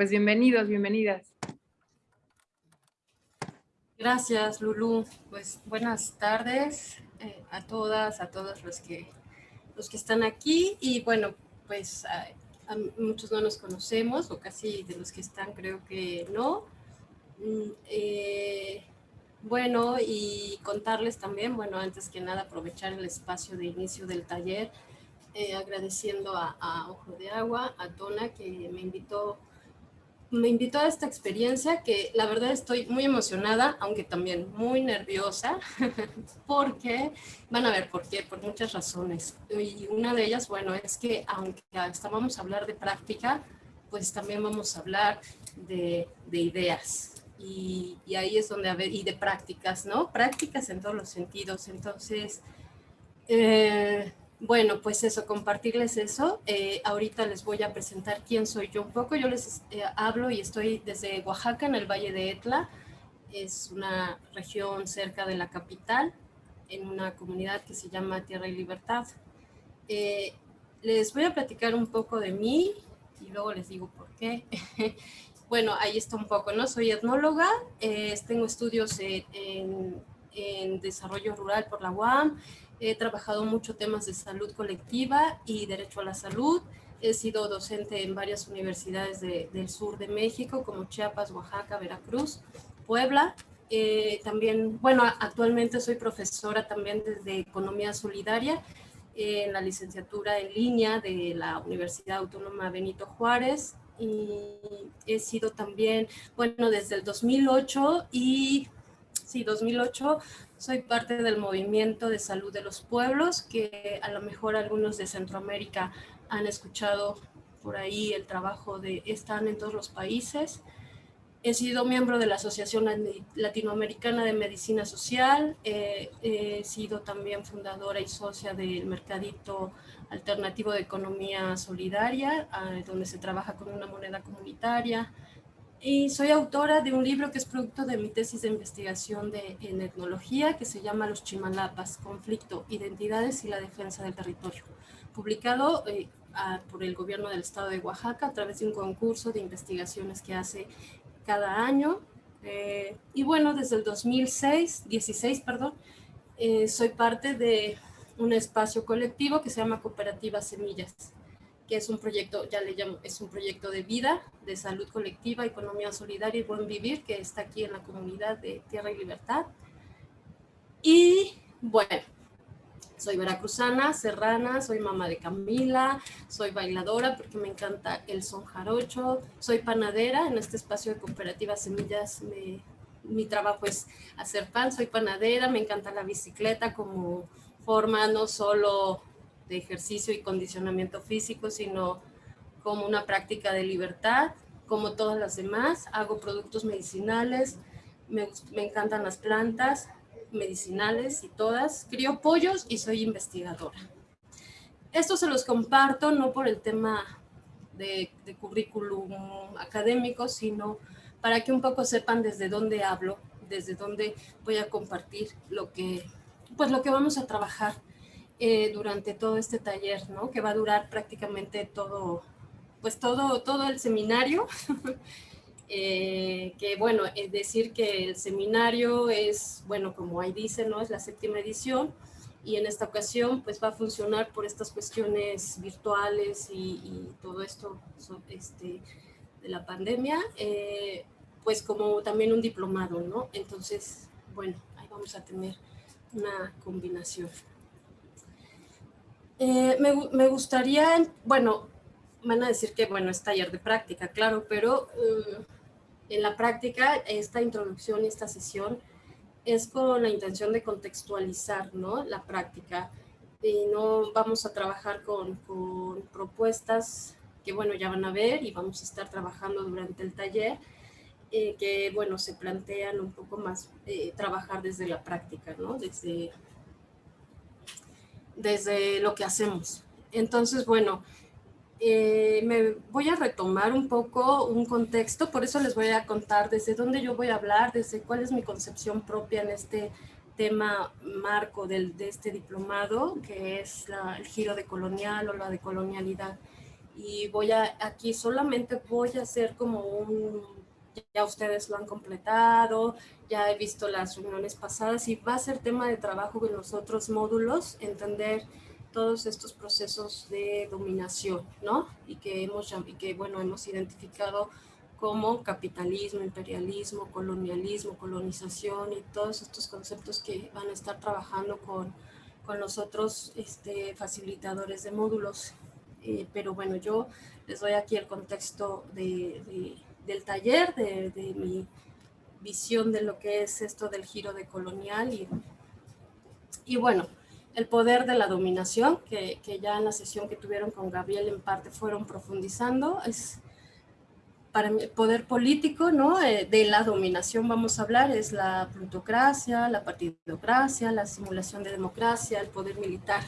Pues bienvenidos, bienvenidas. Gracias, Lulu. Pues buenas tardes eh, a todas, a todos los que, los que están aquí. Y bueno, pues a, muchos no nos conocemos, o casi de los que están creo que no. Mm, eh, bueno, y contarles también, bueno, antes que nada aprovechar el espacio de inicio del taller, eh, agradeciendo a, Ojo de Agua, a Tona, que me invitó, me invitó a esta experiencia que la verdad estoy muy emocionada, aunque también muy nerviosa, porque, van a ver por qué, por muchas razones. Y una de ellas, bueno, es que aunque vamos a hablar de práctica, pues también vamos a hablar de, de ideas, y, ahí es donde, a ver, y de prácticas, ¿no? Prácticas en todos los sentidos. Entonces, eh, bueno, pues eso, compartirles eso. Eh, ahorita les voy a presentar quién soy yo un poco. Yo les eh, hablo y estoy desde Oaxaca, en el Valle de Etla. Es una región cerca de la capital, en una comunidad que se llama Tierra y Libertad. les voy a platicar un poco de mí y luego les digo por qué. bueno, ahí está un poco, ¿no? Soy etnóloga, eh, tengo estudios en, desarrollo rural por la UAM, he trabajado mucho temas de salud colectiva y derecho a la salud, he sido docente en varias universidades del sur de México, como Chiapas, Oaxaca, Veracruz, Puebla, eh, también, bueno, actualmente soy profesora también desde Economía Solidaria, en la licenciatura en línea de la Universidad Autónoma Benito Juárez. Y he sido también, bueno, desde el 2008 y, sí, 2008, soy parte del movimiento de salud de los pueblos, que a lo mejor algunos de Centroamérica han escuchado por ahí el trabajo de, están en todos los países. He sido miembro de la Asociación Latinoamericana de Medicina Social, he sido también fundadora y socia del Mercadito alternativo de economía solidaria, donde se trabaja con una moneda comunitaria. Y soy autora de un libro que es producto de mi tesis de investigación de, en etnología, que se llama Los Chimalapas, Conflicto, Identidades y la Defensa del Territorio, publicado eh, por el gobierno del estado de Oaxaca a través de un concurso de investigaciones que hace cada año. Eh, y bueno, desde el 2006, 16, perdón, eh, soy parte de un espacio colectivo que se llama Cooperativa Semillas, que es un proyecto, ya le llamo, es un proyecto de vida, de salud colectiva, economía solidaria y buen vivir, que está aquí en la comunidad de Tierra y Libertad. Y bueno, soy veracruzana, serrana, soy mamá de Camila, soy bailadora porque me encanta el son jarocho, soy panadera, en este espacio de Cooperativa Semillas mi trabajo es hacer pan, soy panadera, me encanta la bicicleta como forma no solo de ejercicio y condicionamiento físico, sino como una práctica de libertad, como todas las demás. Hago productos medicinales, me, encantan las plantas medicinales y todas. Crío pollos y soy investigadora. Esto se los comparto no por el tema de, de currículum académico, sino para que un poco sepan desde dónde hablo, desde dónde voy a compartir lo que pues lo que vamos a trabajar eh, durante todo este taller, ¿no? Que va a durar prácticamente todo, pues todo, todo el seminario. Eh, que bueno, es decir que el seminario es, bueno, como ahí dice, ¿no? Es la séptima edición y en esta ocasión pues va a funcionar por estas cuestiones virtuales y, todo esto este, de la pandemia, eh, pues como también un diplomado, ¿no? Entonces, bueno, ahí vamos a tener una combinación. Eh, me, gustaría, bueno, van a decir que, bueno, es taller de práctica, claro, pero eh, en la práctica esta introducción y esta sesión es con la intención de contextualizar, ¿no? La práctica y no vamos a trabajar con, con propuestas que, bueno, ya van a ver y vamos a estar trabajando durante el taller, eh, que, bueno, se plantean un poco más trabajar desde la práctica, ¿no? Desde, desde lo que hacemos. Entonces, bueno, eh, me voy a retomar un poco un contexto, por eso les voy a contar desde dónde yo voy a hablar, desde cuál es mi concepción propia en este tema marco del, de este diplomado, que es el giro de colonial o la decolonialidad. y voy a, aquí solamente voy a hacer como un, ya ustedes lo han completado, ya he visto las reuniones pasadas y va a ser tema de trabajo en los otros módulos, entender todos estos procesos de dominación, ¿no? Y que hemos, y que, bueno, hemos identificado como capitalismo, imperialismo, colonialismo, colonización y todos estos conceptos que van a estar trabajando con, con los otros este, facilitadores de módulos. Eh, pero bueno, yo les doy aquí el contexto de, del taller, de, de, mi visión de lo que es esto del giro de colonial y, y bueno, el poder de la dominación, que, que, ya en la sesión que tuvieron con Gabriel en parte fueron profundizando, es para el poder político, ¿no? Eh, de la dominación vamos a hablar, es la plutocracia, la partidocracia, la simulación de democracia, el poder militar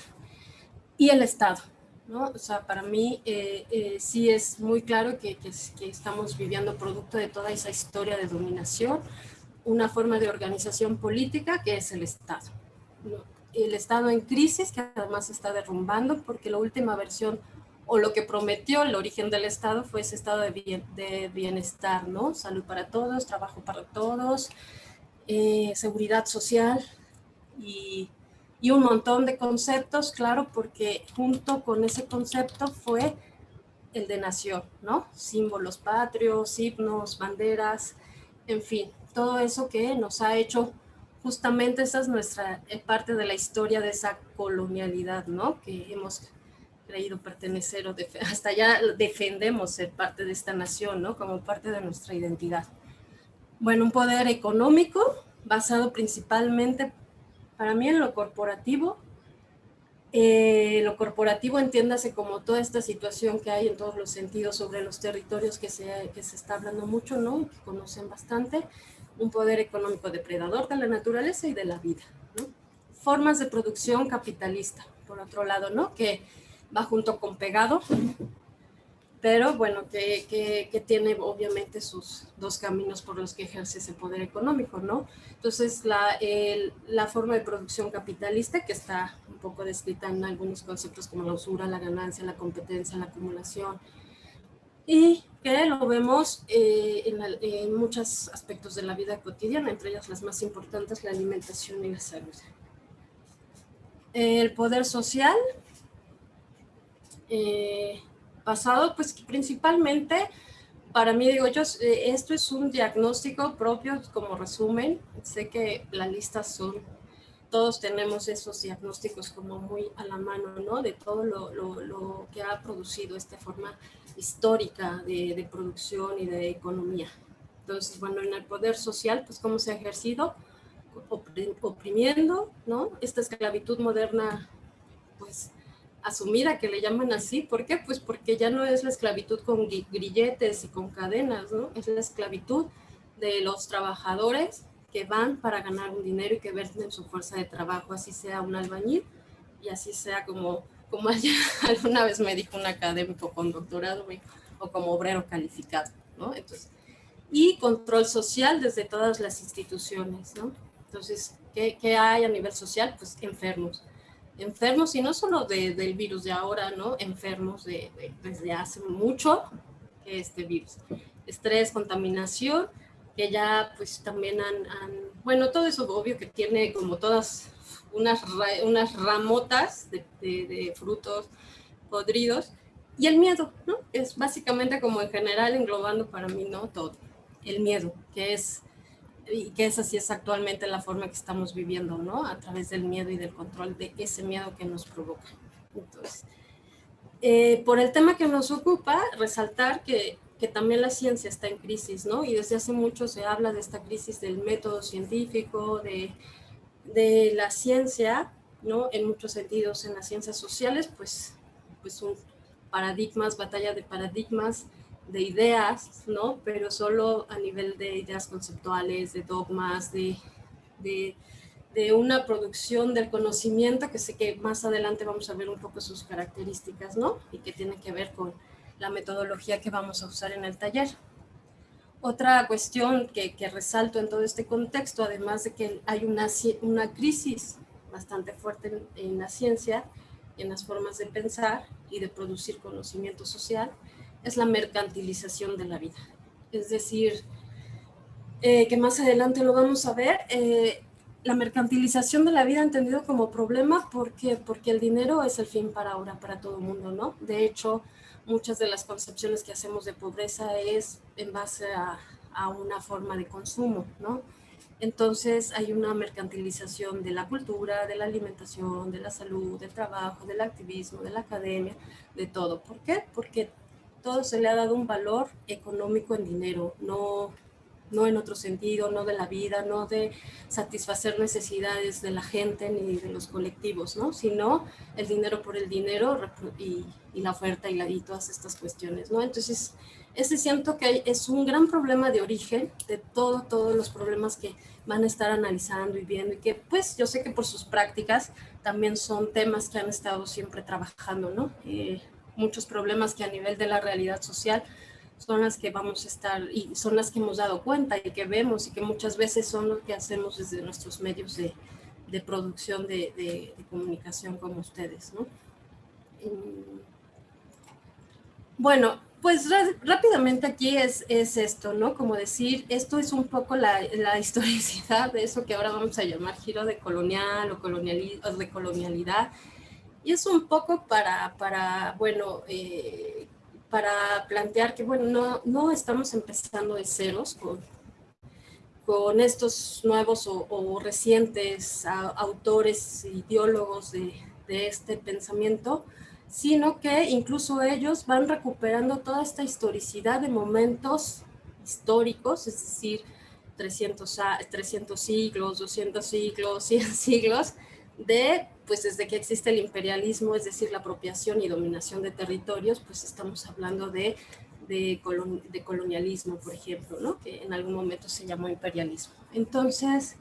y el Estado, ¿no? O sea, para mí eh, eh, sí es muy claro que, que, que, estamos viviendo producto de toda esa historia de dominación, una forma de organización política que es el Estado, ¿no? El Estado en crisis, que además se está derrumbando porque la última versión o lo que prometió el origen del Estado fue ese estado de, bien, de bienestar, ¿no? Salud para todos, trabajo para todos, eh, seguridad social y, y, un montón de conceptos, claro, porque junto con ese concepto fue el de nación, ¿no? Símbolos patrios, himnos, banderas, en fin, todo eso que nos ha hecho justamente esa es nuestra eh, parte de la historia de esa colonialidad, ¿no? Que hemos creído pertenecer o hasta ya defendemos ser parte de esta nación, ¿no? Como parte de nuestra identidad. Bueno, un poder económico basado principalmente para mí en lo corporativo. Eh, lo corporativo entiéndase como toda esta situación que hay en todos los sentidos sobre los territorios que se, que se está hablando mucho, ¿no? Que conocen bastante. Un poder económico depredador de la naturaleza y de la vida, ¿no? Formas de producción capitalista, por otro lado, ¿no? Que va junto con pegado, pero bueno, que, que, tiene obviamente sus dos caminos por los que ejerce ese poder económico, ¿no? Entonces, la, la forma de producción capitalista, que está un poco descrita en algunos conceptos como la usura, la ganancia, la competencia, la acumulación, y que lo vemos eh, en, en, muchos aspectos de la vida cotidiana, entre ellas las más importantes, la alimentación y la salud. El poder social, eh, pasado, pues principalmente para mí, digo yo, eh, esto es un diagnóstico propio como resumen. Sé que la lista son, todos tenemos esos diagnósticos como muy a la mano, ¿no? De todo lo, lo, lo que ha producido esta forma histórica de, de, producción y de economía. Entonces, bueno, en el poder social, pues cómo se ha ejercido, oprimiendo, ¿no? Esta esclavitud moderna, pues asumida que le llaman así. ¿Por qué? Pues porque ya no es la esclavitud con grilletes y con cadenas, ¿no? Es la esclavitud de los trabajadores que van para ganar un dinero y que verten su fuerza de trabajo, así sea un albañil y así sea como, como alguna vez me dijo un académico con doctorado o como obrero calificado, ¿no? Entonces, y control social desde todas las instituciones, ¿no? Entonces, ¿qué, ¿qué, hay a nivel social? Pues enfermos enfermos, y no solo de, del virus de ahora, ¿no? Enfermos de, de, desde hace mucho este virus. Estrés, contaminación, que ya pues también han, han, bueno, todo eso obvio que tiene como todas unas, unas ramotas de, de frutos podridos, y el miedo, ¿no? Es básicamente como en general englobando para mí, ¿no? Todo. El miedo, que es y que esa sí es actualmente la forma que estamos viviendo, ¿no? A través del miedo y del control de ese miedo que nos provoca. Entonces, eh, por el tema que nos ocupa, resaltar que, que, también la ciencia está en crisis, ¿no? Y desde hace mucho se habla de esta crisis del método científico, de, de la ciencia, ¿no? En muchos sentidos, en las ciencias sociales, pues, pues un paradigmas, batalla de paradigmas, de ideas, ¿no? Pero solo a nivel de ideas conceptuales, de dogmas, de, de, una producción del conocimiento que sé que más adelante vamos a ver un poco sus características, ¿no? Y que tiene que ver con la metodología que vamos a usar en el taller. Otra cuestión que, que resalto en todo este contexto, además de que hay una, una crisis bastante fuerte en la ciencia, en las formas de pensar y de producir conocimiento social es la mercantilización de la vida. Es decir, eh, que más adelante lo vamos a ver, eh, la mercantilización de la vida entendido como problema porque, porque el dinero es el fin para ahora, para todo el mundo, ¿no? De hecho, muchas de las concepciones que hacemos de pobreza es en base a, a una forma de consumo, ¿no? Entonces hay una mercantilización de la cultura, de la alimentación, de la salud, del trabajo, del activismo, de la academia, de todo. ¿Por qué? Porque todo se le ha dado un valor económico en dinero, no, no en otro sentido, no de la vida, no de satisfacer necesidades de la gente ni de los colectivos, ¿no? sino el dinero por el dinero y, la oferta y, la, y todas estas cuestiones. ¿no? Entonces, ese siento que es un gran problema de origen de todo, todos los problemas que van a estar analizando y viendo y que pues yo sé que por sus prácticas también son temas que han estado siempre trabajando, ¿no? Eh, muchos problemas que a nivel de la realidad social son las que vamos a estar y son las que hemos dado cuenta y que vemos y que muchas veces son lo que hacemos desde nuestros medios de, producción de, comunicación como ustedes, ¿no? Mm. Bueno, pues rápidamente aquí es, es esto, ¿no? Como decir, esto es un poco la, historicidad de eso que ahora vamos a llamar giro de colonial o, colonial, de colonialidad. Y es un poco para, para bueno, eh, para plantear que, bueno, no, no estamos empezando de ceros con, con estos nuevos o, recientes autores, ideólogos de, de este pensamiento, sino que incluso ellos van recuperando toda esta historicidad de momentos históricos, es decir, 300, 300 siglos, 200 siglos, 100 siglos, de, pues desde que existe el imperialismo, es decir, la apropiación y dominación de territorios, pues estamos hablando de, de, colonialismo, por ejemplo, ¿no? que en algún momento se llamó imperialismo. Entonces,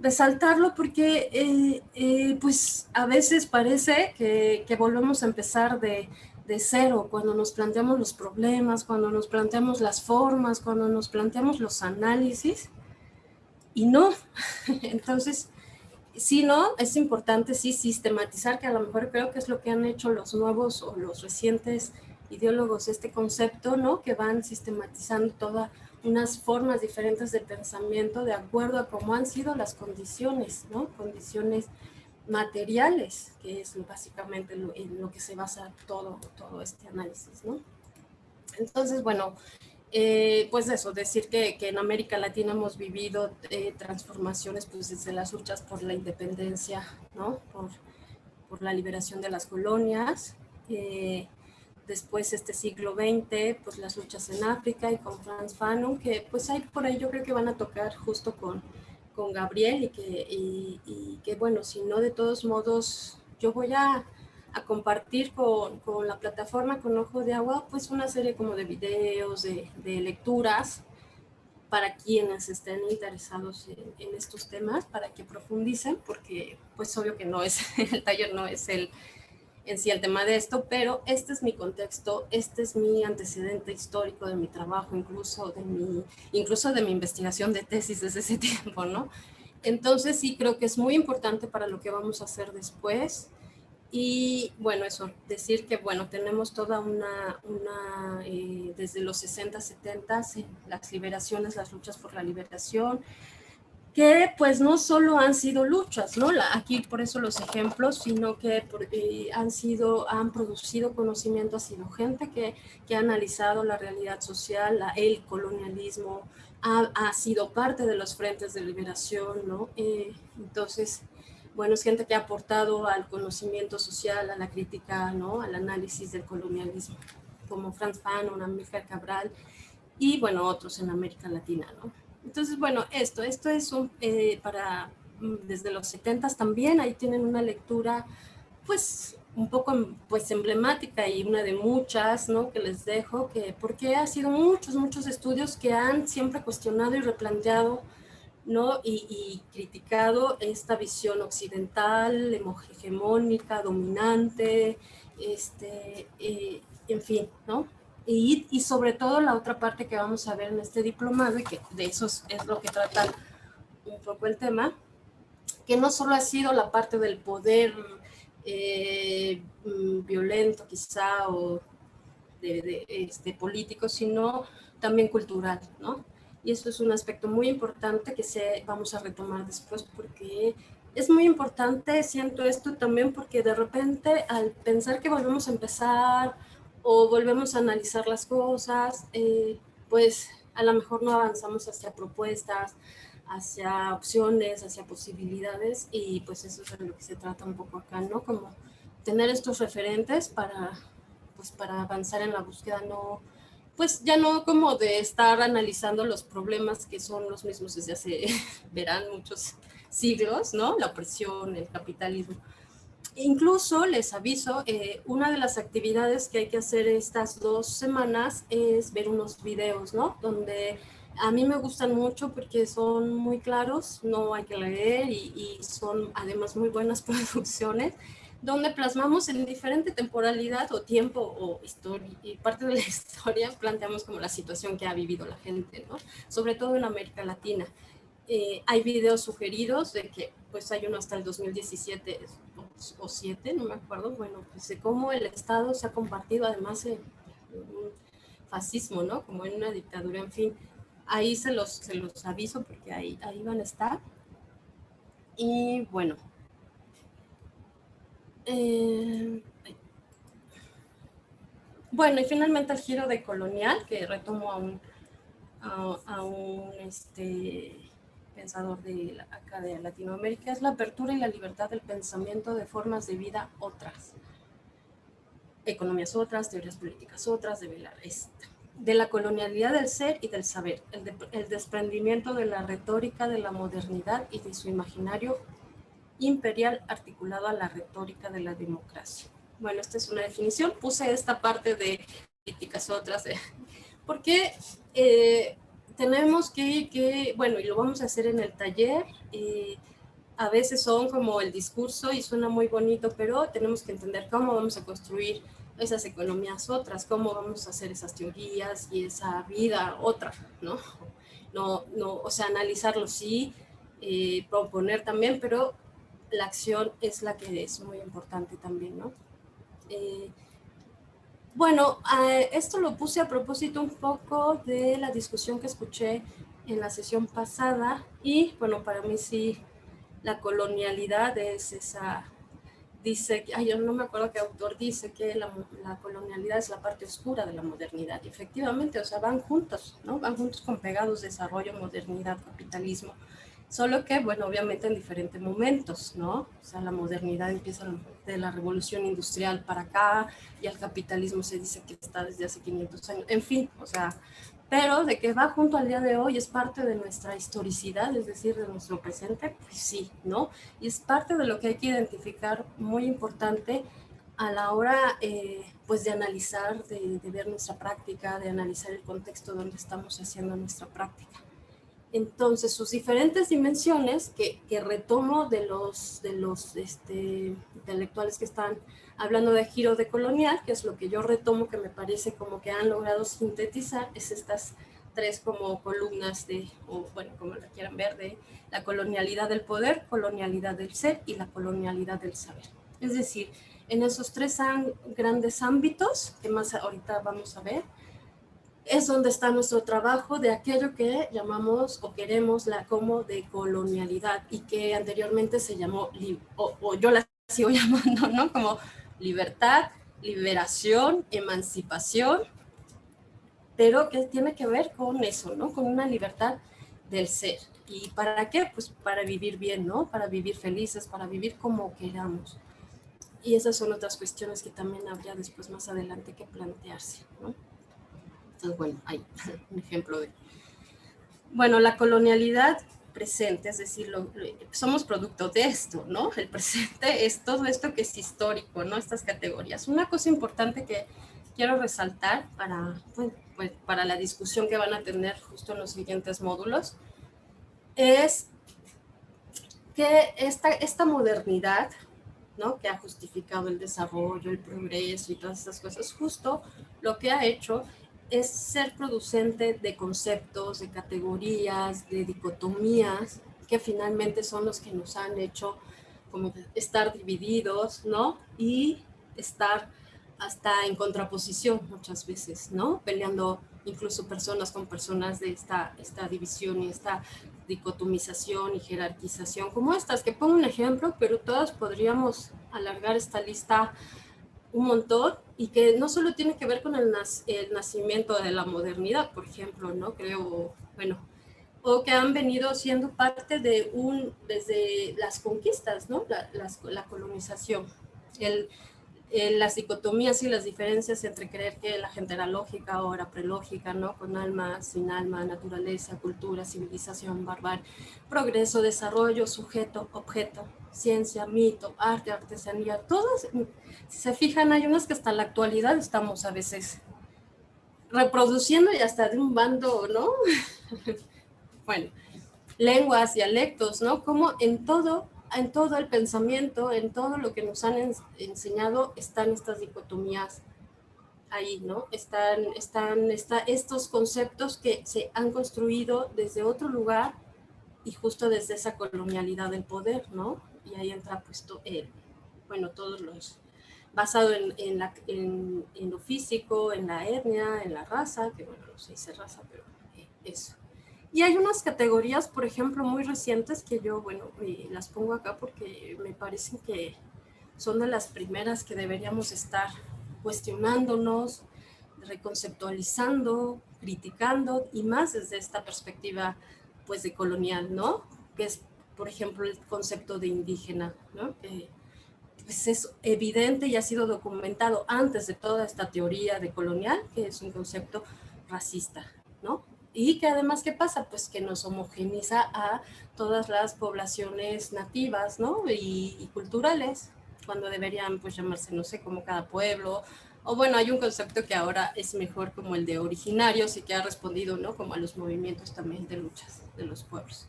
resaltarlo porque eh, eh, pues a veces parece que, que volvemos a empezar de, de, cero cuando nos planteamos los problemas, cuando nos planteamos las formas, cuando nos planteamos los análisis y no, entonces sí, no, es importante sí sistematizar que a lo mejor creo que es lo que han hecho los nuevos o los recientes ideólogos este concepto, ¿no? Que van sistematizando toda unas formas diferentes de pensamiento de acuerdo a cómo han sido las condiciones, ¿no? Condiciones materiales, que es básicamente en lo que se basa todo, todo este análisis, ¿no? Entonces, bueno, eh, pues eso, decir que, que, en América Latina hemos vivido eh, transformaciones pues desde las luchas por la independencia, ¿no? Por, por la liberación de las colonias, eh, después este siglo XX, pues las luchas en África y con Franz Fanon, que pues hay por ahí yo creo que van a tocar justo con, con Gabriel y que, y, que bueno, si no de todos modos yo voy a, a compartir con, con, la plataforma con Ojo de Agua pues una serie como de videos, de, de lecturas para quienes estén interesados en, en, estos temas, para que profundicen, porque pues obvio que no es, el taller no es el, en sí el tema de esto, pero este es mi contexto, este es mi antecedente histórico de mi trabajo, incluso de mi, incluso de mi investigación de tesis desde ese tiempo, ¿no? Entonces sí creo que es muy importante para lo que vamos a hacer después. Y bueno, eso, decir que bueno, tenemos toda una, una eh, desde los 60, 70, las liberaciones, las luchas por la liberación, que pues no solo han sido luchas, ¿no? aquí por eso los ejemplos, sino que eh, han sido, han producido conocimiento, ha sido gente que, que ha analizado la realidad social, la, el colonialismo, ha, ha, sido parte de los frentes de liberación, ¿no? Eh, entonces, bueno, es gente que ha aportado al conocimiento social, a la crítica, ¿no? Al análisis del colonialismo, como Franz Fanon, Amílcar Cabral y, bueno, otros en América Latina, ¿no? Entonces, bueno, esto, esto es un, eh, para mm, desde los 70 también, ahí tienen una lectura pues un poco pues emblemática y una de muchas, ¿no? Que les dejo, que porque ha sido muchos, muchos estudios que han siempre cuestionado y replanteado, ¿no? Y, y criticado esta visión occidental, hegemónica, dominante, este, eh, en fin, ¿no? Y, sobre todo la otra parte que vamos a ver en este diplomado, y que de eso es, lo que trata un poco el tema, que no solo ha sido la parte del poder eh, mm, violento quizá o de, este, político, sino también cultural, ¿no? Y eso es un aspecto muy importante que se, vamos a retomar después porque es muy importante, siento esto también porque de repente al pensar que volvemos a empezar o volvemos a analizar las cosas, eh, pues a lo mejor no avanzamos hacia propuestas, hacia opciones, hacia posibilidades y pues eso es de lo que se trata un poco acá, ¿no? Como tener estos referentes para, pues para avanzar en la búsqueda, no, pues ya no como de estar analizando los problemas que son los mismos desde hace, verán, muchos siglos, ¿no? La opresión, el capitalismo. Incluso les aviso, eh, una de las actividades que hay que hacer estas dos semanas es ver unos videos, ¿no? Donde a mí me gustan mucho porque son muy claros, no hay que leer y, y son además muy buenas producciones donde plasmamos en diferente temporalidad o tiempo o historia, y parte de la historia planteamos como la situación que ha vivido la gente, ¿no? Sobre todo en América Latina. Eh, hay videos sugeridos de que pues hay uno hasta el 2017 o 7, no me acuerdo, bueno, pues de cómo el Estado se ha compartido además en un fascismo, ¿no? Como en una dictadura, en fin. Ahí se los, se los aviso porque ahí, ahí van a estar. Y bueno, eh, bueno, y finalmente el giro de colonial, que retomo a un, a, un este, pensador de acá de Latinoamérica, es la apertura y la libertad del pensamiento de formas de vida otras. Economías otras, teorías políticas otras, de, de la colonialidad del ser y del saber, el desprendimiento de la retórica de la modernidad y de su imaginario imperial articulado a la retórica de la democracia. Bueno, esta es una definición. Puse esta parte de políticas otras, porque eh, tenemos que, que, bueno, y lo vamos a hacer en el taller, eh, a veces son como el discurso y suena muy bonito, pero tenemos que entender cómo vamos a construir esas economías otras, cómo vamos a hacer esas teorías y esa vida otra, ¿no? No, no o sea, analizarlo sí, eh, proponer también, pero la acción es la que es muy importante también, ¿no? Eh, bueno, esto lo puse a propósito un poco de la discusión que escuché en la sesión pasada y bueno, para mí sí, la colonialidad es esa, dice, ay, yo no me acuerdo qué autor dice que la, la, colonialidad es la parte oscura de la modernidad. Y efectivamente, o sea, van juntos, ¿no? Van juntos con pegados desarrollo, modernidad, capitalismo. Solo que, bueno, obviamente en diferentes momentos, ¿no? O sea, la modernidad empieza de la revolución industrial para acá y el capitalismo se dice que está desde hace 500 años. En fin, o sea, pero de que va junto al día de hoy es parte de nuestra historicidad, es decir, de nuestro presente, pues sí, ¿no? Y es parte de lo que hay que identificar muy importante a la hora, eh, pues, de analizar, de, de ver nuestra práctica, de analizar el contexto donde estamos haciendo nuestra práctica. Entonces, sus diferentes dimensiones, que, retomo de los, de los este, intelectuales que están hablando de giro de colonial, que es lo que yo retomo, que me parece como que han logrado sintetizar, es estas tres como columnas de, o bueno, como la quieran ver, de la colonialidad del poder, colonialidad del ser y la colonialidad del saber. Es decir, en esos tres grandes ámbitos, que más ahorita vamos a ver, es donde está nuestro trabajo de aquello que llamamos o queremos la como de colonialidad y que anteriormente se llamó, o, yo la sigo llamando, ¿no? Como libertad, liberación, emancipación, pero que tiene que ver con eso, ¿no? Con una libertad del ser. ¿Y para qué? Pues para vivir bien, ¿no? Para vivir felices, para vivir como queramos. Y esas son otras cuestiones que también habría después más adelante que plantearse, ¿no? Entonces, bueno, hay un ejemplo de... Bueno, la colonialidad presente, es decir, somos producto de esto, ¿no? El presente es todo esto que es histórico, ¿no? Estas categorías. Una cosa importante que quiero resaltar para, pues, para la discusión que van a tener justo en los siguientes módulos es que esta, esta modernidad, ¿no? Que ha justificado el desarrollo, el progreso y todas estas cosas, justo lo que ha hecho es ser producente de conceptos, de categorías, de dicotomías, que finalmente son los que nos han hecho como estar divididos, ¿no? Y estar hasta en contraposición muchas veces, ¿no? Peleando incluso personas con personas de esta, esta división y esta dicotomización y jerarquización como estas, que pongo un ejemplo, pero todas podríamos alargar esta lista un montón y que no solo tiene que ver con el, nacimiento de la modernidad, por ejemplo, ¿no? Creo, bueno, o que han venido siendo parte de un, desde las conquistas, ¿no? La, la colonización. El, las dicotomías y las diferencias entre creer que la gente era lógica o era prelógica, ¿no? Con alma, sin alma, naturaleza, cultura, civilización, barbarie, progreso, desarrollo, sujeto, objeto, ciencia, mito, arte, artesanía, todos, si se fijan, hay unas que hasta la actualidad estamos a veces reproduciendo y hasta de un bando, ¿no? bueno, lenguas, dialectos, ¿no? Como en todo en todo el pensamiento, en todo lo que nos han enseñado, están estas dicotomías ahí, ¿no? Están, están está estos conceptos que se han construido desde otro lugar y justo desde esa colonialidad del poder, ¿no? Y ahí entra pues, bueno, todos los, basado en, la, lo físico, en la etnia, en la raza, que bueno, no se dice raza, pero eh, eso. Y hay unas categorías, por ejemplo, muy recientes que yo, bueno, las pongo acá porque me parecen que son de las primeras que deberíamos estar cuestionándonos, reconceptualizando, criticando y más desde esta perspectiva pues de colonial, ¿no? Que es, por ejemplo, el concepto de indígena, ¿no? pues es evidente y ha sido documentado antes de toda esta teoría de colonial, que es un concepto racista, ¿no? Y que además, ¿qué pasa? Pues que nos homogeniza a todas las poblaciones nativas, ¿no? Y, culturales, cuando deberían pues llamarse, no sé, como cada pueblo, o bueno, hay un concepto que ahora es mejor como el de originarios y que ha respondido, ¿no? Como a los movimientos también de luchas de los pueblos.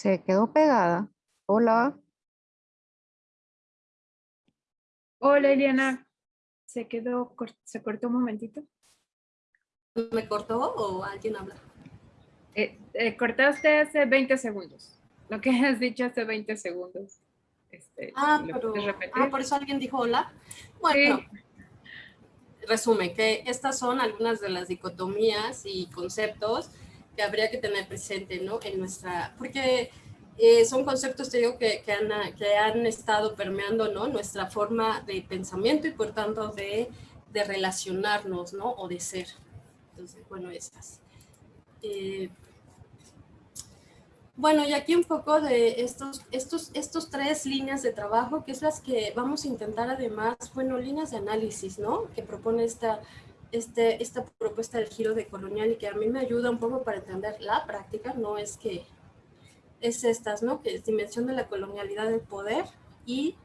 Se quedó pegada. Hola. Hola, Eliana. Se quedó, se cortó un momentito. ¿Me cortó o alguien habla? Eh, eh, cortaste hace 20 segundos. Lo que has dicho hace 20 segundos. Este, ah, pero, ah, por eso alguien dijo hola. Bueno, resume que estas son algunas de las dicotomías y conceptos que habría que tener presente, ¿no? En nuestra, porque eh, son conceptos, te digo, que, que, han, que han estado permeando, ¿no? Nuestra forma de pensamiento y por tanto de, de relacionarnos, ¿no? O de ser. Entonces, bueno, estas. Eh, bueno, y aquí un poco de estos, estos, estos tres líneas de trabajo, que es las que vamos a intentar además, bueno, líneas de análisis, ¿no? Que propone esta este, esta propuesta del giro de colonial y que a mí me ayuda un poco para entender la práctica, no es que es estas, ¿no? Que es dimensión de la colonialidad del poder y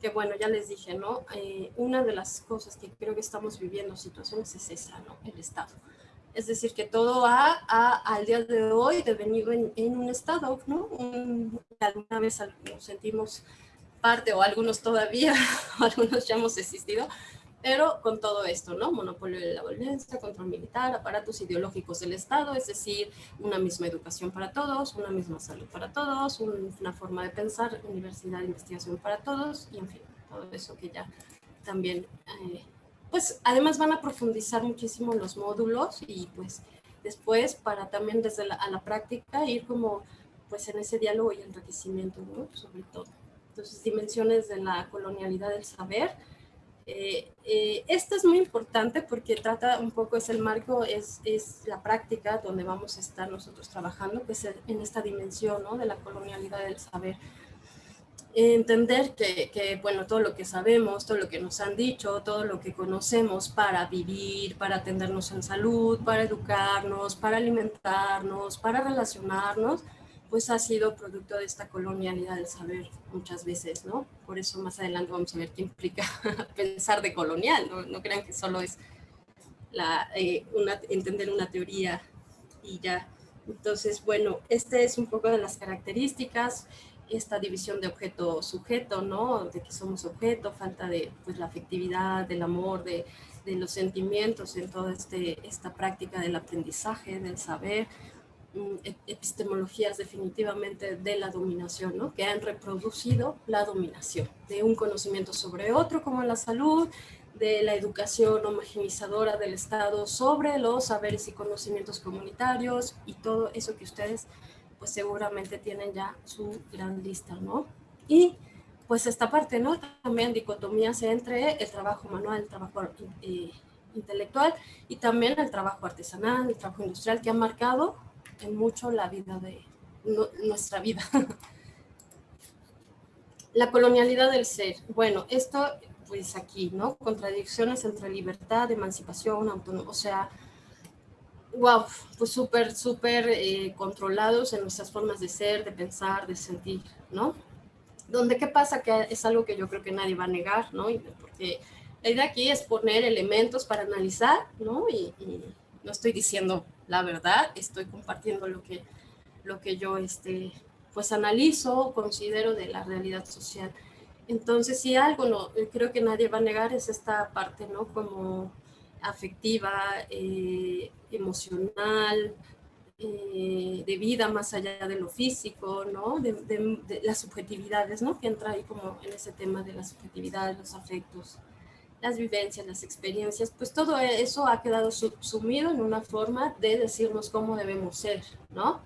que bueno, ya les dije, ¿no? Eh, una de las cosas que creo que estamos viviendo situaciones es esa, ¿no? El Estado. Es decir, que todo ha, al día de hoy devenido en, en un Estado, ¿no? alguna vez nos sentimos parte o algunos todavía, algunos ya hemos existido, pero con todo esto, ¿no? Monopolio de la violencia, control militar, aparatos ideológicos del Estado, es decir, una misma educación para todos, una misma salud para todos, una forma de pensar, universidad investigación para todos, y en fin, todo eso que ya también, eh, pues además van a profundizar muchísimo los módulos y pues después para también desde la, a la práctica ir como pues en ese diálogo y enriquecimiento, ¿no? Sobre todo. Entonces, dimensiones de la colonialidad del saber, eh, eh, esto es muy importante porque trata un poco, es el marco, es, es la práctica donde vamos a estar nosotros trabajando, que es en esta dimensión ¿no? de la colonialidad del saber. Entender que, que, bueno, todo lo que sabemos, todo lo que nos han dicho, todo lo que conocemos para vivir, para atendernos en salud, para educarnos, para alimentarnos, para relacionarnos, pues ha sido producto de esta colonialidad del saber muchas veces, ¿no? Por eso más adelante vamos a ver qué implica pensar de colonial, ¿no? No crean que solo es eh, entender una teoría y ya. Entonces, bueno, este es un poco de las características. esta división de objeto-sujeto, ¿no? De que somos objeto, falta de pues, la afectividad, del amor, de, los sentimientos en toda este, esta práctica del aprendizaje, del saber, epistemologías definitivamente de la dominación, ¿no? que han reproducido la dominación de un conocimiento sobre otro como la salud, de la educación homogenizadora del Estado sobre los saberes y conocimientos comunitarios y todo eso que ustedes pues seguramente tienen ya su gran lista, ¿no? Y pues esta parte, ¿no? También dicotomías entre el trabajo manual, el trabajo eh, intelectual y también el trabajo artesanal, el trabajo industrial que ha marcado en mucho la vida de nuestra vida. la colonialidad del ser. Bueno, esto pues aquí, ¿no? Contradicciones entre libertad, emancipación, autonomía, o sea, wow, pues súper, súper eh, controlados en nuestras formas de ser, de pensar, de sentir, ¿no? Donde, ¿qué pasa? Que es algo que yo creo que nadie va a negar, ¿no? Porque la idea aquí es poner elementos para analizar, ¿no? Y, no estoy diciendo la verdad, estoy compartiendo lo que, lo que yo, este, pues analizo, considero de la realidad social. Entonces, si algo no, creo que nadie va a negar es esta parte, ¿no? Como afectiva, eh, emocional, eh, de vida más allá de lo físico, ¿no? De, las subjetividades, ¿no? Que entra ahí como en ese tema de la subjetividad, los afectos, las vivencias, las experiencias, pues todo eso ha quedado sumido en una forma de decirnos cómo debemos ser, ¿no?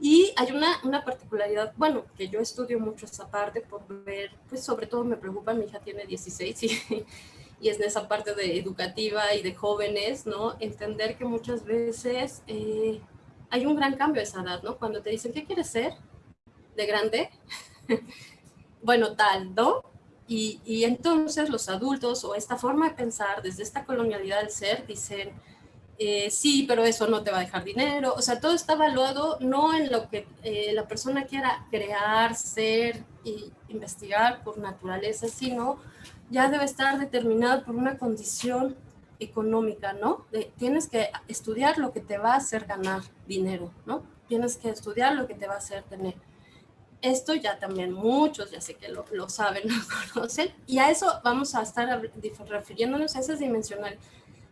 Y hay una, una, particularidad, bueno, que yo estudio mucho esa parte por ver, pues sobre todo me preocupa, mi hija tiene 16 y, y es en esa parte de educativa y de jóvenes, ¿no? Entender que muchas veces eh, hay un gran cambio a esa edad, ¿no? Cuando te dicen, ¿qué quieres ser de grande? bueno, tal, ¿no? Y, entonces los adultos o esta forma de pensar desde esta colonialidad del ser dicen, eh, sí, pero eso no te va a dejar dinero. O sea, todo está evaluado no en lo que eh, la persona quiera crear, ser y investigar por naturaleza, sino ya debe estar determinado por una condición económica, ¿no? tienes que estudiar lo que te va a hacer ganar dinero, ¿no? Tienes que estudiar lo que te va a hacer tener. Esto ya también muchos, ya sé que lo, lo saben, lo conocen, y a eso vamos a estar refiriéndonos a esas dimensionales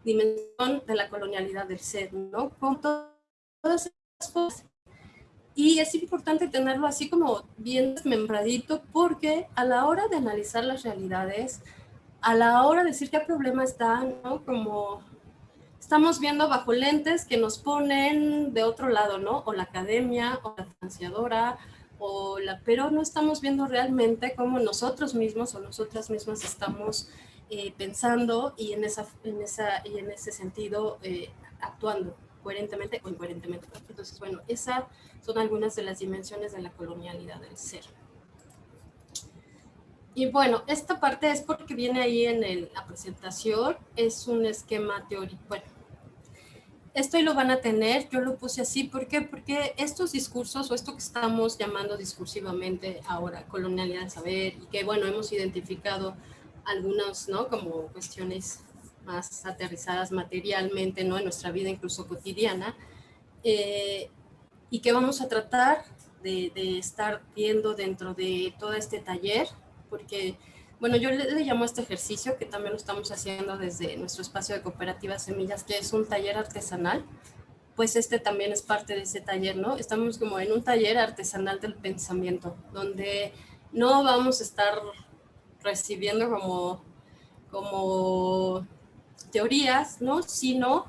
dimensión de la colonialidad del ser, ¿no? Con todas esas cosas. Y es importante tenerlo así como bien desmembradito porque a la hora de analizar las realidades, a la hora de decir qué problema está, ¿no? Como estamos viendo bajo lentes que nos ponen de otro lado, ¿no? O la academia, o la financiadora, pero no estamos viendo realmente cómo nosotros mismos o nosotras mismas estamos eh, pensando y en, esa, en, esa, y en ese sentido eh, actuando coherentemente o incoherentemente. Entonces, bueno, esas son algunas de las dimensiones de la colonialidad del ser. Y bueno, esta parte es porque viene ahí en la presentación, es un esquema teórico. Esto lo van a tener, yo lo puse así, ¿por qué? Porque estos discursos o esto que estamos llamando discursivamente ahora colonialidad del saber y que bueno, hemos identificado algunas, ¿no? Como cuestiones más aterrizadas materialmente, ¿no? En nuestra vida incluso cotidiana. Eh, y que vamos a tratar de, estar viendo dentro de todo este taller, porque, bueno, yo le, llamo a este ejercicio, que también lo estamos haciendo desde nuestro espacio de cooperativas semillas, que es un taller artesanal, pues este también es parte de ese taller, ¿no? Estamos como en un taller artesanal del pensamiento, donde no vamos a estar recibiendo como, como teorías, ¿no? Sino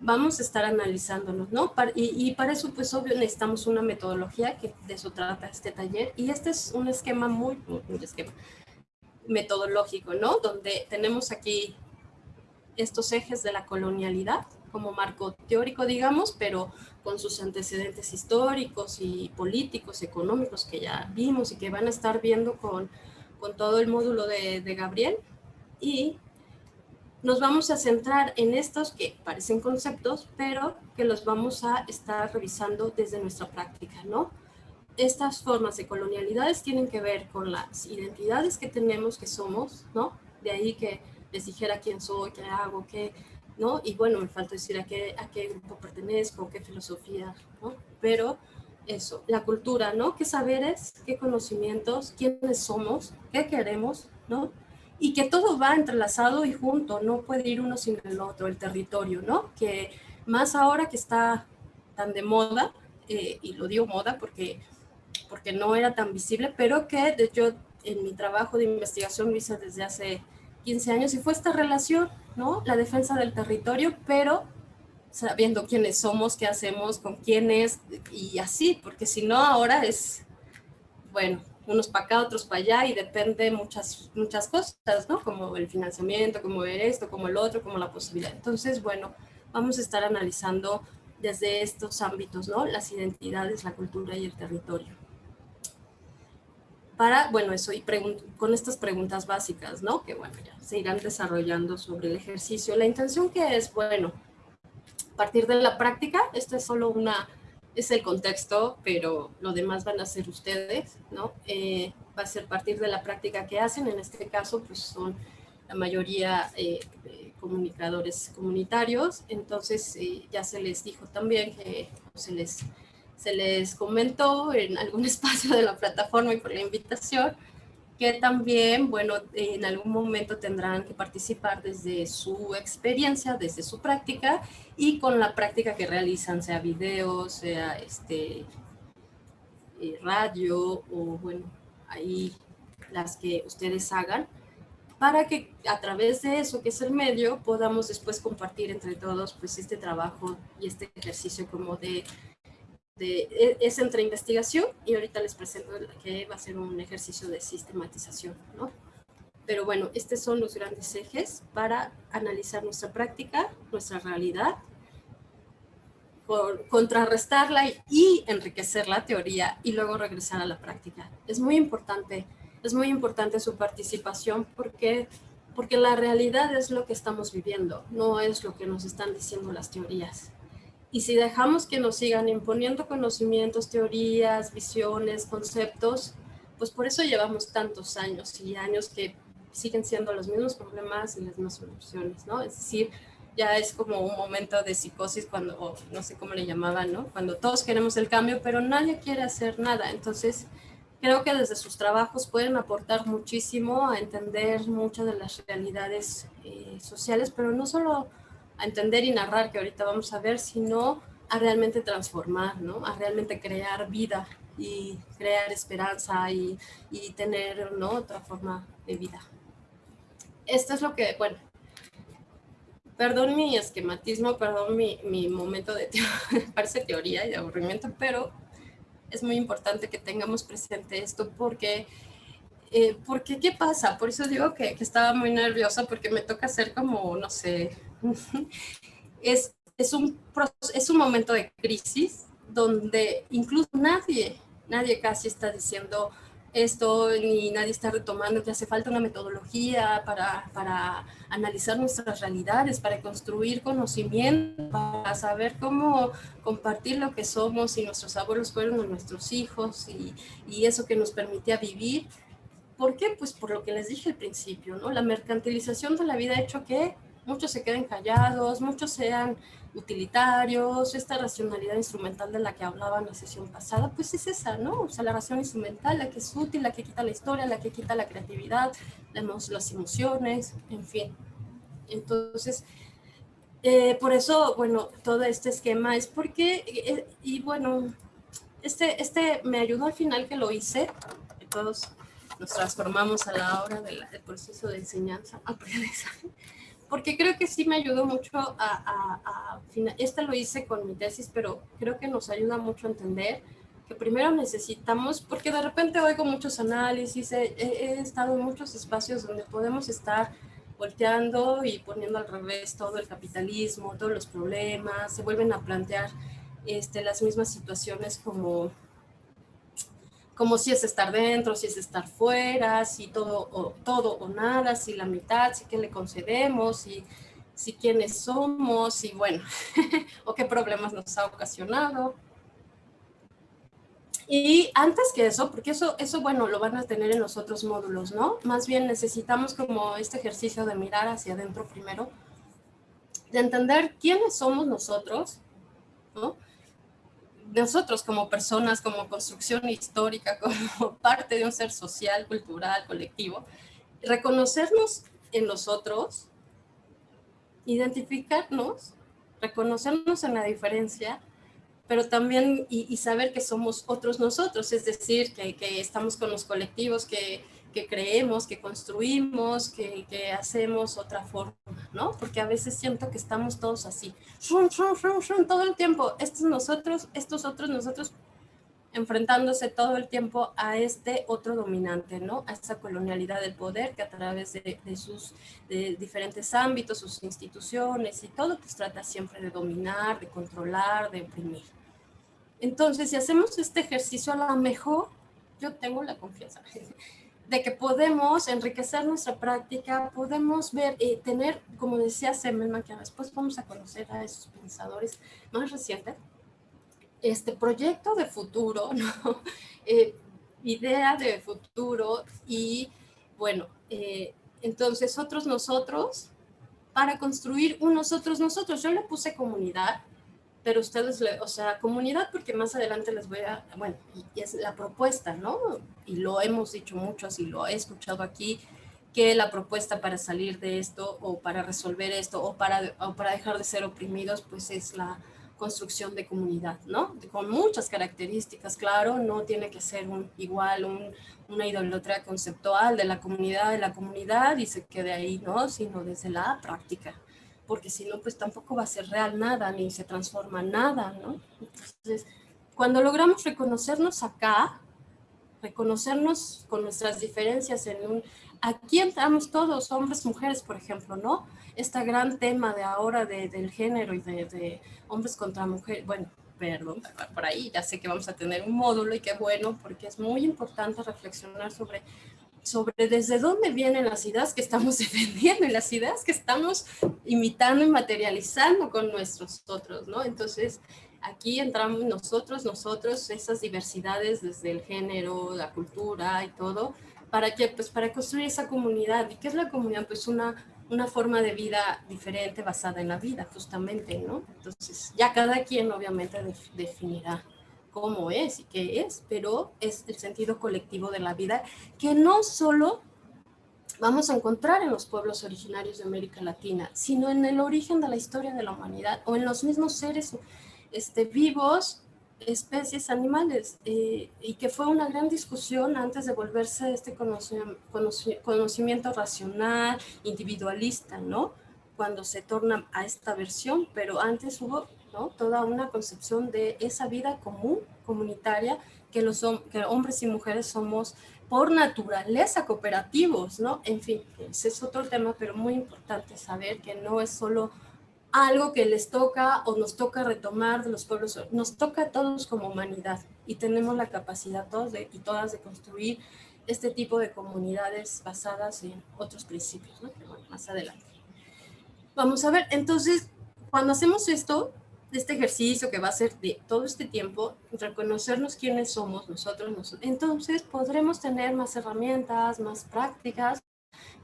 vamos a estar analizándonos, ¿no? y, para eso, pues obvio, necesitamos una metodología, que de eso trata este taller, y este es un esquema muy, un esquema metodológico, ¿no? Donde tenemos aquí estos ejes de la colonialidad como marco teórico, digamos, pero con sus antecedentes históricos y políticos, económicos que ya vimos y que van a estar viendo con con todo el módulo de, Gabriel y nos vamos a centrar en estos que parecen conceptos, pero que los vamos a estar revisando desde nuestra práctica, ¿no? Estas formas de colonialidades tienen que ver con las identidades que tenemos, que somos, ¿no? De ahí que les dijera quién soy, qué hago, qué, ¿no? Y bueno, me falta decir a qué, a qué grupo pertenezco, qué filosofía, ¿no? Pero eso, la cultura, ¿no? ¿Qué saberes, qué conocimientos, quiénes somos, qué queremos, ¿no? Y que todo va entrelazado y junto, no puede ir uno sin el otro, el territorio, ¿no? Que más ahora que está tan de moda, eh, y lo digo moda porque, porque no era tan visible, pero que yo en mi trabajo de investigación lo hice desde hace 15 años y fue esta relación, ¿no? La defensa del territorio, pero sabiendo quiénes somos, qué hacemos, con quiénes y así, porque si no ahora es, bueno, unos para acá, otros para allá y depende muchas, muchas cosas, ¿no? Como el financiamiento, como ver esto, como el otro, como la posibilidad. Entonces, bueno, vamos a estar analizando desde estos ámbitos, ¿no? Las identidades, la cultura y el territorio. Para, bueno, eso, y con estas preguntas básicas, ¿no? Que, bueno, ya se irán desarrollando sobre el ejercicio. La intención que es, bueno, partir de la práctica, esto es solo una, es el contexto, pero lo demás van a ser ustedes, ¿no? Eh, va a ser partir de la práctica que hacen, en este caso, pues son la mayoría eh, comunicadores comunitarios, entonces eh, ya se les dijo también que se les, se les comentó en algún espacio de la plataforma y por la invitación, que también, bueno, en algún momento tendrán que participar desde su experiencia, desde su práctica y con la práctica que realizan, sea video, sea este, eh, radio o bueno, ahí las que ustedes hagan, para que a través de eso, que es el medio, podamos después compartir entre todos pues este trabajo y este ejercicio como de de, e, es entre investigación y ahorita les presento que va a ser un ejercicio de sistematización, ¿no? Pero bueno, estos son los grandes ejes para analizar nuestra práctica, nuestra realidad, contrarrestarla y enriquecer la teoría y luego regresar a la práctica. Es muy importante, es muy importante su participación porque, porque la realidad es lo que estamos viviendo, no es lo que nos están diciendo las teorías. Y si dejamos que nos sigan imponiendo conocimientos, teorías, visiones, conceptos, pues por eso llevamos tantos años y años que siguen siendo los mismos problemas y las mismas soluciones, ¿no? Es decir, ya es como un momento de psicosis cuando, no sé cómo le llamaban, ¿no? Cuando todos queremos el cambio, pero nadie quiere hacer nada. Entonces, creo que desde sus trabajos pueden aportar muchísimo a entender muchas de las realidades eh, sociales, pero no solo a entender y narrar, que ahorita vamos a ver, sino a realmente transformar, ¿no? A realmente crear vida y crear esperanza y, y tener, ¿no? Otra forma de vida. Esto es lo que, bueno, perdón mi esquematismo, perdón mi, mi momento de, parece teoría y de aburrimiento, pero es muy importante que tengamos presente esto porque eh, porque, ¿qué pasa? Por eso digo que, que, estaba muy nerviosa porque me toca hacer como, no sé, es, es, un, es un momento de crisis donde incluso nadie, nadie casi está diciendo esto, ni nadie está retomando que hace falta una metodología para, para analizar nuestras realidades, para construir conocimiento, para saber cómo compartir lo que somos y nuestros abuelos fueron nuestros hijos y, y eso que nos permitía vivir. ¿Por qué? Pues por lo que les dije al principio, ¿no? La mercantilización de la vida ha hecho que muchos se queden callados, muchos sean utilitarios, esta racionalidad instrumental de la que hablaba en la sesión pasada, pues es esa, ¿no? O sea, la ración instrumental, la que es útil, la que quita la historia, la que quita la creatividad, las emociones, en fin. Entonces, eh, por eso, bueno, todo este esquema es porque, eh, y bueno, este, este me ayudó al final que lo hice, que todos nos transformamos a la hora del proceso de enseñanza-aprendizaje porque creo que sí me ayudó mucho a, a, a, esta lo hice con mi tesis, pero creo que nos ayuda mucho a entender que primero necesitamos, porque de repente oigo muchos análisis, he, he estado en muchos espacios donde podemos estar volteando y poniendo al revés todo el capitalismo, todos los problemas, se vuelven a plantear este, las mismas situaciones como como si es estar dentro, si es estar fuera, si todo o, todo o nada, si la mitad, si qué le concedemos, si, si quiénes somos, y bueno, o qué problemas nos ha ocasionado. Y antes que eso, porque eso, eso, bueno, lo van a tener en los otros módulos, ¿no? Más bien necesitamos como este ejercicio de mirar hacia adentro primero, de entender quiénes somos nosotros, ¿no? Nosotros como personas, como construcción histórica, como parte de un ser social, cultural, colectivo, reconocernos en nosotros, identificarnos, reconocernos en la diferencia, pero también y, saber que somos otros nosotros, es decir, que, que estamos con los colectivos, que, que creemos, que construimos, que, que, hacemos otra forma, ¿no? Porque a veces siento que estamos todos así, todo el tiempo, estos nosotros, estos otros nosotros, enfrentándose todo el tiempo a este otro dominante, ¿no? A esta colonialidad del poder que a través de, de sus de diferentes ámbitos, sus instituciones y todo, pues trata siempre de dominar, de controlar, de oprimir. Entonces, si hacemos este ejercicio a lo mejor, yo tengo la confianza de que podemos enriquecer nuestra práctica, podemos ver, y eh, tener, como decía Semmelman, que después vamos a conocer a esos pensadores más recientes, este proyecto de futuro, ¿no? Eh, idea de futuro y, bueno, eh, entonces otros nosotros, para construir un nosotros nosotros, yo le puse comunidad, pero ustedes, le, o sea, comunidad, porque más adelante les voy a, bueno, y es la propuesta, ¿no? Y lo hemos dicho muchos y lo he escuchado aquí, que la propuesta para salir de esto o para resolver esto o para, o para dejar de ser oprimidos, pues es la construcción de comunidad, ¿no? Con muchas características, claro, no tiene que ser un, igual un, una idolatría conceptual de la comunidad, de la comunidad y se quede ahí, ¿no? Sino desde la práctica porque si no, pues tampoco va a ser real nada, ni se transforma nada, ¿no? Entonces, cuando logramos reconocernos acá, reconocernos con nuestras diferencias en un... Aquí entramos todos, hombres, mujeres, por ejemplo, ¿no? Este gran tema de ahora de, del género y de, de hombres contra mujeres, bueno, perdón, por ahí ya sé que vamos a tener un módulo y qué bueno, porque es muy importante reflexionar sobre sobre desde dónde vienen las ideas que estamos defendiendo y las ideas que estamos imitando y materializando con nuestros otros, ¿no? Entonces, aquí entramos nosotros, nosotros, esas diversidades desde el género, la cultura y todo, ¿para qué? Pues para construir esa comunidad. ¿Y qué es la comunidad? Pues una, una forma de vida diferente basada en la vida, justamente, ¿no? Entonces, ya cada quien obviamente definirá cómo es y qué es, pero es el sentido colectivo de la vida que no solo vamos a encontrar en los pueblos originarios de América Latina, sino en el origen de la historia de la humanidad o en los mismos seres este, vivos, especies, animales, eh, y que fue una gran discusión antes de volverse este conocimiento racional, individualista, ¿no? Cuando se torna a esta versión, pero antes hubo toda una concepción de esa vida común, comunitaria, que los que hombres y mujeres somos por naturaleza cooperativos, ¿no? En fin, ese es otro tema, pero muy importante saber que no es solo algo que les toca o nos toca retomar de los pueblos, nos toca a todos como humanidad y tenemos la capacidad todos de, y todas de construir este tipo de comunidades basadas en otros principios, ¿no? más adelante. Vamos a ver, entonces, cuando hacemos esto, este ejercicio que va a ser de todo este tiempo, reconocernos quiénes somos nosotros, nosotros, entonces podremos tener más herramientas, más prácticas,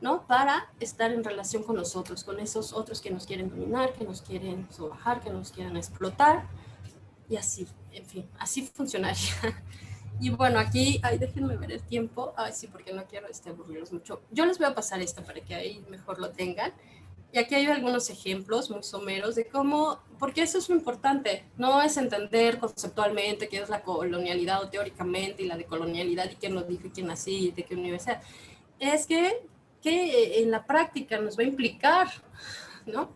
¿no? Para estar en relación con nosotros, con esos otros que nos quieren dominar, que nos quieren sobajar, que nos quieren explotar, y así, en fin, así funcionaría. Y bueno, aquí, ay, déjenme ver el tiempo, ay, sí, porque no quiero este, aburrirlos mucho. Yo les voy a pasar esto para que ahí mejor lo tengan. Y aquí hay algunos ejemplos muy someros de cómo, porque eso es lo importante, no es entender conceptualmente qué es la colonialidad o teóricamente y la decolonialidad y quién lo dijo y quién así y de qué universidad. Es que, que en la práctica nos va a implicar, ¿no?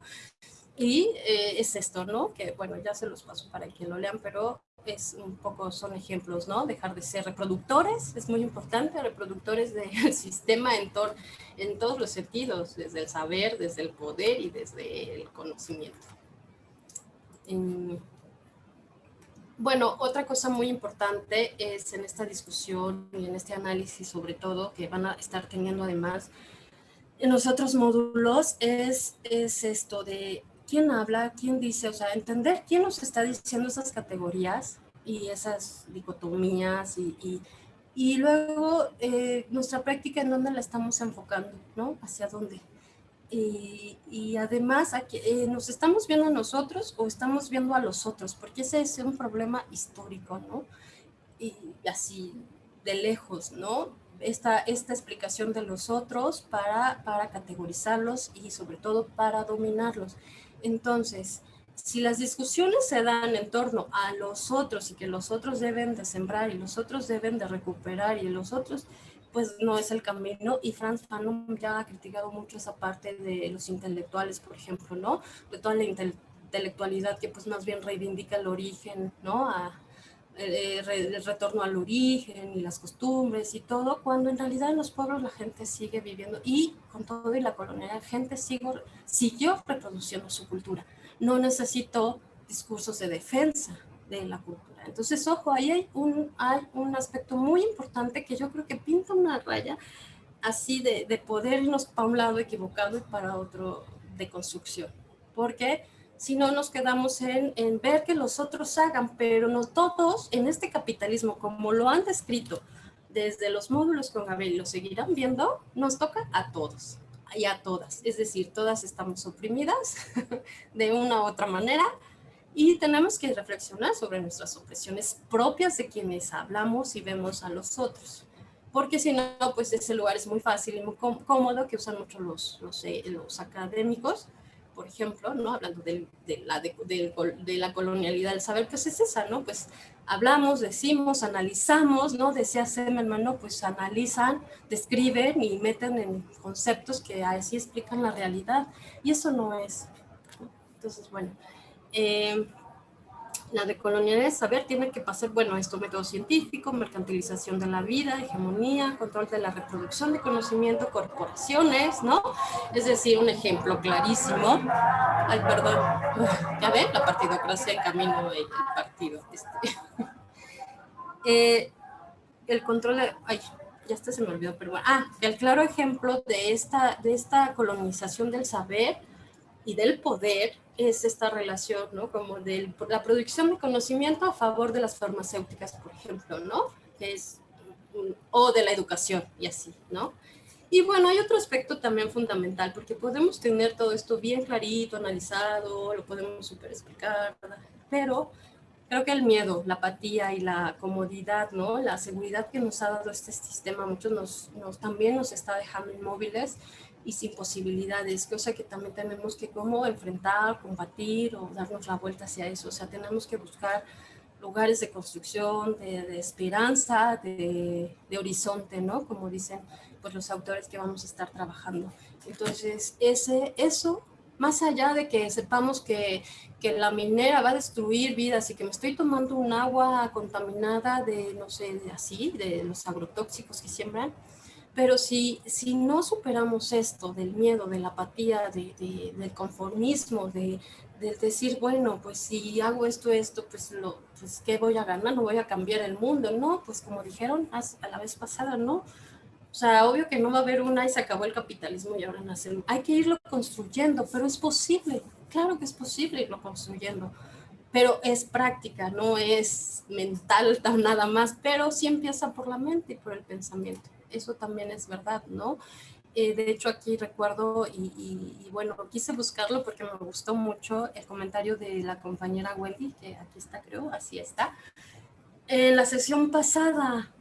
Y eh, es esto, ¿no? Que bueno, ya se los paso para que lo lean, pero es un poco, son ejemplos, ¿no? Dejar de ser reproductores, es muy importante, reproductores del sistema en, en todos los sentidos, desde el saber, desde el poder y desde el conocimiento. bueno, otra cosa muy importante es en esta discusión y en este análisis sobre todo que van a estar teniendo además en los otros módulos es, es esto de quién habla, quién dice, o sea, entender quién nos está diciendo esas categorías y esas dicotomías y, y, luego eh, nuestra práctica en dónde la estamos enfocando, ¿no? Hacia dónde. y, y además aquí, eh, nos estamos viendo a nosotros o estamos viendo a los otros, porque ese es un problema histórico, ¿no? Y así de lejos, ¿no? Esta, esta explicación de los otros para, para categorizarlos y sobre todo para dominarlos. Entonces, si las discusiones se dan en torno a los otros y que los otros deben de sembrar y los otros deben de recuperar y los otros, pues no es el camino. Y Franz Fanon ya ha criticado mucho esa parte de los intelectuales, por ejemplo, ¿no? De toda la intelectualidad que pues más bien reivindica el origen, ¿no? Eh, el retorno al origen y las costumbres y todo, cuando en realidad en los pueblos la gente sigue viviendo y con todo y la colonia, la gente sigo, siguió reproduciendo su cultura no necesito discursos de defensa de la cultura. Entonces, ojo, ahí hay un, hay un aspecto muy importante que yo creo que pinta una raya así de, de poder irnos para un lado equivocado y para otro de construcción. Porque si no nos quedamos en, ver que los otros hagan, pero no todos en este capitalismo, como lo han descrito desde los módulos con Gabriel, lo seguirán viendo, nos toca a todos y a todas. Es decir, todas estamos oprimidas de una u otra manera y tenemos que reflexionar sobre nuestras opresiones propias de quienes hablamos y vemos a los otros. Porque si no, pues ese lugar es muy fácil y muy cómodo que usan mucho los, eh, los académicos, por ejemplo, ¿no? hablando de, la, de, de, la colonialidad del saber, pues es esa, ¿no? Pues hablamos, decimos, analizamos, ¿no? Decía Semelman, ¿no? Pues analizan, describen y meten en conceptos que así explican la realidad. Y eso no es. Entonces, bueno, eh, la decolonialidad del saber tiene que pasar, bueno, esto método científico, mercantilización de la vida, hegemonía, control de la reproducción de conocimiento, corporaciones, ¿no? Es decir, un ejemplo clarísimo. Ay, perdón. Ya ven, la partidocracia en camino del partido. Este. Eh, el control de... Ay, ya está se me olvidó, pero bueno. Ah, el claro ejemplo de esta, de esta colonización del saber y del poder es esta relación, ¿no? Como de la producción de conocimiento a favor de las farmacéuticas, por ejemplo, ¿no? Es, o de la educación y así, ¿no? Y bueno, hay otro aspecto también fundamental, porque podemos tener todo esto bien clarito, analizado, lo podemos super explicar, pero creo que el miedo, la apatía y la comodidad, ¿no? La seguridad que nos ha dado este sistema, muchos nos, nos también nos está dejando inmóviles y sin posibilidades, cosa que también tenemos que como enfrentar, combatir o darnos la vuelta hacia eso. O sea, tenemos que buscar lugares de construcción, de, esperanza, de, de, horizonte, ¿no? Como dicen pues, los autores que vamos a estar trabajando. Entonces, ese, eso, más allá de que sepamos que, que la minera va a destruir vidas y que me estoy tomando un agua contaminada de, no sé, de así, de los agrotóxicos que siembran, pero si, si no superamos esto del miedo, de la apatía, de, del conformismo, de, decir, bueno, pues si hago esto, esto, pues, lo, pues ¿qué voy a ganar? No voy a cambiar el mundo, ¿no? Pues como dijeron a la vez pasada, ¿no? O sea, obvio que no va a haber una y se acabó el capitalismo y ahora nace. Hay que irlo construyendo, pero es posible. Claro que es posible irlo construyendo. Pero es práctica, no es mental nada más, pero sí empieza por la mente y por el pensamiento eso también es verdad, ¿no? Eh, de hecho, aquí recuerdo, y, bueno, quise buscarlo porque me gustó mucho el comentario de la compañera Wendy, que aquí está, creo, así está. En la sesión pasada,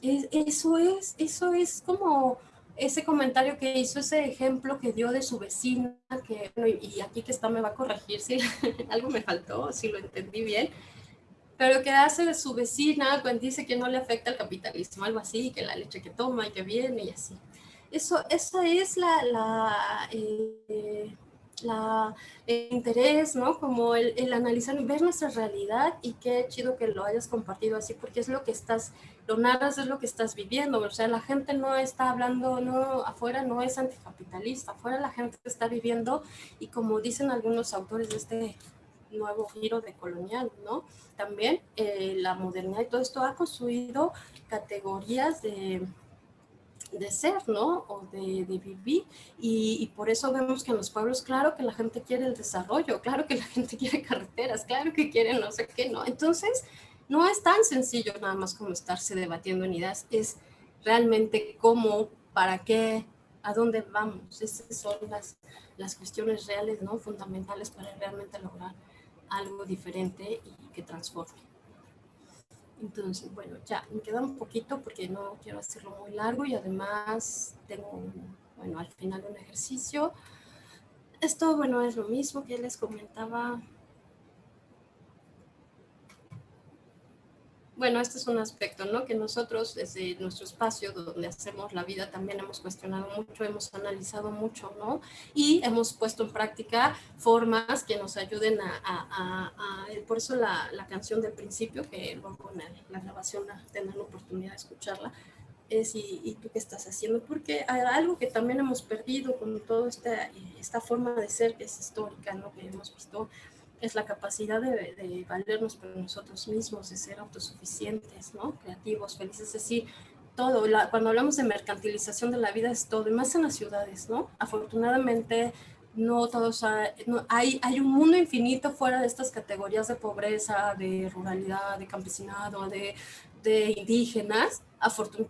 eso es, eso es como ese comentario que hizo, ese ejemplo que dio de su vecina, que, y aquí que está me va a corregir si algo me faltó, si lo entendí bien, pero que hace de su vecina cuando dice que no le afecta el capitalismo, algo así, que la leche que toma y que viene y así. Eso, esa es la, la, eh, la el interés, ¿no? Como el, el, analizar, ver nuestra realidad y qué chido que lo hayas compartido así, porque es lo que estás, lo narras es lo que estás viviendo, o sea, la gente no está hablando, no, afuera no es anticapitalista, afuera la gente está viviendo y como dicen algunos autores de este nuevo giro de colonial, ¿no? También eh, la modernidad y todo esto ha construido categorías de, de ser, ¿no? O de, de vivir. Y, y, por eso vemos que en los pueblos, claro que la gente quiere el desarrollo, claro que la gente quiere carreteras, claro que quiere no sé qué, ¿no? Entonces, no es tan sencillo nada más como estarse debatiendo en ideas, es realmente cómo, para qué, ¿A dónde vamos? Esas son las, las cuestiones reales, ¿no? Fundamentales para realmente lograr algo diferente y que transforme. Entonces, bueno, ya, me queda un poquito porque no quiero hacerlo muy largo y además tengo, bueno, al final un ejercicio. Esto, bueno, es lo mismo que les comentaba bueno, este es un aspecto, ¿no? Que nosotros desde nuestro espacio donde hacemos la vida también hemos cuestionado mucho, hemos analizado mucho, ¿no? Y hemos puesto en práctica formas que nos ayuden a, por eso la, canción del principio, que luego en la grabación tendrán la oportunidad de escucharla, es ¿y, tú qué estás haciendo? Porque hay algo que también hemos perdido con toda esta, esta forma de ser que es histórica, ¿no? Que hemos visto es la capacidad de, valernos por nosotros mismos, de ser autosuficientes, ¿no? creativos, felices, es decir, todo. cuando hablamos de mercantilización de la vida es todo, y más en las ciudades, ¿no? Afortunadamente, no todos hay, hay un mundo infinito fuera de estas categorías de pobreza, de ruralidad, de campesinado, de, de indígenas,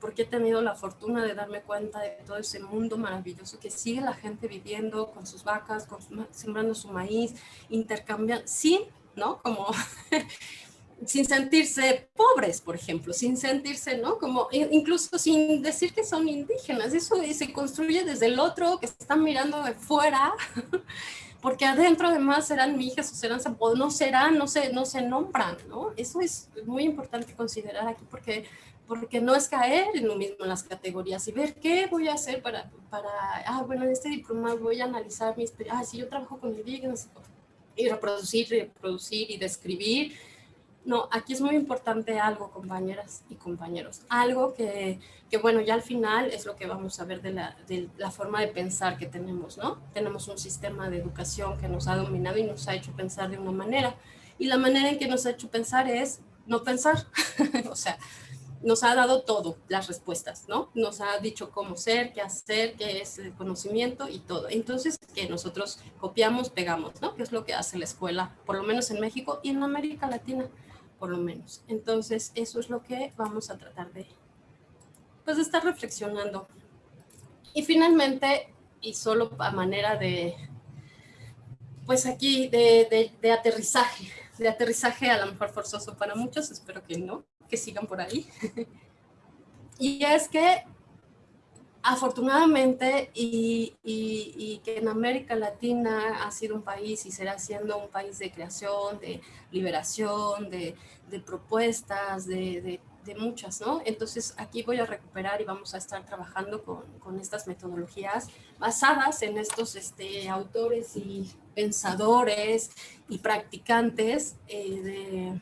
porque he tenido la fortuna de darme cuenta de todo ese mundo maravilloso que sigue la gente viviendo con sus vacas, con sembrando su maíz, intercambiando, sin, ¿no? Como sin sentirse pobres, por ejemplo, sin sentirse, ¿no? Como incluso sin decir que son indígenas, eso se construye desde el otro que están mirando de fuera, porque adentro además serán mijas o serán, no serán, no se, no se nombran, ¿no? Eso es muy importante considerar aquí porque porque no es caer en lo mismo en las categorías y ver qué voy a hacer para, para ah, bueno, en este diploma voy a analizar mi experiencia, ah, si yo trabajo con indígenas y reproducir, reproducir y describir. No, aquí es muy importante algo, compañeras y compañeros, algo que, que bueno, ya al final es lo que vamos a ver de la, de la forma de pensar que tenemos, ¿no? Tenemos un sistema de educación que nos ha dominado y nos ha hecho pensar de una manera, y la manera en que nos ha hecho pensar es no pensar, o sea, nos ha dado todo, las respuestas, ¿no? Nos ha dicho cómo ser, qué hacer, qué es el conocimiento y todo. Entonces, que nosotros copiamos, pegamos, ¿no? Que es lo que hace la escuela, por lo menos en México y en América Latina, por lo menos. Entonces, eso es lo que vamos a tratar de, pues, de estar reflexionando. Y finalmente, y solo a manera de, pues aquí, de, de, de aterrizaje, de aterrizaje a lo mejor forzoso para muchos, espero que no, que sigan por ahí. y es que afortunadamente y, que en América Latina ha sido un país y será siendo un país de creación, de liberación, de, propuestas, de, muchas, ¿no? Entonces aquí voy a recuperar y vamos a estar trabajando con, con estas metodologías basadas en estos este, autores y pensadores y practicantes eh, de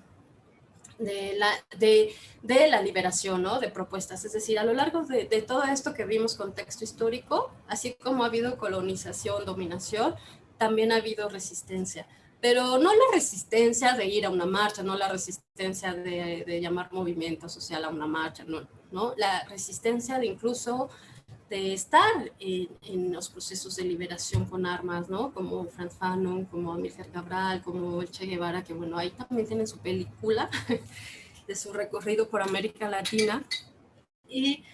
de la, de, de la liberación, ¿no? De propuestas. Es decir, a lo largo de, de, todo esto que vimos con texto histórico, así como ha habido colonización, dominación, también ha habido resistencia. Pero no la resistencia de ir a una marcha, no la resistencia de, de llamar movimiento social a una marcha, no, no. La resistencia de incluso de estar en, los procesos de liberación con armas, ¿no? Como Franz Fanon, como Amílcar Cabral, como el Che Guevara, que bueno, ahí también tienen su película de su recorrido por América Latina. Y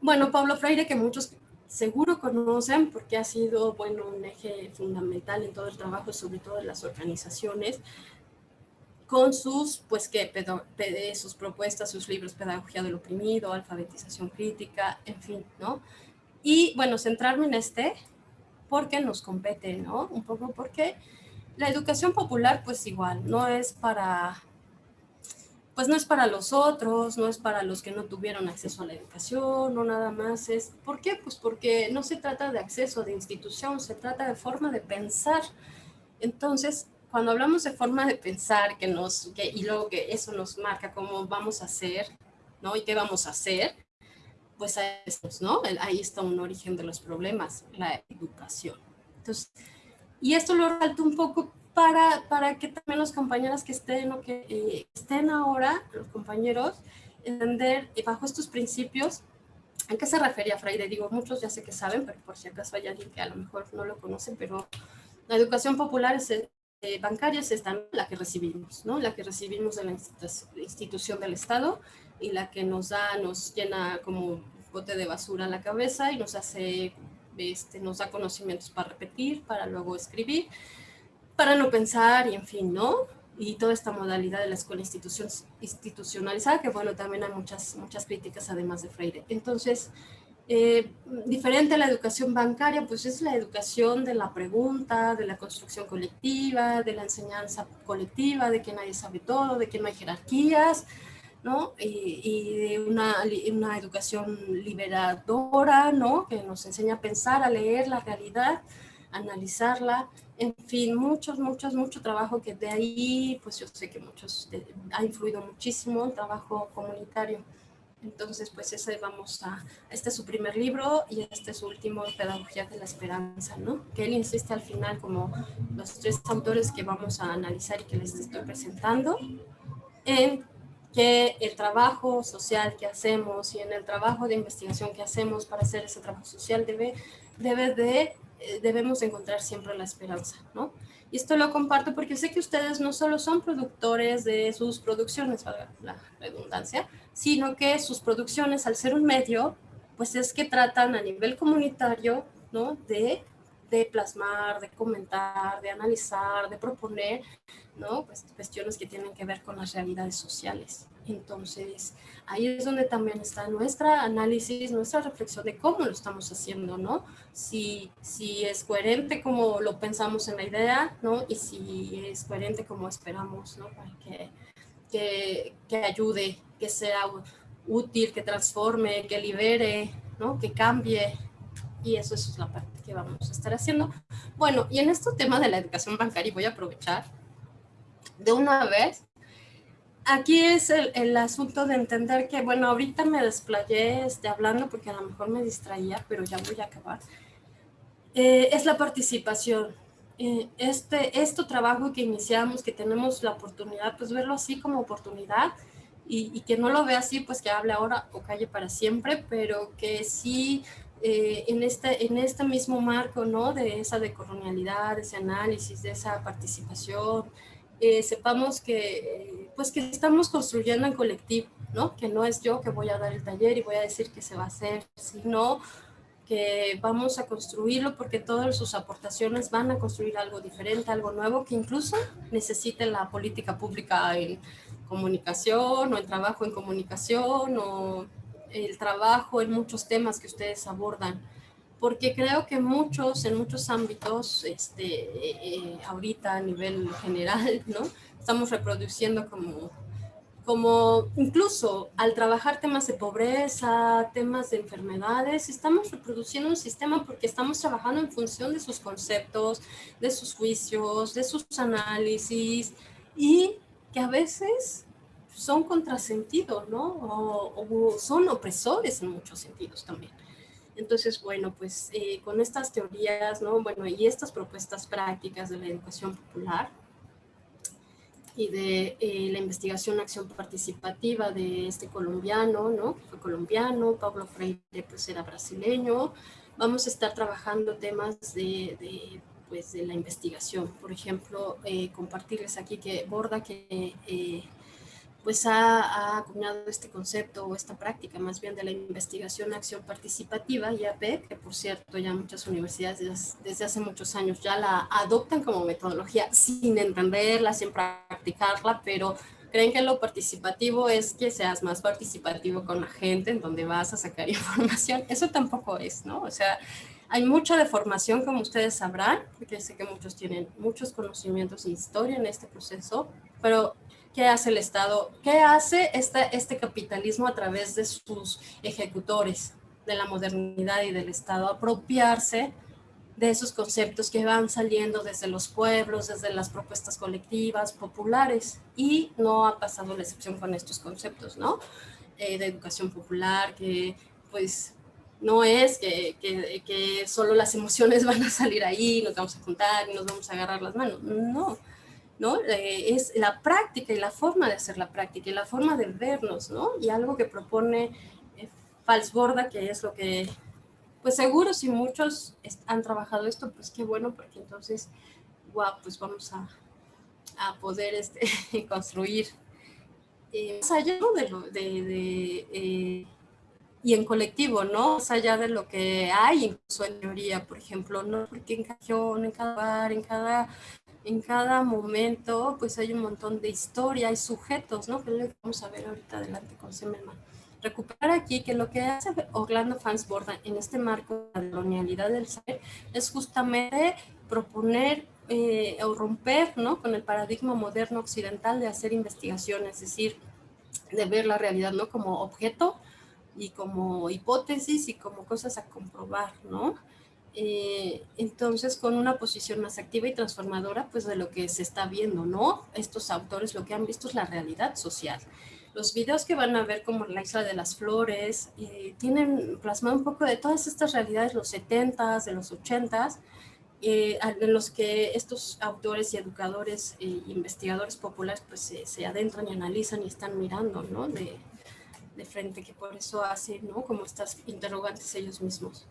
bueno, Pablo Freire, que muchos seguro conocen porque ha sido, bueno, un eje fundamental en todo el trabajo, sobre todo en las organizaciones, con sus, pues, sus propuestas, sus libros, Pedagogía del Oprimido, Alfabetización Crítica, en fin, ¿no? Y, bueno, centrarme en este porque nos compete, ¿no? Un poco porque la educación popular, pues, igual, no es para, pues, no es para los otros, no es para los que no tuvieron acceso a la educación, no nada más es, ¿por qué? Pues porque no se trata de acceso de institución, se trata de forma de pensar. Entonces, cuando hablamos de forma de pensar que nos, que, y luego que eso nos marca cómo vamos a hacer, ¿no? Y qué vamos a hacer, pues ahí, ¿no? ahí está un origen de los problemas, la educación. Entonces, y esto lo resalto un poco para, para que también los compañeras que estén o que eh, estén ahora, los compañeros, entender bajo estos principios ¿A qué se refería Freire? Digo, muchos ya sé que saben, pero por si acaso hay alguien que a lo mejor no lo conoce, pero la educación popular es bancarias están la que recibimos, ¿no? La que recibimos de la institución del Estado y la que nos da, nos llena como bote de basura a la cabeza y nos hace, este, nos da conocimientos para repetir, para luego escribir, para no pensar y en fin, ¿no? Y toda esta modalidad de la escuela institucionalizada, que bueno, también hay muchas, muchas críticas además de Freire. Entonces, eh, diferente a la educación bancaria, pues es la educación de la pregunta, de la construcción colectiva, de la enseñanza colectiva, de que nadie sabe todo, de que no hay jerarquías, ¿no? Y, de una, una, educación liberadora, ¿no? Que nos enseña a pensar, a leer la realidad, analizarla, en fin, muchos, muchos, mucho trabajo que de ahí, pues yo sé que muchos, ha influido muchísimo el trabajo comunitario. Entonces, pues ese vamos a, este es su primer libro y este es su último, Pedagogía de la Esperanza, ¿no? Que él insiste al final como los tres autores que vamos a analizar y que les estoy presentando, en que el trabajo social que hacemos y en el trabajo de investigación que hacemos para hacer ese trabajo social debe, debe de, eh, debemos encontrar siempre la esperanza, ¿no? Y esto lo comparto porque sé que ustedes no solo son productores de sus producciones, valga la redundancia, sino que sus producciones, al ser un medio, pues es que tratan a nivel comunitario, ¿no? De de plasmar, de comentar, de analizar, de proponer, ¿no? Pues cuestiones que tienen que ver con las realidades sociales. Entonces, ahí es donde también está nuestra análisis, nuestra reflexión de cómo lo estamos haciendo, ¿no? Si, si es coherente como lo pensamos en la idea, ¿no? Y si es coherente como esperamos, ¿no? Para que, que, que ayude, que sea útil, que transforme, que libere, ¿no? Que cambie. Y eso, eso es la parte que vamos a estar haciendo. Bueno, y en este tema de la educación bancaria voy a aprovechar de una vez. Aquí es el, el asunto de entender que, bueno, ahorita me desplayé este, hablando porque a lo mejor me distraía, pero ya voy a acabar. Eh, es la participación. Eh, este, este trabajo que iniciamos, que tenemos la oportunidad, pues verlo así como oportunidad y, y, que no lo vea así, pues que hable ahora o calle para siempre, pero que sí eh, en, este, en este mismo marco, ¿no? De esa decolonialidad, de ese análisis, de esa participación, eh, sepamos que, pues que estamos construyendo en colectivo, ¿no? Que no es yo que voy a dar el taller y voy a decir que se va a hacer, sino que vamos a construirlo porque todas sus aportaciones van a construir algo diferente, algo nuevo que incluso necesite la política pública en comunicación o el trabajo en comunicación o el trabajo en muchos temas que ustedes abordan, porque creo que muchos, en muchos ámbitos, este, eh, eh, ahorita a nivel general, ¿no? Estamos reproduciendo como, como incluso al trabajar temas de pobreza, temas de enfermedades, estamos reproduciendo un sistema porque estamos trabajando en función de sus conceptos, de sus juicios, de sus análisis y que a veces son contrasentidos, ¿no? O, son opresores en muchos sentidos también. Entonces, bueno, pues eh, con estas teorías, ¿no? Bueno, y estas propuestas prácticas de la educación popular y de eh, la investigación acción participativa de este colombiano, ¿no? Fue colombiano, Pablo Freire pues era brasileño. Vamos a estar trabajando temas de, de pues, de la investigación. Por ejemplo, eh, compartirles aquí que Borda, que pues ha, acuñado este concepto o esta práctica más bien de la investigación acción participativa, IAP, que por cierto ya muchas universidades desde, hace muchos años ya la adoptan como metodología sin entenderla, sin practicarla, pero creen que lo participativo es que seas más participativo con la gente en donde vas a sacar información. Eso tampoco es, ¿no? O sea, hay mucha deformación, como ustedes sabrán, porque sé que muchos tienen muchos conocimientos e historia en este proceso, pero ¿Qué hace el Estado? ¿Qué hace este, este capitalismo a través de sus ejecutores de la modernidad y del Estado? Apropiarse de esos conceptos que van saliendo desde los pueblos, desde las propuestas colectivas, populares, y no ha pasado la excepción con estos conceptos, ¿no? Eh, de educación popular, que pues no es que, que, que, solo las emociones van a salir ahí, nos vamos a juntar y nos vamos a agarrar las manos, no, ¿no? Eh, es la práctica y la forma de hacer la práctica y la forma de vernos, ¿no? Y algo que propone eh, Falsborda, que es lo que, pues seguro si muchos han trabajado esto, pues qué bueno, porque entonces, wow, pues vamos a, a poder este, construir. Eh, más allá de, de, de y en colectivo, ¿no? Más allá de lo que hay incluso en teoría, por ejemplo, ¿no? Porque en cada en cada lugar, en cada, en cada momento, pues hay un montón de historia, hay sujetos, ¿no? Que lo vamos a ver ahorita adelante con Semelman. Recuperar aquí que lo que hace Orlando Fansborda en este marco de la colonialidad del saber es justamente proponer eh, o romper ¿no? con el paradigma moderno occidental de hacer investigación, es decir, de ver la realidad ¿no? como objeto y como hipótesis y como cosas a comprobar, ¿no? Eh, entonces, con una posición más activa y transformadora, pues de lo que se está viendo, ¿no? Estos autores lo que han visto es la realidad social. Los videos que van a ver como la isla de las flores, eh, tienen plasmado un poco de todas estas realidades, los 70s, de los 80s, eh, en los que estos autores y educadores e investigadores populares pues se, adentran y analizan y están mirando, ¿no? De, de, frente, que por eso hacen, ¿no? Como estas interrogantes ellos mismos.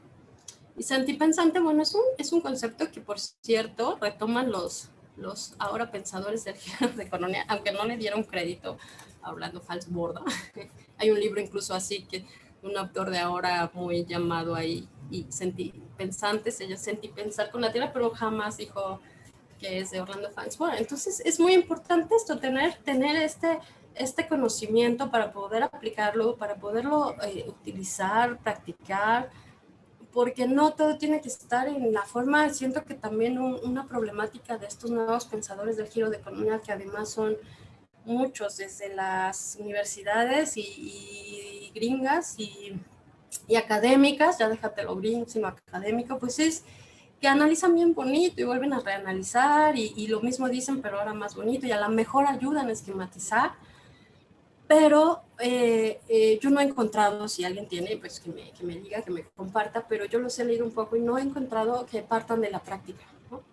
Y santipensante, bueno, es un, es un concepto que, por cierto, retoman los, los ahora pensadores del género de economía, aunque no le dieron crédito hablando borda Hay un libro incluso así que un autor de ahora muy llamado ahí y sentí pensantes, ella sentí pensar con la tierra, pero jamás dijo que es de Orlando Fans. Bueno, entonces es muy importante esto, tener, tener este, este conocimiento para poder aplicarlo, para poderlo eh, utilizar, practicar, porque no todo tiene que estar en la forma, siento que también una problemática de estos nuevos pensadores del giro de economía, que además son muchos desde las universidades y, y gringas y y académicas, ya déjate lo gringo, sino académico, pues es que analizan bien bonito y vuelven a reanalizar y, lo mismo dicen, pero ahora más bonito y a lo mejor ayudan a esquematizar, pero eh, eh, yo no he encontrado, si alguien tiene, pues que me, que me, diga, que me comparta, pero yo los he leído un poco y no he encontrado que partan de la práctica. ¿no?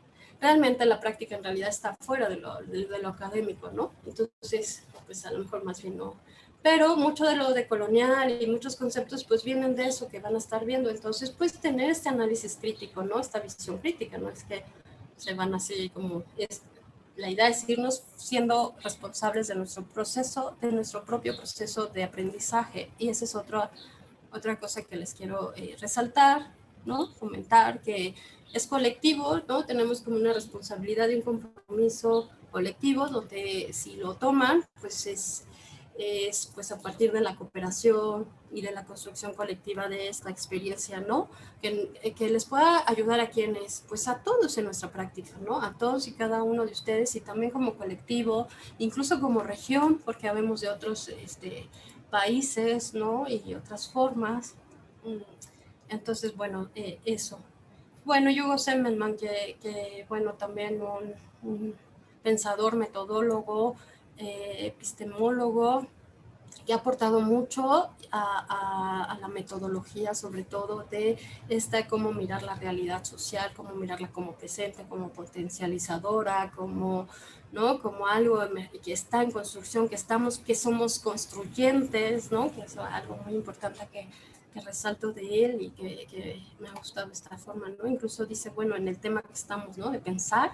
Realmente la práctica en realidad está fuera de lo, de, de lo académico, ¿no? Entonces, pues a lo mejor más bien no, pero mucho de lo de colonial y muchos conceptos pues vienen de eso que van a estar viendo, entonces pues tener este análisis crítico, ¿no? Esta visión crítica, no es que se van así como, la idea es irnos siendo responsables de nuestro proceso, de nuestro propio proceso de aprendizaje y esa es otra, otra cosa que les quiero eh, resaltar, ¿no? Comentar que es colectivo, ¿no? Tenemos como una responsabilidad y un compromiso colectivo donde si lo toman, pues es es pues a partir de la cooperación y de la construcción colectiva de esta experiencia, ¿no? Que, que, les pueda ayudar a quienes, pues a todos en nuestra práctica, ¿no? A todos y cada uno de ustedes y también como colectivo, incluso como región, porque habemos de otros este, países, ¿no? Y otras formas. Mm, entonces, bueno, eh, eso. Bueno, Hugo Semmelman, que, que bueno, también un pensador, metodólogo, eh, epistemólogo que ha aportado mucho a, la metodología, sobre todo de esta, cómo mirar la realidad social, cómo mirarla como presente, como potencializadora, como, ¿no? como algo que está en construcción, que, estamos, que somos construyentes, ¿no? que es algo muy importante que, resalto de él y que, que, me ha gustado esta forma. ¿no? Incluso dice, bueno, en el tema que estamos, ¿no? de pensar,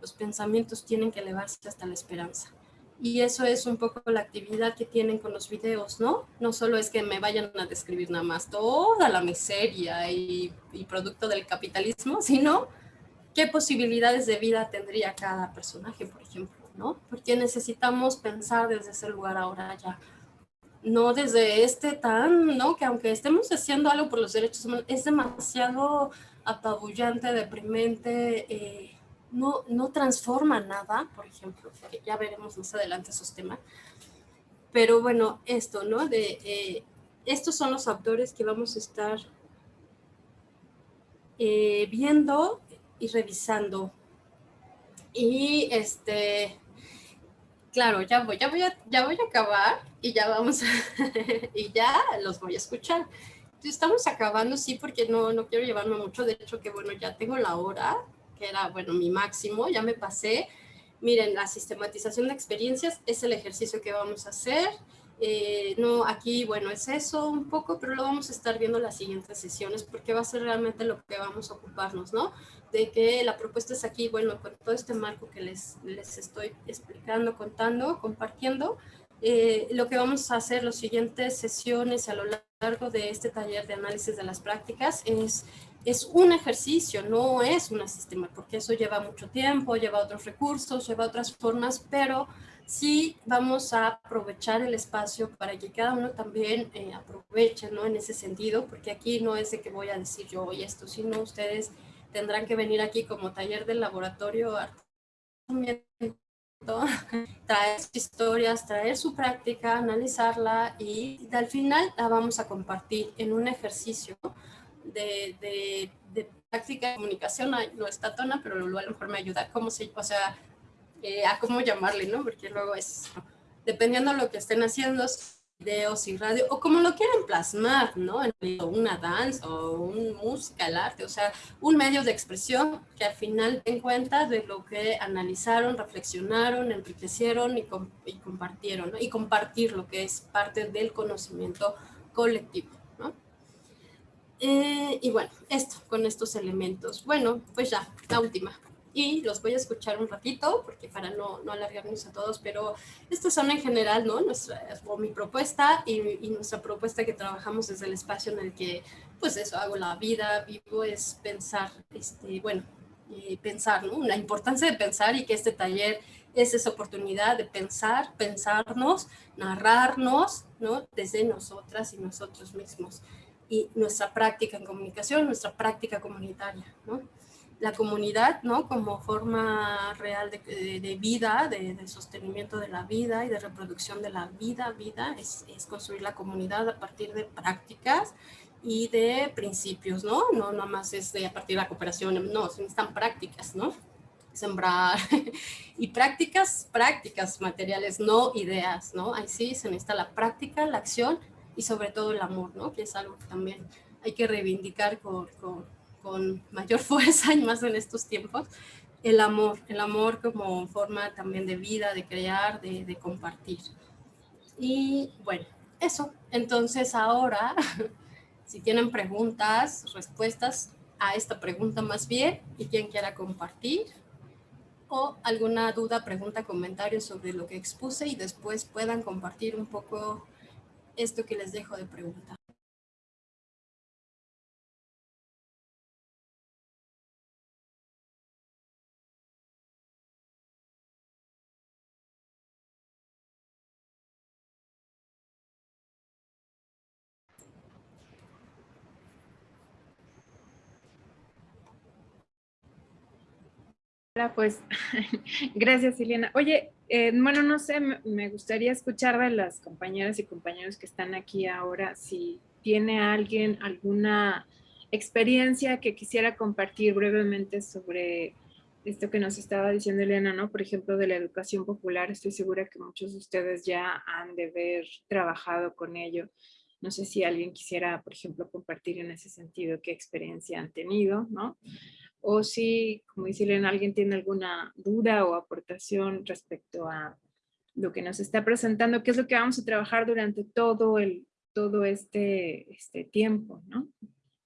los pensamientos tienen que elevarse hasta la esperanza y eso es un poco la actividad que tienen con los videos, ¿no? No solo es que me vayan a describir nada más toda la miseria y, producto del capitalismo, sino qué posibilidades de vida tendría cada personaje, por ejemplo, ¿no? Porque necesitamos pensar desde ese lugar ahora ya, no desde este tan, ¿no? Que aunque estemos haciendo algo por los derechos humanos, es demasiado apabullante, deprimente, eh, no, no transforma nada, por ejemplo, que ya veremos más adelante esos temas. Pero bueno, esto, ¿no? De, eh, estos son los autores que vamos a estar eh, viendo y revisando. Y este, claro, ya voy, ya voy a, ya voy a acabar y ya vamos a, y ya los voy a escuchar. Estamos acabando, sí, porque no, no quiero llevarme mucho. De hecho, que bueno, ya tengo la hora que era, bueno, mi máximo, ya me pasé. Miren, la sistematización de experiencias es el ejercicio que vamos a hacer. Eh, no, aquí, bueno, es eso un poco, pero lo vamos a estar viendo en las siguientes sesiones porque va a ser realmente lo que vamos a ocuparnos, ¿no? De que la propuesta es aquí, bueno, con todo este marco que les, les estoy explicando, contando, compartiendo, eh, lo que vamos a hacer las siguientes sesiones a lo largo de este taller de análisis de las prácticas es, es un ejercicio, no es un sistema, porque eso lleva mucho tiempo, lleva otros recursos, lleva otras formas, pero sí vamos a aprovechar el espacio para que cada uno también eh, aproveche, ¿no? En ese sentido, porque aquí no es de que voy a decir yo hoy esto, sino ustedes tendrán que venir aquí como taller del laboratorio traer sus historias, traer su práctica, analizarla y al final la vamos a compartir en un ejercicio de, de, de práctica de comunicación. No está tona, pero a lo mejor me ayuda. ¿Cómo se, o sea, eh, a cómo llamarle, ¿no? Porque luego es, dependiendo de lo que estén haciendo, videos y radio, o como lo quieran plasmar, ¿no? En una danza o un música, el arte, o sea, un medio de expresión que al final den cuenta de lo que analizaron, reflexionaron, enriquecieron y, y compartieron, ¿no? Y compartir lo que es parte del conocimiento colectivo. Eh, y bueno, esto, con estos elementos. Bueno, pues ya, la última y los voy a escuchar un ratito porque para no, no alargarnos a todos, pero estas son en general, ¿no? Nuestra, mi propuesta y, y, nuestra propuesta que trabajamos desde el espacio en el que, pues eso, hago la vida, vivo, es pensar, este, bueno, eh, pensar, ¿no? La importancia de pensar y que este taller es esa oportunidad de pensar, pensarnos, narrarnos, ¿no? Desde nosotras y nosotros mismos. Y nuestra práctica en comunicación, nuestra práctica comunitaria, ¿no? la comunidad, ¿no? Como forma real de, de, vida, de, de, sostenimiento de la vida y de reproducción de la vida, vida, es, es, construir la comunidad a partir de prácticas y de principios, ¿no? No nada más es de a partir de la cooperación, no, están prácticas, ¿no? Sembrar y prácticas, prácticas materiales, no ideas, ¿no? Ahí sí se necesita la práctica, la acción y sobre todo el amor, ¿no? Que es algo que también hay que reivindicar con, con con mayor fuerza y más en estos tiempos, el amor, el amor como forma también de vida, de crear, de, de compartir. Y bueno, eso. Entonces ahora, si tienen preguntas, respuestas a esta pregunta más bien, y quien quiera compartir, o alguna duda, pregunta, comentario sobre lo que expuse y después puedan compartir un poco esto que les dejo de pregunta. Pues gracias, Eliana. Oye, eh, bueno, no sé, me gustaría escuchar de las compañeras y compañeros que están aquí ahora, si tiene alguien alguna experiencia que quisiera compartir brevemente sobre esto que nos estaba diciendo Eliana, ¿no? Por ejemplo, de la educación popular, estoy segura que muchos de ustedes ya han de haber trabajado con ello. No sé si alguien quisiera, por ejemplo, compartir en ese sentido qué experiencia han tenido, ¿no? O si, como dice Elena, alguien tiene alguna duda o aportación respecto a lo que nos está presentando, qué es lo que vamos a trabajar durante todo, el, todo este, este tiempo, ¿no?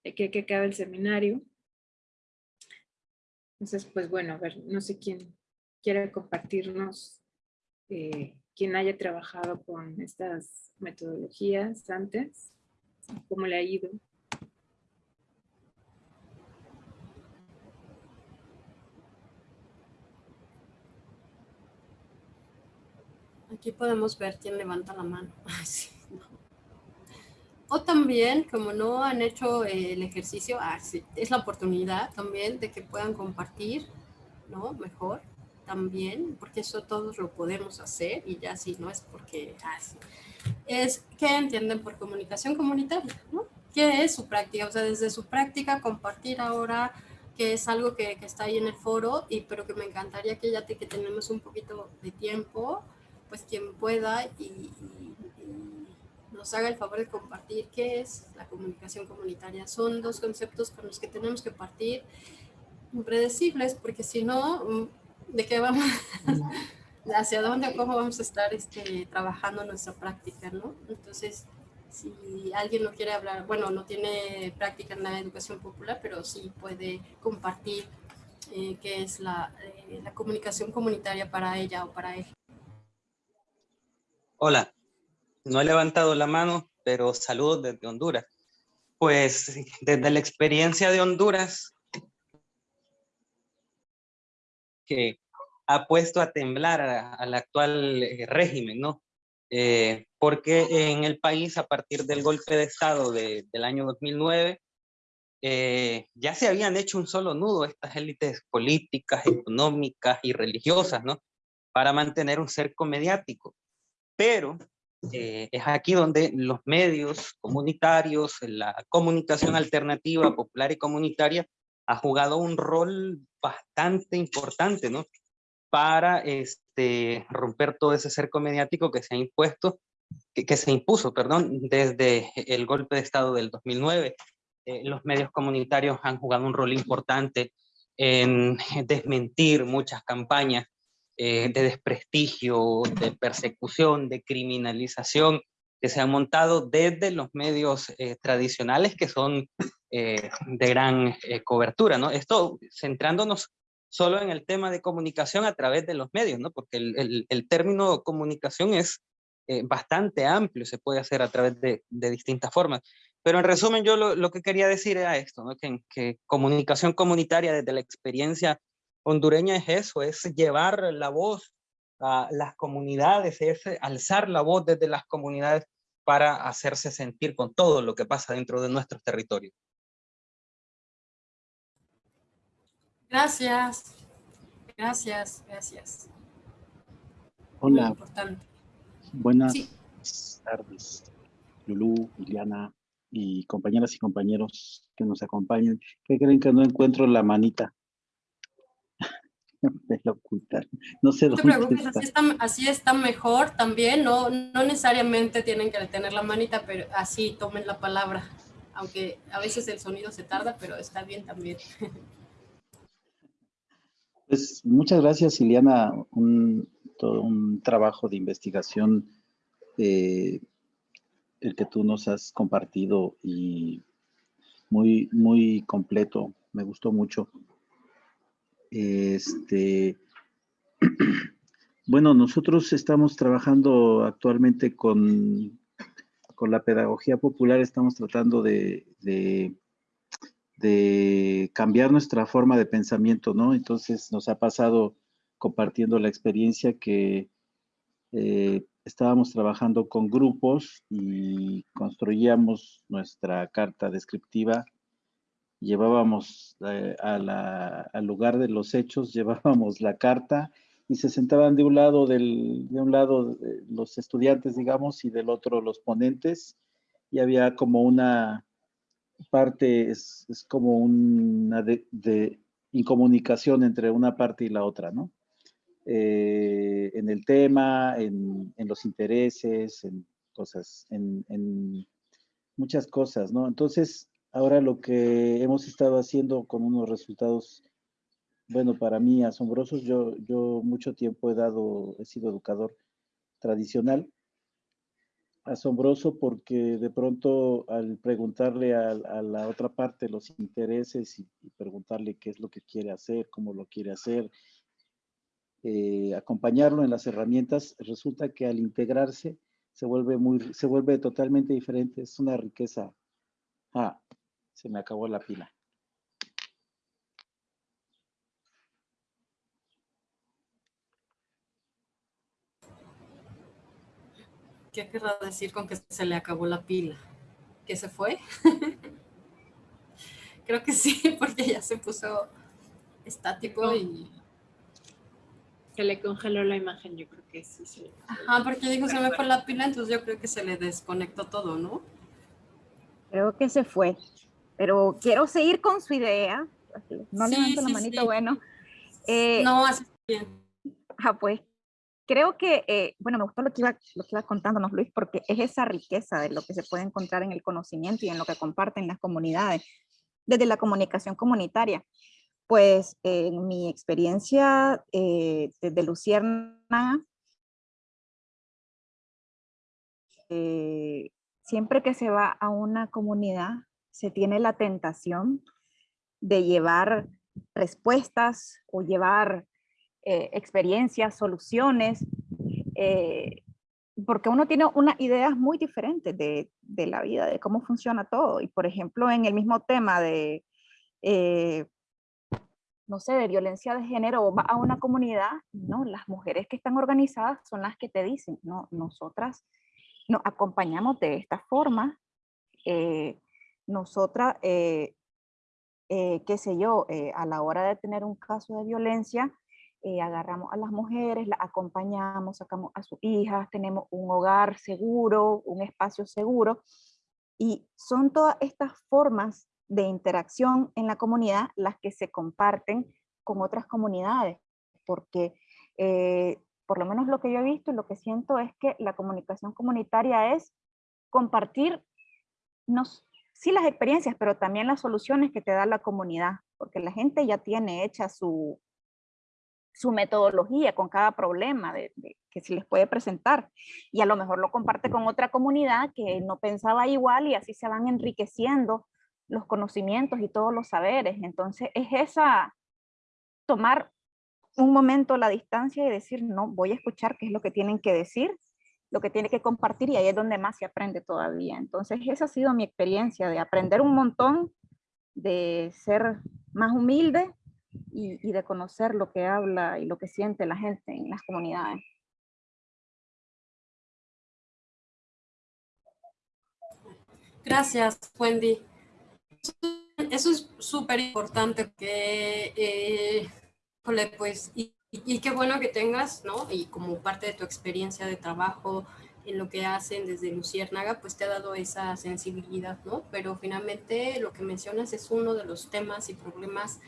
De que, que acaba el seminario. Entonces, pues bueno, a ver, no sé quién quiere compartirnos, eh, quién haya trabajado con estas metodologías antes, cómo le ha ido. Aquí podemos ver quién levanta la mano. O también, como no han hecho el ejercicio, ah, es la oportunidad también de que puedan compartir, ¿no? Mejor también, porque eso todos lo podemos hacer y ya si no es porque, ah, es que entienden por comunicación comunitaria, ¿no? ¿Qué es su práctica? O sea, desde su práctica compartir ahora que es algo que, que está ahí en el foro, y pero que me encantaría que ya te, que tenemos un poquito de tiempo, pues quien pueda y, nos haga el favor de compartir qué es la comunicación comunitaria. Son dos conceptos con los que tenemos que partir impredecibles, porque si no, mm, ¿de qué vamos? ¿Hacia dónde o cómo vamos a estar este, trabajando nuestra práctica? ¿no? Entonces, si alguien no quiere hablar, bueno, no tiene práctica en la educación popular, pero sí puede compartir eh, qué es la, eh, la comunicación comunitaria para ella o para él. Hola, no he levantado la mano, pero saludos desde Honduras. Pues desde la experiencia de Honduras, que ha puesto a temblar al actual eh, régimen, ¿no? Eh, porque en el país, a partir del golpe de Estado del año 2009, eh, ya se habían hecho un solo nudo estas élites políticas, económicas y religiosas, ¿no? Para mantener un cerco mediático. Pero es aquí donde los medios comunitarios, la comunicación alternativa, popular y comunitaria, ha jugado un rol bastante importante, ¿no? Para este, romper todo ese cerco mediático que se ha impuesto, que, se impuso, perdón, desde el golpe de Estado del 2009. Eh, los medios comunitarios han jugado un rol importante en desmentir muchas campañas eh, de desprestigio, de persecución, de criminalización que se han montado desde los medios eh, tradicionales que son eh, de gran cobertura, ¿no? Esto centrándonos solo en el tema de comunicación a través de los medios, ¿no? Porque el, término comunicación es bastante amplio, se puede hacer a través de, distintas formas. Pero en resumen, yo lo, lo, que quería decir era esto, ¿no? Que, que comunicación comunitaria desde la experiencia hondureña es eso, es llevar la voz a las comunidades, es alzar la voz desde las comunidades para hacerse sentir con todo lo que pasa dentro de nuestros territorios. Gracias. Gracias, gracias. Hola. Buenas tardes, Lulú, Liliana y compañeras y compañeros que nos acompañan. ¿Qué creen que no encuentro la manita? Me la ocultaron. No sé no te preocupes, Así, está, así está mejor también. No, no necesariamente tienen que tener la manita, pero así tomen la palabra. Aunque a veces el sonido se tarda, pero está bien también. Pues muchas gracias, Iliana. Un, todo un trabajo de investigación eh, el que tú nos has compartido y muy, muy completo. Me gustó mucho. Este, bueno, nosotros estamos trabajando actualmente con, con la pedagogía popular, estamos tratando de de cambiar nuestra forma de pensamiento, ¿no? Entonces nos ha pasado compartiendo la experiencia que eh, estábamos trabajando con grupos y construíamos nuestra carta descriptiva, llevábamos eh, al lugar de los hechos, llevábamos la carta y se sentaban de un lado, de un lado los estudiantes, digamos, y del otro los ponentes, y había como una parte es, como una de, incomunicación entre una parte y la otra, ¿no? Eh, en el tema, en, los intereses, en cosas, en, muchas cosas, ¿no? Entonces, ahora lo que hemos estado haciendo con unos resultados, bueno, para mí asombrosos, yo, yo mucho tiempo he dado, he sido educador tradicional, asombroso porque de pronto al preguntarle a, la otra parte los intereses y, preguntarle qué es lo que quiere hacer, cómo lo quiere hacer, eh, acompañarlo en las herramientas, resulta que al integrarse se vuelve, muy, se vuelve totalmente diferente, es una riqueza. Ah, se me acabó la pila. ¿Qué querrá decir con que se le acabó la pila? ¿Que se fue? Creo que sí, porque ya se puso estático y... Se le congeló la imagen, yo creo que sí. sí. Ajá, porque dijo se me fue la pila, entonces yo creo que se le desconectó todo, ¿no? Creo que se fue, pero quiero seguir con su idea. No sí, levanto la manito, bueno. Eh, no, así bien. Ah, pues creo que, eh, bueno, me gustó lo que, iba, lo que iba contándonos Luis, porque es esa riqueza de lo que se puede encontrar en el conocimiento y en lo que comparten las comunidades, desde la comunicación comunitaria. Pues en mi experiencia eh, desde Lucierna, eh, siempre que se va a una comunidad, se tiene la tentación de llevar respuestas o llevar eh, experiencias, soluciones, eh, porque uno tiene unas ideas muy diferentes de, la vida, de cómo funciona todo. Y por ejemplo, en el mismo tema de, eh, no sé, de violencia de género, va a una comunidad, no, las mujeres que están organizadas son las que te dicen, no, nosotras nos acompañamos de esta forma, nosotras, eh, qué sé yo, a la hora de tener un caso de violencia, eh, agarramos a las mujeres, las acompañamos, sacamos a sus hijas, tenemos un hogar seguro, un espacio seguro. Y son todas estas formas de interacción en la comunidad las que se comparten con otras comunidades, porque eh, por lo menos lo que yo he visto y lo que siento es que la comunicación comunitaria es compartir, no, sí las experiencias, pero también las soluciones que te da la comunidad, porque la gente ya tiene hecha su, su metodología con cada problema que se les puede presentar. Y a lo mejor lo comparte con otra comunidad que no pensaba igual y así se van enriqueciendo los conocimientos y todos los saberes. Entonces es esa, tomar un momento la distancia y decir, no, voy a escuchar qué es lo que tienen que decir, lo que tiene que compartir y ahí es donde más se aprende todavía. Entonces esa ha sido mi experiencia de aprender un montón, de ser más humilde y, de conocer lo que habla y lo que siente la gente en las comunidades. Gracias, Wendy. Eso es súper importante que, eh, pues, y, y, qué bueno que tengas, ¿no? Y como parte de tu experiencia de trabajo en lo que hacen desde Luciérnaga, pues te ha dado esa sensibilidad, ¿no? Pero finalmente lo que mencionas es uno de los temas y problemas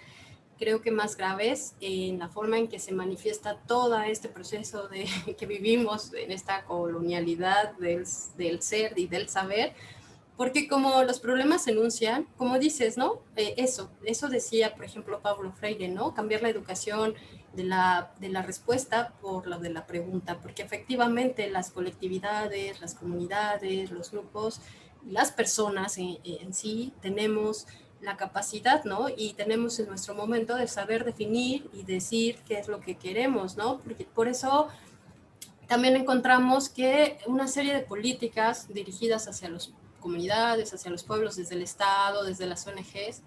creo que más graves en la forma en que se manifiesta todo este proceso de, que vivimos en esta colonialidad del, del ser y del saber, porque como los problemas se enuncian, como dices, ¿no? Eh, eso, eso decía, por ejemplo, Pablo Freire, ¿no? Cambiar la educación de la, de la respuesta por la de la pregunta, porque efectivamente las colectividades, las comunidades, los grupos, las personas en, en sí tenemos la capacidad, ¿no? Y tenemos en nuestro momento de saber definir y decir qué es lo que queremos, ¿no? Porque por eso también encontramos que una serie de políticas dirigidas hacia las comunidades, hacia los pueblos, desde el Estado, desde las ONGs,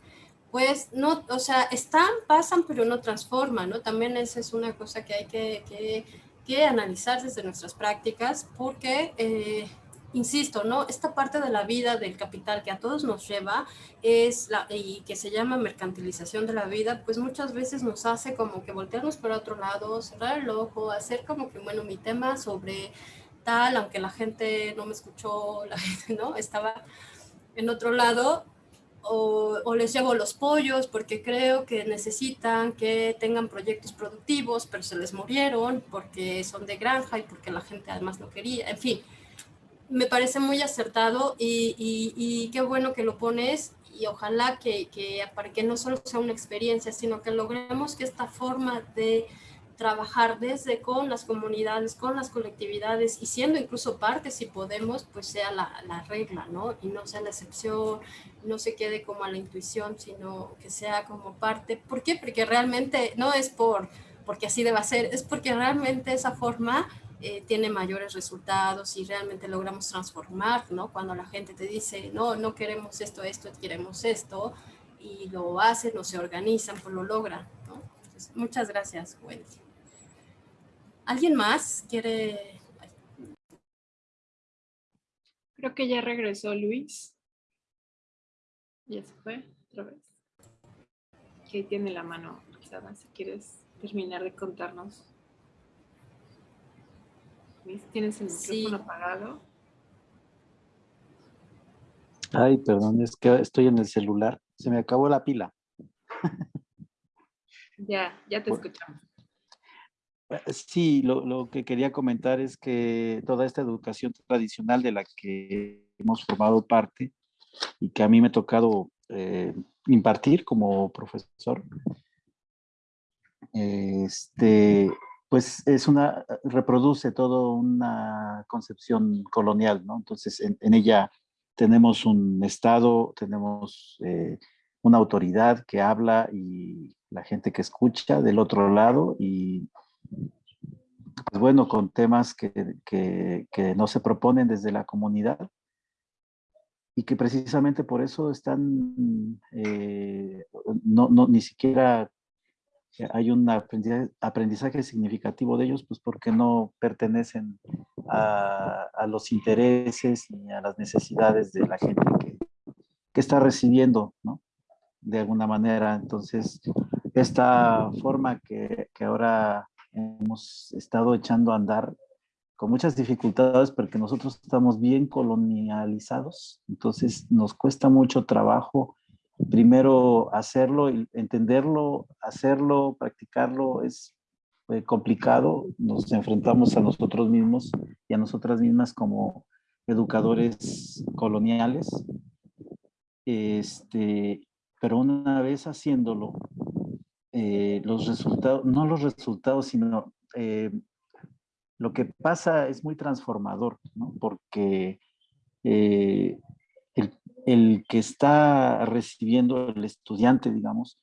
pues no, o sea, están, pasan, pero no transforman, ¿no? También esa es una cosa que hay que, que, que analizar desde nuestras prácticas, porque... Eh, insisto, ¿no? Esta parte de la vida del capital que a todos nos lleva es la, y que se llama mercantilización de la vida, pues muchas veces nos hace como que voltearnos para otro lado, cerrar el ojo, hacer como que, bueno, mi tema sobre tal, aunque la gente no me escuchó, la gente, ¿no? Estaba en otro lado, o, o, les llevo los pollos porque creo que necesitan que tengan proyectos productivos, pero se les murieron porque son de granja y porque la gente además no quería, en fin. Me parece muy acertado y, y, qué bueno que lo pones y ojalá que, que, para que no solo sea una experiencia, sino que logremos que esta forma de trabajar desde con las comunidades, con las colectividades y siendo incluso parte, si podemos, pues sea la, la, regla, ¿no? Y no sea la excepción, no se quede como a la intuición, sino que sea como parte. ¿Por qué? Porque realmente no es por porque así deba ser, es porque realmente esa forma eh, tiene mayores resultados y realmente logramos transformar, ¿no? Cuando la gente te dice, no, no queremos esto, esto, queremos esto, y lo hacen o se organizan, pues lo logran, ¿no? muchas gracias, Wendy. ¿Alguien más quiere...? Creo que ya regresó Luis. Ya se fue otra vez. Que tiene la mano si quieres terminar de contarnos ¿Tienes el micrófono apagado? Ay, perdón, es que estoy en el celular. Se me acabó la pila. Ya, ya te escuchamos. Eh, sí, lo, que quería comentar es que toda esta educación tradicional de la que hemos formado parte y que a mí me ha tocado eh, impartir como profesor, este, pues es una, reproduce todo una concepción colonial, ¿no? Entonces en, ella tenemos un Estado, tenemos eh, una autoridad que habla y la gente que escucha del otro lado y pues bueno, con temas que, que, no se proponen desde la comunidad y que precisamente por eso están, eh, no, no, ni siquiera hay un aprendizaje, significativo de ellos, pues porque no pertenecen a, a, los intereses ni a las necesidades de la gente que, que está recibiendo, ¿no? De alguna manera. Entonces, esta forma que, que ahora hemos estado echando a andar con muchas dificultades porque nosotros estamos bien colonializados, entonces nos cuesta mucho trabajo primero hacerlo, entenderlo, hacerlo, practicarlo. Es eh, complicado, nos enfrentamos a nosotros mismos y a nosotras mismas como educadores coloniales, este, pero una vez haciéndolo, eh, los resultados, no los resultados, sino eh, lo que pasa es muy transformador, porque eh, el, que está recibiendo, el estudiante, digamos,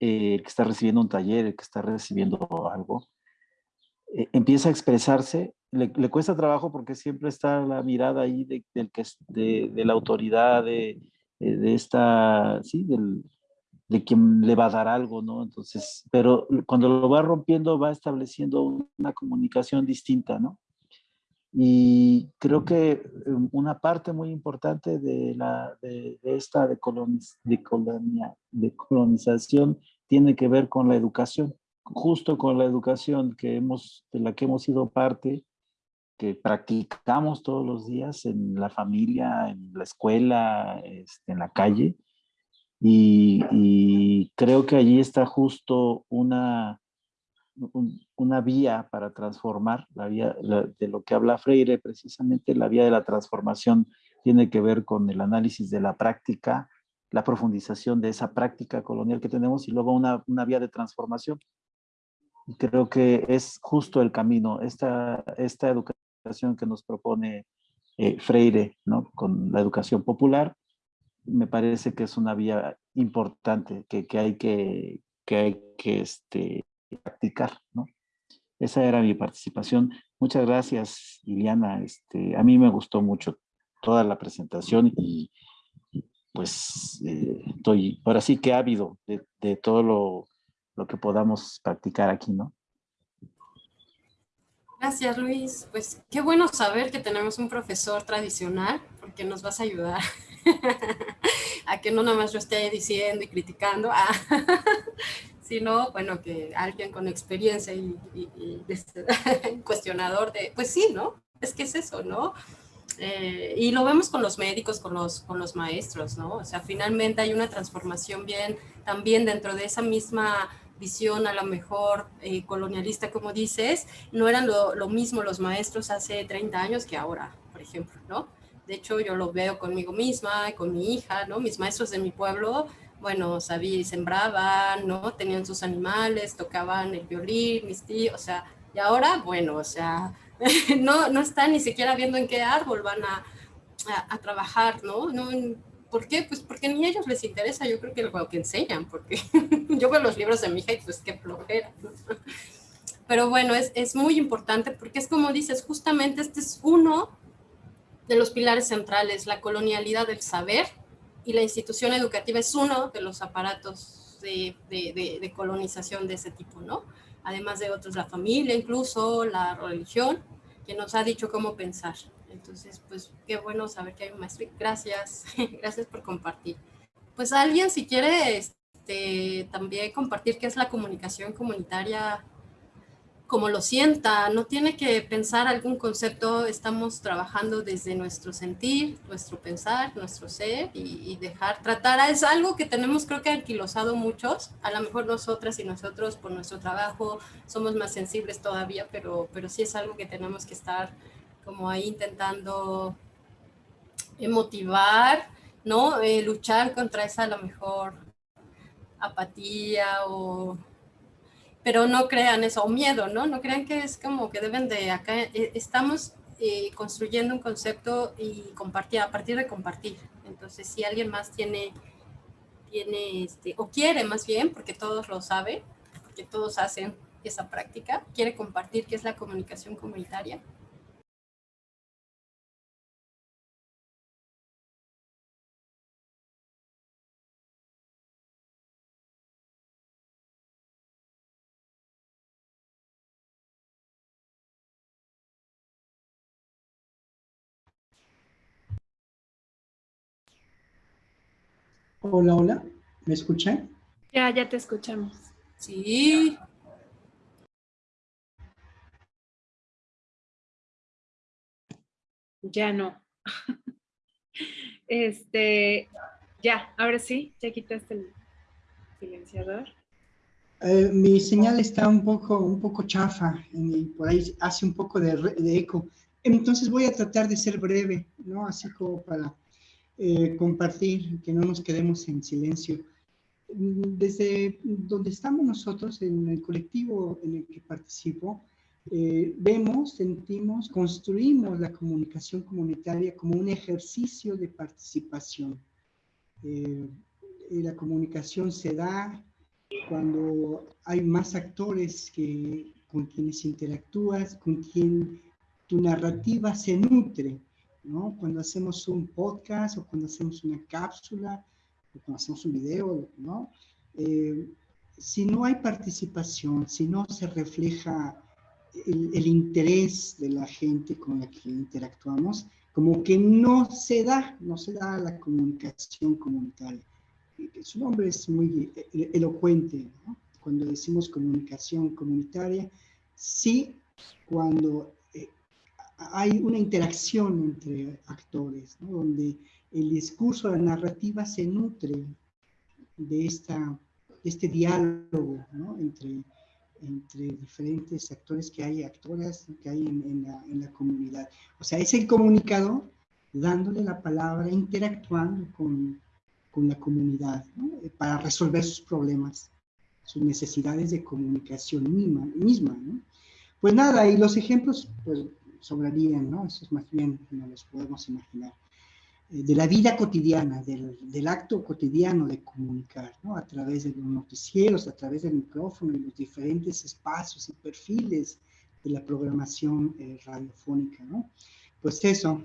el que está recibiendo un taller, el que está recibiendo algo, empieza a expresarse, le, cuesta trabajo porque siempre está la mirada ahí de, del que, de la autoridad, de, de esta, sí, del, de quien le va a dar algo, ¿no? Entonces, pero cuando lo va rompiendo va estableciendo una comunicación distinta, ¿no? Y creo que um, una parte muy importante de, la, de, esta decoloniz, decolonización tiene que ver con la educación, justo con la educación que hemos, de la que hemos sido parte, que practicamos todos los días en la familia, en la escuela, este, en la calle, y, creo que allí está justo una, una vía para transformar, la vía de lo que habla Freire, precisamente la vía de la transformación tiene que ver con el análisis de la práctica, la profundización de esa práctica colonial que tenemos y luego una, una vía de transformación. creo que es justo el camino, esta, esta educación que nos propone eh, Freire, ¿no? con la educación popular, me parece que es una vía importante que, que hay que, que, hay que este, practicar, ¿no? Esa era mi participación. Muchas gracias, Liliana. Este, a mí me gustó mucho toda la presentación y pues eh, estoy ahora sí que ávido de, de todo lo, lo que podamos practicar aquí, ¿no? Gracias, Luis. Pues qué bueno saber que tenemos un profesor tradicional, porque nos vas a ayudar a que no nada más yo esté diciendo y criticando, ah, sino, bueno, que alguien con experiencia y, este, cuestionador de, pues sí, ¿no? Es que es eso, ¿no? Eh, y lo vemos con los médicos, con los, con los maestros, ¿no? O sea, finalmente hay una transformación bien también dentro de esa misma visión a lo mejor eh, colonialista, como dices, no eran lo, lo, mismo los maestros hace 30 años que ahora, por ejemplo, ¿no? De hecho, yo lo veo conmigo misma, con mi hija, ¿no? Mis maestros de mi pueblo, bueno, sabían, sembraban, ¿no? Tenían sus animales, tocaban el violín, mis tíos, o sea, y ahora, bueno, o sea, no, no están ni siquiera viendo en qué árbol van a, a, trabajar, ¿no? no ¿Por qué? Pues porque ni a ellos les interesa, yo creo que lo que enseñan, porque yo veo los libros de mi hija y pues qué flojera. Pero bueno, es, es muy importante porque es como dices, justamente este es uno de los pilares centrales, la colonialidad del saber y la institución educativa es uno de los aparatos de, de, de, colonización de ese tipo, ¿no? Además de otros, la familia, incluso la religión, que nos ha dicho cómo pensar. Entonces, pues qué bueno saber que hay un maestro. Gracias, gracias por compartir. Pues alguien si quiere este, también compartir qué es la comunicación comunitaria, como lo sienta, no tiene que pensar algún concepto, estamos trabajando desde nuestro sentir, nuestro pensar, nuestro ser y, dejar, tratar, es algo que tenemos creo que anquilosado muchos, a lo mejor nosotras y nosotros por nuestro trabajo somos más sensibles todavía, pero, pero sí es algo que tenemos que estar como ahí intentando motivar, ¿no? Eh, luchar contra esa a lo mejor apatía o... Pero no crean eso, o miedo, ¿no? No crean que es como que deben de acá, eh, estamos eh, construyendo un concepto y compartir, a partir de compartir. Entonces, si alguien más tiene, tiene este, o quiere más bien, porque todos lo saben, porque todos hacen esa práctica. ¿Quiere compartir qué es la comunicación comunitaria? Hola, hola, ¿me escuchan? Ya, ya te escuchamos. Sí. Ya no. Este, ya, ahora sí, ya quitaste el silenciador. Eh, mi señal está un poco, un poco chafa y por ahí hace un poco de, de, eco. Entonces voy a tratar de ser breve, ¿no? Así como para eh, compartir, que no nos quedemos en silencio. Desde donde estamos nosotros, en el colectivo en el que participo, eh, vemos, sentimos, construimos la comunicación comunitaria como un ejercicio de participación. Eh, la comunicación se da cuando hay más actores que, con quienes interactúas, con quien tu narrativa se nutre. ¿No? Cuando hacemos un podcast o cuando hacemos una cápsula o cuando hacemos un video, ¿no? Eh, si no hay participación, si no se refleja el, el, interés de la gente con la que interactuamos, como que no se da, no se da la comunicación comunitaria. Su nombre es muy elocuente, ¿no? Cuando decimos comunicación comunitaria, sí, cuando hay una interacción entre actores, ¿no? donde el discurso, la narrativa se nutre de, esta, de este diálogo ¿no? entre, entre diferentes actores que hay, actoras que hay en, en, la, en, la, comunidad. O sea, es el comunicador dándole la palabra, interactuando con, con la comunidad ¿no? para resolver sus problemas, sus necesidades de comunicación misma. misma ¿no? Pues nada, y los ejemplos, pues sobrarían, ¿no? Eso es más bien, no los podemos imaginar. Eh, de la vida cotidiana, del, del, acto cotidiano de comunicar, ¿no? A través de los noticieros, a través del micrófono y los diferentes espacios y perfiles de la programación eh, radiofónica, ¿no? Pues eso,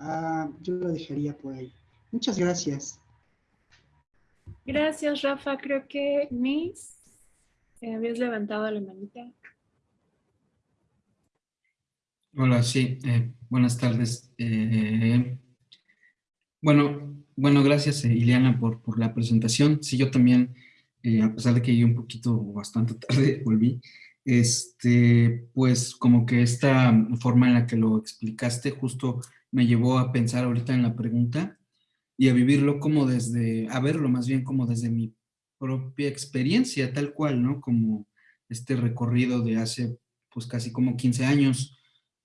ah, yo lo dejaría por ahí. Muchas gracias. Gracias, Rafa. Creo que Miss, habías levantado la manita. Hola, sí, eh, buenas tardes. Eh, bueno, bueno, gracias eh, Ileana por, por, la presentación. Sí, yo también, a pesar de que llegué un poquito bastante tarde, volví, este, pues como que esta forma en la que lo explicaste justo me llevó a pensar ahorita en la pregunta y a vivirlo como desde, a verlo más bien como desde mi propia experiencia, tal cual, ¿no? Como este recorrido de hace pues casi como 15 años,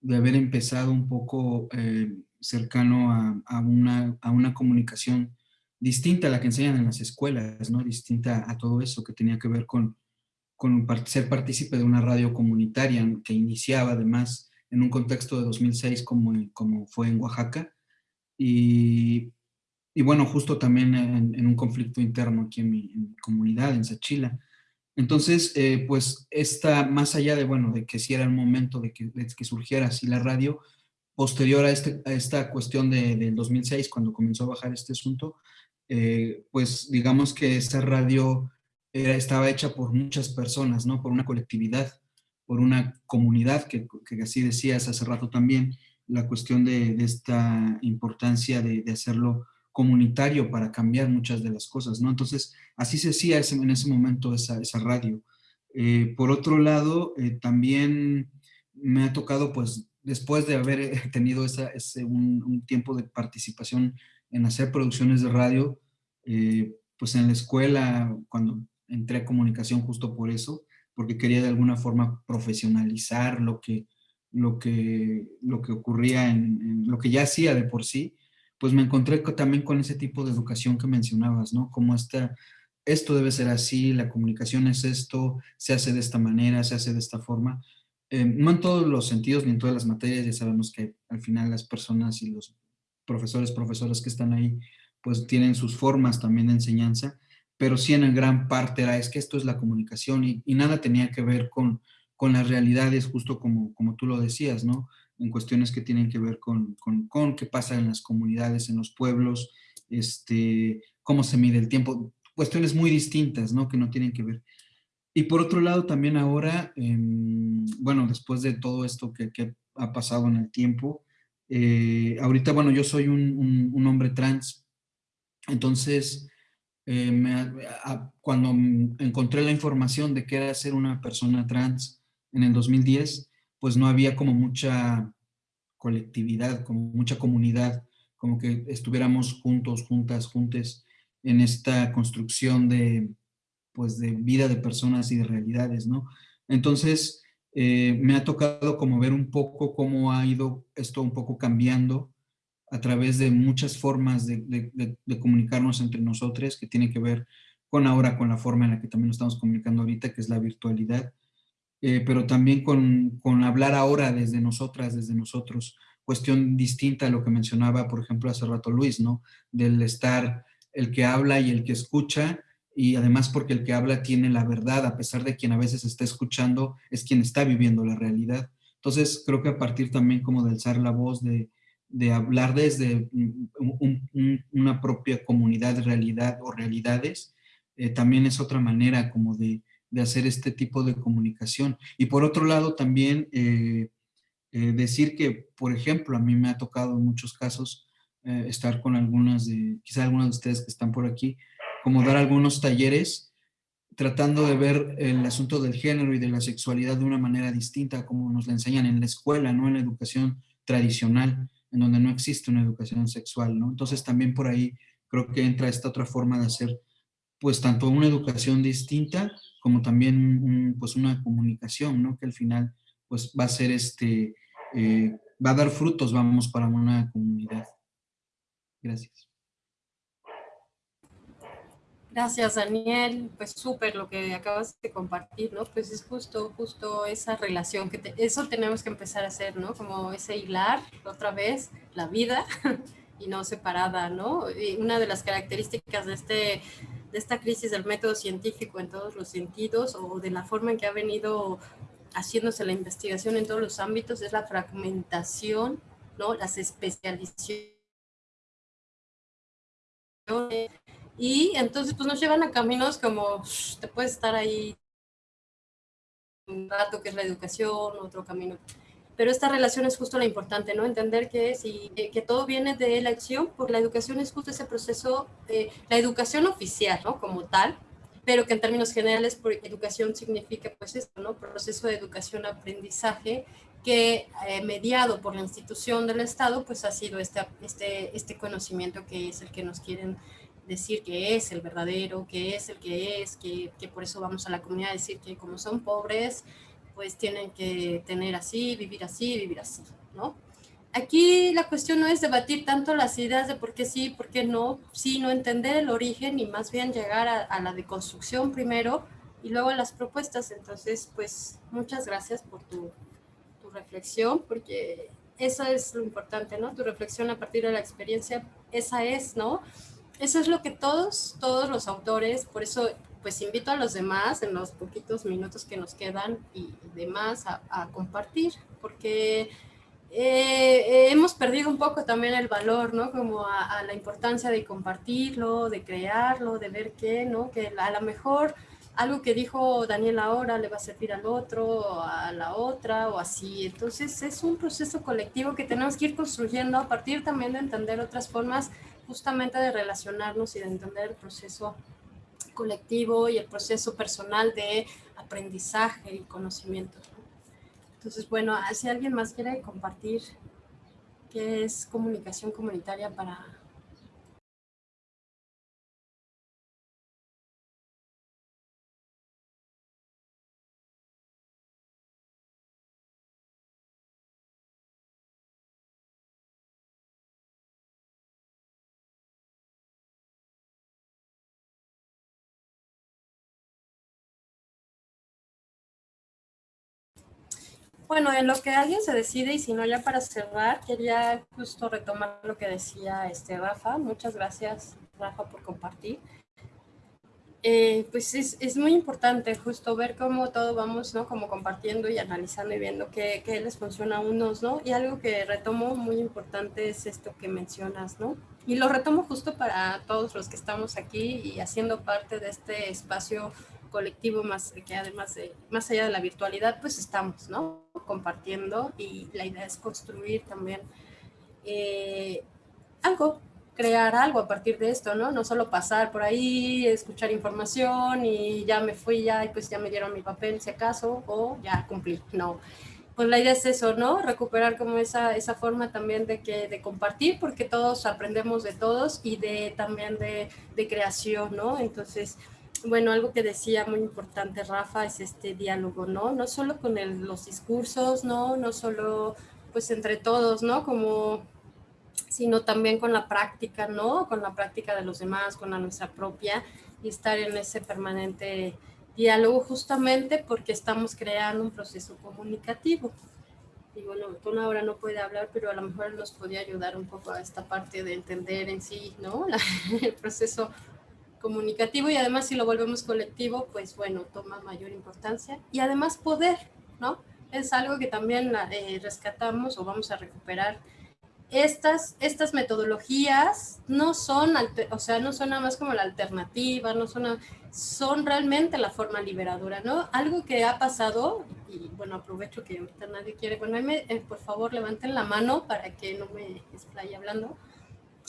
de haber empezado un poco eh, cercano a, a, una, a, una, comunicación distinta a la que enseñan en las escuelas, ¿no? Distinta a todo eso que tenía que ver con, con ser partícipe de una radio comunitaria que iniciaba además en un contexto de 2006 como, como fue en Oaxaca. Y, y bueno, justo también en, un conflicto interno aquí en mi, en mi comunidad, en Sachila. Entonces, eh, pues, esta, más allá de, bueno, de que si era el momento de que, surgiera así la radio, posterior a, este, esta cuestión de, del 2006, cuando comenzó a bajar este asunto, eh, pues, digamos que esta radio estaba hecha por muchas personas, ¿no? Por una colectividad, por una comunidad, que, así decías hace rato también, la cuestión de, esta importancia de hacerlo comunitario para cambiar muchas de las cosas, ¿no? Entonces, así se hacía ese, en ese momento esa, esa radio. Eh, por otro lado, eh, también me ha tocado, pues, después de haber tenido esa, ese, un, un, tiempo de participación en hacer producciones de radio, eh, pues en la escuela, cuando entré a comunicación justo por eso, porque quería de alguna forma profesionalizar lo que, lo que, lo que ocurría en, en lo que ya hacía de por sí, pues me encontré también con ese tipo de educación que mencionabas, ¿no? Como esta, esto debe ser así, la comunicación es esto, se hace de esta manera, se hace de esta forma. Eh, no en todos los sentidos ni en todas las materias, ya sabemos que al final las personas y los profesores, profesoras que están ahí, pues tienen sus formas también de enseñanza, pero sí en gran parte era, es que esto es la comunicación y, nada tenía que ver con, con las realidades, justo como, como tú lo decías, ¿no? En cuestiones que tienen que ver con, con, qué pasa en las comunidades, en los pueblos, este, cómo se mide el tiempo, cuestiones muy distintas, ¿no? Que no tienen que ver. Y por otro lado, también ahora, em, bueno, después de todo esto que, que, ha pasado en el tiempo, eh, ahorita, bueno, yo soy un, un, hombre trans, entonces, eh, cuando encontré la información de que era ser una persona trans en el 2010, pues no había como mucha colectividad, como mucha comunidad, como que estuviéramos juntos, juntas, juntes en esta construcción de, pues, de vida de personas y de realidades, ¿no? Entonces, eh, me ha tocado como ver un poco cómo ha ido esto un poco cambiando a través de muchas formas de, comunicarnos entre nosotros, que tiene que ver con ahora, con la forma en la que también nos estamos comunicando ahorita, que es la virtualidad, eh, pero también con, con, hablar ahora desde nosotras, desde nosotros, cuestión distinta a lo que mencionaba, por ejemplo, hace rato Luis, ¿no? Del estar el que habla y el que escucha, y además porque el que habla tiene la verdad, a pesar de quien a veces está escuchando, es quien está viviendo la realidad. Entonces, creo que a partir también como de alzar la voz, de, de hablar desde una propia comunidad, realidad o realidades, eh, también es otra manera como de, de, hacer este tipo de comunicación. Y por otro lado, también eh, eh, decir que, por ejemplo, a mí me ha tocado en muchos casos estar con algunas de, quizá algunas de ustedes que están por aquí, como dar algunos talleres tratando de ver el asunto del género y de la sexualidad de una manera distinta como nos la enseñan en la escuela, no en la educación tradicional, en donde no existe una educación sexual, ¿no? Entonces también por ahí creo que entra esta otra forma de hacer pues tanto una educación distinta como también pues una comunicación, ¿no? Que al final pues va a ser este, eh, va a dar frutos, vamos, para una comunidad. Gracias. Gracias, Daniel. Pues súper lo que acabas de compartir, ¿no? Pues es justo, justo esa relación, que eso tenemos que empezar a hacer, ¿no? Como ese hilar, otra vez, la vida y no separada, ¿no? Y una de las características de, este, de esta crisis del método científico en todos los sentidos o de la forma en que ha venido haciéndose la investigación en todos los ámbitos es la fragmentación, ¿no? Las especializaciones y entonces pues nos llevan a caminos como te puedes estar ahí un rato que es la educación, otro camino. Pero esta relación es justo la importante, ¿no? Entender que, si, eh, que todo viene de la acción, porque la educación es justo ese proceso, eh, la educación oficial, ¿no? Como tal, pero que en términos generales, por educación significa pues esto, ¿no? Proceso de educación-aprendizaje que eh, mediado por la institución del Estado, pues ha sido este, este, este conocimiento que es el que nos quieren decir que es el verdadero, que es el que es, que, que, por eso vamos a la comunidad a decir que como son pobres, pues tienen que tener así, vivir así, vivir así, ¿no? Aquí la cuestión no es debatir tanto las ideas de por qué sí, por qué no, sino entender el origen y más bien llegar a, a la deconstrucción primero y luego las propuestas. Entonces, pues muchas gracias por tu, tu reflexión, porque eso es lo importante, ¿no? Tu reflexión a partir de la experiencia, esa es, ¿no? eso es lo que todos, todos los autores, por eso pues invito a los demás en los poquitos minutos que nos quedan y demás a, compartir, porque eh, hemos perdido un poco también el valor, ¿no? Como a, la importancia de compartirlo, de crearlo, de ver qué, ¿no? Que a lo mejor algo que dijo Daniel ahora le va a servir al otro, a la otra o así. Entonces es un proceso colectivo que tenemos que ir construyendo a partir también de entender otras formas justamente de relacionarnos y de entender el proceso colectivo y el proceso personal de aprendizaje y conocimiento. Entonces, bueno, si alguien más quiere compartir qué es comunicación comunitaria para Bueno, en lo que alguien se decide y si no ya para cerrar, quería justo retomar lo que decía este Rafa. Muchas gracias Rafa por compartir. eh, pues es, es, muy importante justo ver cómo todo vamos, ¿no? Como compartiendo y analizando y viendo qué, qué, les funciona a unos, ¿no? Y algo que retomo muy importante es esto que mencionas, ¿no? Y lo retomo justo para todos los que estamos aquí y haciendo parte de este espacio colectivo más que además de, más allá de la virtualidad, pues estamos, ¿no? Compartiendo y la idea es construir también eh, algo crear algo a partir de esto, ¿no? No solo pasar por ahí, escuchar información y ya me fui ya y pues ya me dieron mi papel si acaso o ya cumplí, no. Pues la idea es eso, ¿no? Recuperar como esa, esa forma también de, que, de compartir porque todos aprendemos de todos y de también de, de creación, ¿no? Entonces, bueno, algo que decía muy importante Rafa es este diálogo, ¿no? No solo con el, los discursos, ¿no? No solo pues entre todos, ¿no? Como sino también con la práctica, ¿no? Con la práctica de los demás, con la nuestra propia y estar en ese permanente diálogo justamente porque estamos creando un proceso comunicativo. Y bueno, Ton ahora no puede hablar, pero a lo mejor nos podría ayudar un poco a esta parte de entender en sí, ¿no? el proceso comunicativo y además si lo volvemos colectivo, pues bueno, toma mayor importancia y además poder, ¿no? Es algo que también eh, rescatamos o vamos a recuperar estas, estas metodologías no son, o sea, no son nada más como la alternativa, no son, son realmente la forma liberadora, ¿no? Algo que ha pasado, y bueno, aprovecho que ahorita nadie quiere, bueno, eh, por favor levanten la mano para que no me explaye hablando.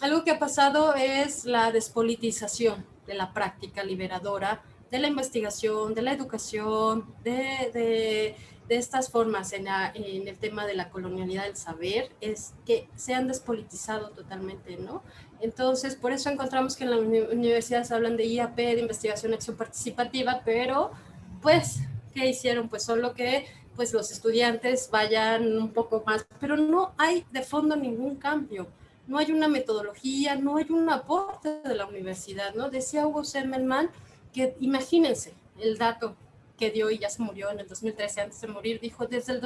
Algo que ha pasado es la despolitización de la práctica liberadora, de la investigación, de la educación, de, de estas formas en, el tema de la colonialidad del saber es que se han despolitizado totalmente, ¿no? Entonces, por eso encontramos que en la universidad se hablan de IAP, de investigación acción participativa, pero pues, ¿qué hicieron? Pues solo que pues los estudiantes vayan un poco más, pero no hay de fondo ningún cambio, no hay una metodología, no hay un aporte de la universidad, ¿no? Decía Hugo Semmelman que imagínense el dato que dio y ya se murió en el 2013 antes de morir, dijo, desde el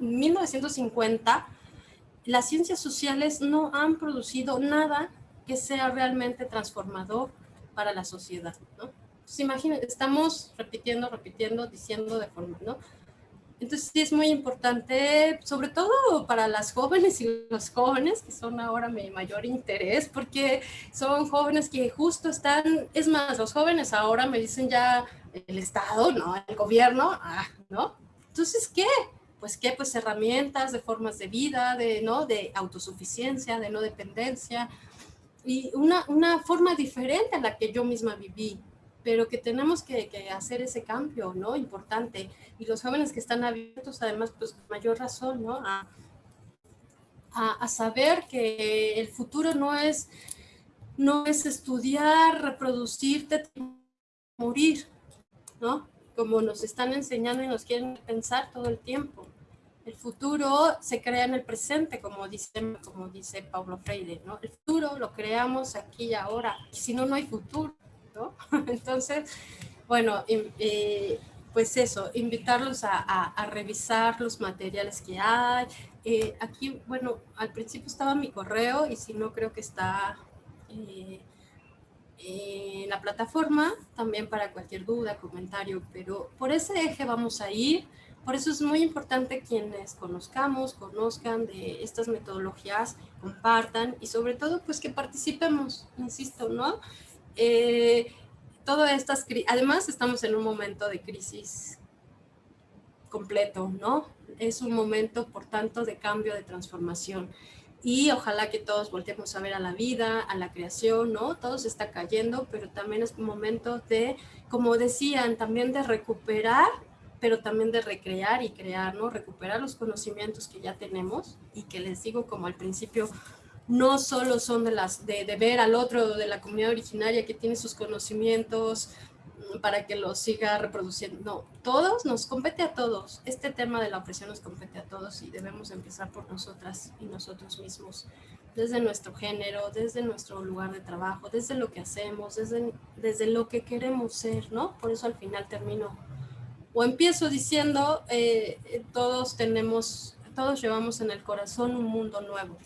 1950 las ciencias sociales no han producido nada que sea realmente transformador para la sociedad, ¿no? Entonces, imagínense, estamos repitiendo, repitiendo, diciendo de forma, ¿no? Entonces sí es muy importante, sobre todo para las jóvenes y los jóvenes, que son ahora mi mayor interés, porque son jóvenes que justo están, es más, los jóvenes ahora me dicen ya el Estado, ¿no? El gobierno, ah, ¿no? Entonces, ¿qué? Pues, ¿qué? Pues herramientas de formas de vida, de, ¿no? De autosuficiencia, de no dependencia, y una, una forma diferente a la que yo misma viví, pero que tenemos que, que, hacer ese cambio, ¿no? Importante. Y los jóvenes que están abiertos, además, pues mayor razón, ¿no? A, a, a, saber que el futuro no es, no es estudiar, reproducirte, morir, ¿no? Como nos están enseñando y nos quieren pensar todo el tiempo. El futuro se crea en el presente, como dice, como dice Pablo Freire, ¿no? El futuro lo creamos aquí y ahora, si no, no hay futuro, ¿no? Entonces, bueno, eh, pues eso, invitarlos a, a, revisar los materiales que hay. Eh, aquí, bueno, al principio estaba mi correo y si no creo que está eh, en la plataforma, también para cualquier duda, comentario, pero por ese eje vamos a ir. Por eso es muy importante quienes conozcamos, conozcan de estas metodologías, compartan y sobre todo pues que participemos, insisto, ¿no? Eh, todas estas, además estamos en un momento de crisis completo, ¿no? Es un momento, por tanto, de cambio, de transformación y ojalá que todos volteemos a ver a la vida, a la creación, ¿no? Todo se está cayendo, pero también es un momento de, como decían, también de recuperar, pero también de recrear y crear, ¿no? Recuperar los conocimientos que ya tenemos y que les digo como al principio, no solo son de, las, de, ver al otro de la comunidad originaria que tiene sus conocimientos, para que lo siga reproduciendo. No, todos, nos compete a todos. Este tema de la opresión nos compete a todos y debemos empezar por nosotras y nosotros mismos, desde nuestro género, desde nuestro lugar de trabajo, desde lo que hacemos, desde, desde lo que queremos ser, ¿no? Por eso al final termino o empiezo diciendo, eh, todos tenemos, todos llevamos en el corazón un mundo nuevo.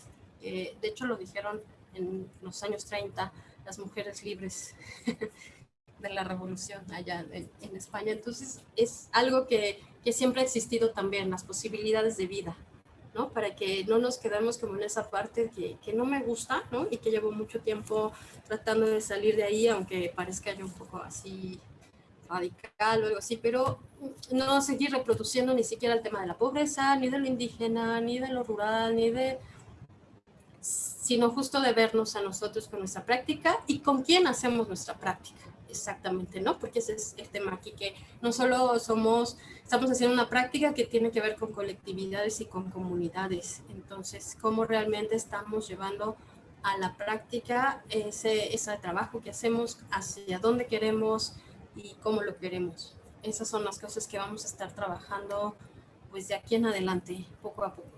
De hecho lo dijeron en los años 30, las mujeres libres de la revolución allá en, en España. Entonces es algo que, que, siempre ha existido también, las posibilidades de vida, ¿no? Para que no nos quedemos como en esa parte que, que no me gusta, ¿no? Y que llevo mucho tiempo tratando de salir de ahí, aunque parezca yo un poco así radical o algo así, pero no seguir reproduciendo ni siquiera el tema de la pobreza, ni de lo indígena, ni de lo rural, ni de sino justo de vernos a nosotros con nuestra práctica y con quién hacemos nuestra práctica. Exactamente, ¿no? Porque ese es el tema aquí, que no solo somos, estamos haciendo una práctica que tiene que ver con colectividades y con comunidades. Entonces, ¿cómo realmente estamos llevando a la práctica ese, ese trabajo que hacemos, hacia dónde queremos y cómo lo queremos? Esas son las cosas que vamos a estar trabajando pues de aquí en adelante, poco a poco.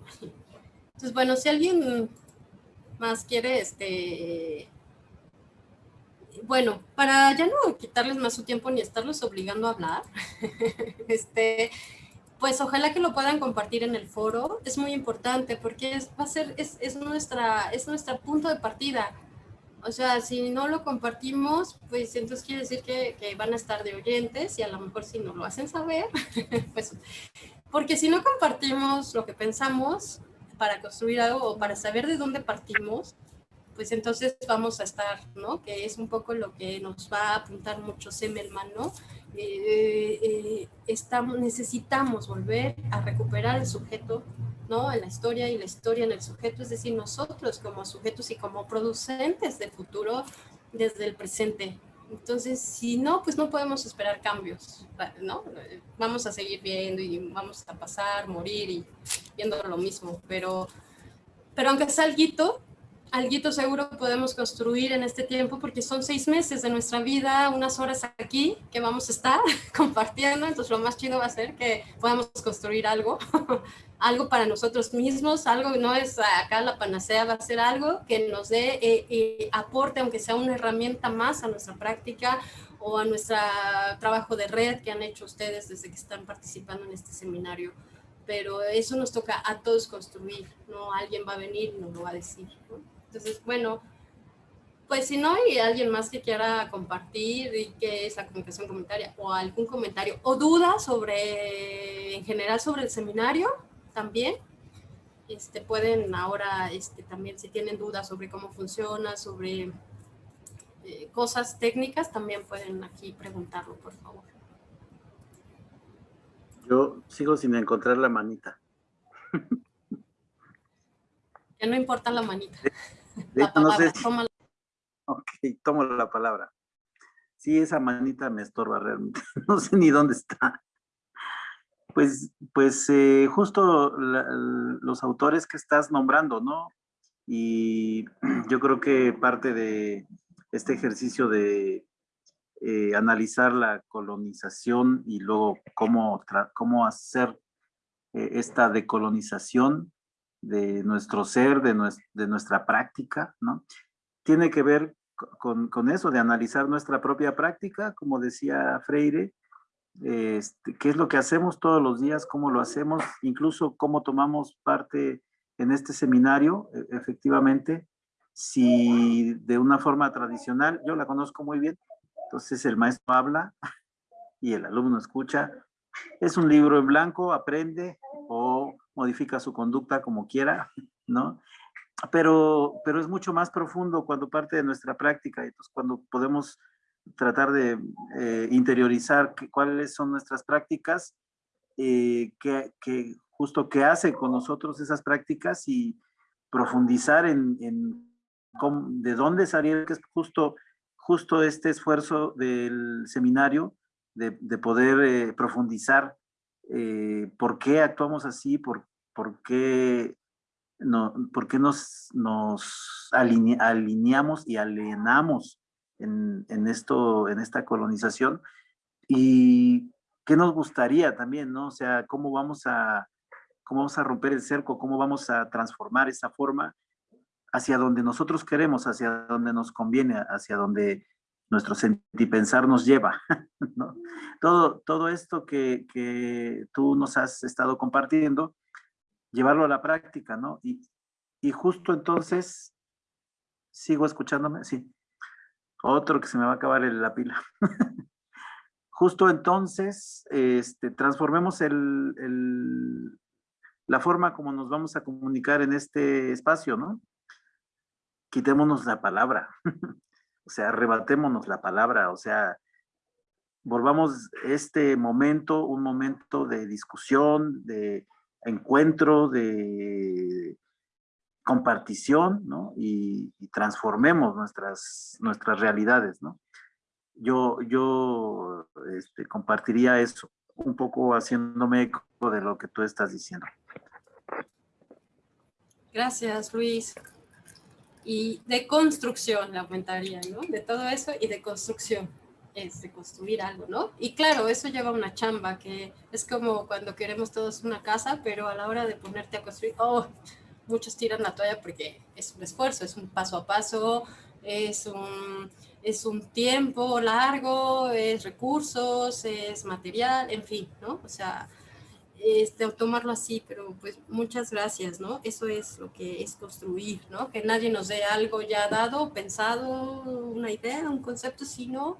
Entonces, bueno, si alguien más quiere, este, bueno, para ya no quitarles más su tiempo ni estarlos obligando a hablar, este, pues ojalá que lo puedan compartir en el foro. Es muy importante porque es, va a ser, es, es, nuestra, es nuestro punto de partida. O sea, si no lo compartimos, pues entonces quiere decir que, que van a estar de oyentes y a lo mejor si no lo hacen saber, pues, porque si no compartimos lo que pensamos, para construir algo o para saber de dónde partimos, pues entonces vamos a estar, ¿no? Que es un poco lo que nos va a apuntar mucho Semelman, ¿no? Eh, eh, estamos, necesitamos volver a recuperar el sujeto, ¿no? En la historia y la historia en el sujeto, es decir, nosotros como sujetos y como producentes de futuro desde el presente, entonces, si no, pues no podemos esperar cambios, ¿no? Vamos a seguir viendo y vamos a pasar, morir y viendo lo mismo, pero, pero aunque sea algo, algo seguro podemos construir en este tiempo porque son seis meses de nuestra vida, unas horas aquí que vamos a estar compartiendo, entonces lo más chido va a ser que podamos construir algo, algo para nosotros mismos, algo no es acá la panacea, va a ser algo que nos dé eh, eh, aporte, aunque sea una herramienta más a nuestra práctica o a nuestro trabajo de red que han hecho ustedes desde que están participando en este seminario pero eso nos toca a todos construir, no alguien va a venir y nos lo va a decir. Entonces, bueno, pues si no hay alguien más que quiera compartir y que es la comunicación comentaria o algún comentario o duda sobre, en general sobre el seminario también, este, pueden ahora este, también si tienen dudas sobre cómo funciona, sobre eh, cosas técnicas, también pueden aquí preguntarlo, por favor. Yo sigo sin encontrar la manita. Que no importa la manita. la palabra, Ok, tomo la palabra. Sí, esa manita me estorba realmente. No sé ni dónde está. Pues, pues eh, justo los autores que estás nombrando, ¿no? Y yo creo que parte de este ejercicio de eh, analizar la colonización y luego cómo, cómo hacer eh, esta decolonización de nuestro ser, de, de nuestra práctica, ¿no? Tiene que ver con, con, eso, de analizar nuestra propia práctica, como decía Freire, este, qué es lo que hacemos todos los días, cómo lo hacemos, incluso cómo tomamos parte en este seminario, e, efectivamente, si de una forma tradicional, yo la conozco muy bien, entonces el maestro habla y el alumno escucha. Es un libro en blanco, aprende o modifica su conducta como quiera, ¿no? Pero, pero es mucho más profundo cuando parte de nuestra práctica, entonces cuando podemos tratar de eh, interiorizar cuáles son nuestras prácticas, eh, que, que, justo qué hace con nosotros esas prácticas y profundizar en, en cómo, de dónde salieron, que es justo justo este esfuerzo del seminario de, poder eh, profundizar eh, por qué actuamos así, por, por qué, no, por qué nos, nos alineamos y alienamos en, en, esto, en esta colonización y qué nos gustaría también, ¿no? O sea, cómo vamos a, cómo vamos a romper el cerco, cómo vamos a transformar esa forma hacia donde nosotros queremos, hacia donde nos conviene, hacia donde nuestro sentipensar nos lleva. Todo, todo esto que, que, tú nos has estado compartiendo, llevarlo a la práctica, ¿no? Y, y justo entonces, ¿sigo escuchándome? Sí. Otro que se me va a acabar el, la pila. Justo entonces, este, transformemos el, el, la forma como nos vamos a comunicar en este espacio, ¿no? Quitémonos la palabra. o sea, arrebatémonos la palabra, o sea, volvamos este momento un momento de discusión, de encuentro, de compartición, ¿no? Y, transformemos nuestras, nuestras realidades, ¿no? Yo, yo este, compartiría eso, un poco haciéndome eco de lo que tú estás diciendo. Gracias, Luis. Y de construcción, la aumentaría, ¿no? De todo eso y de construcción es de construir algo, ¿no? Y claro, eso lleva una chamba que es como cuando queremos todos una casa, pero a la hora de ponerte a construir, oh, muchos tiran la toalla porque es un esfuerzo, es un paso a paso, es un, es un tiempo largo, es recursos, es material, en fin, ¿no? O sea, este, tomarlo así, pero pues muchas gracias, ¿no? Eso es lo que es construir, ¿no? Que nadie nos dé algo ya dado, pensado, una idea, un concepto, sino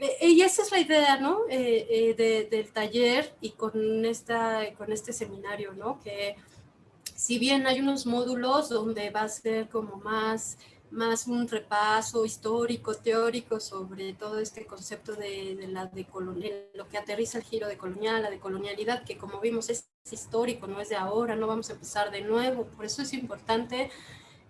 eh, y esa es la idea, ¿no? Eh, eh, del taller y con, esta, con este seminario, ¿no? Que si bien hay unos módulos donde va a ser como más, más un repaso histórico, teórico sobre todo este concepto de, de la lo que aterriza el giro de colonial, la decolonialidad, que como vimos es histórico, no es de ahora, no vamos a empezar de nuevo. Por eso es importante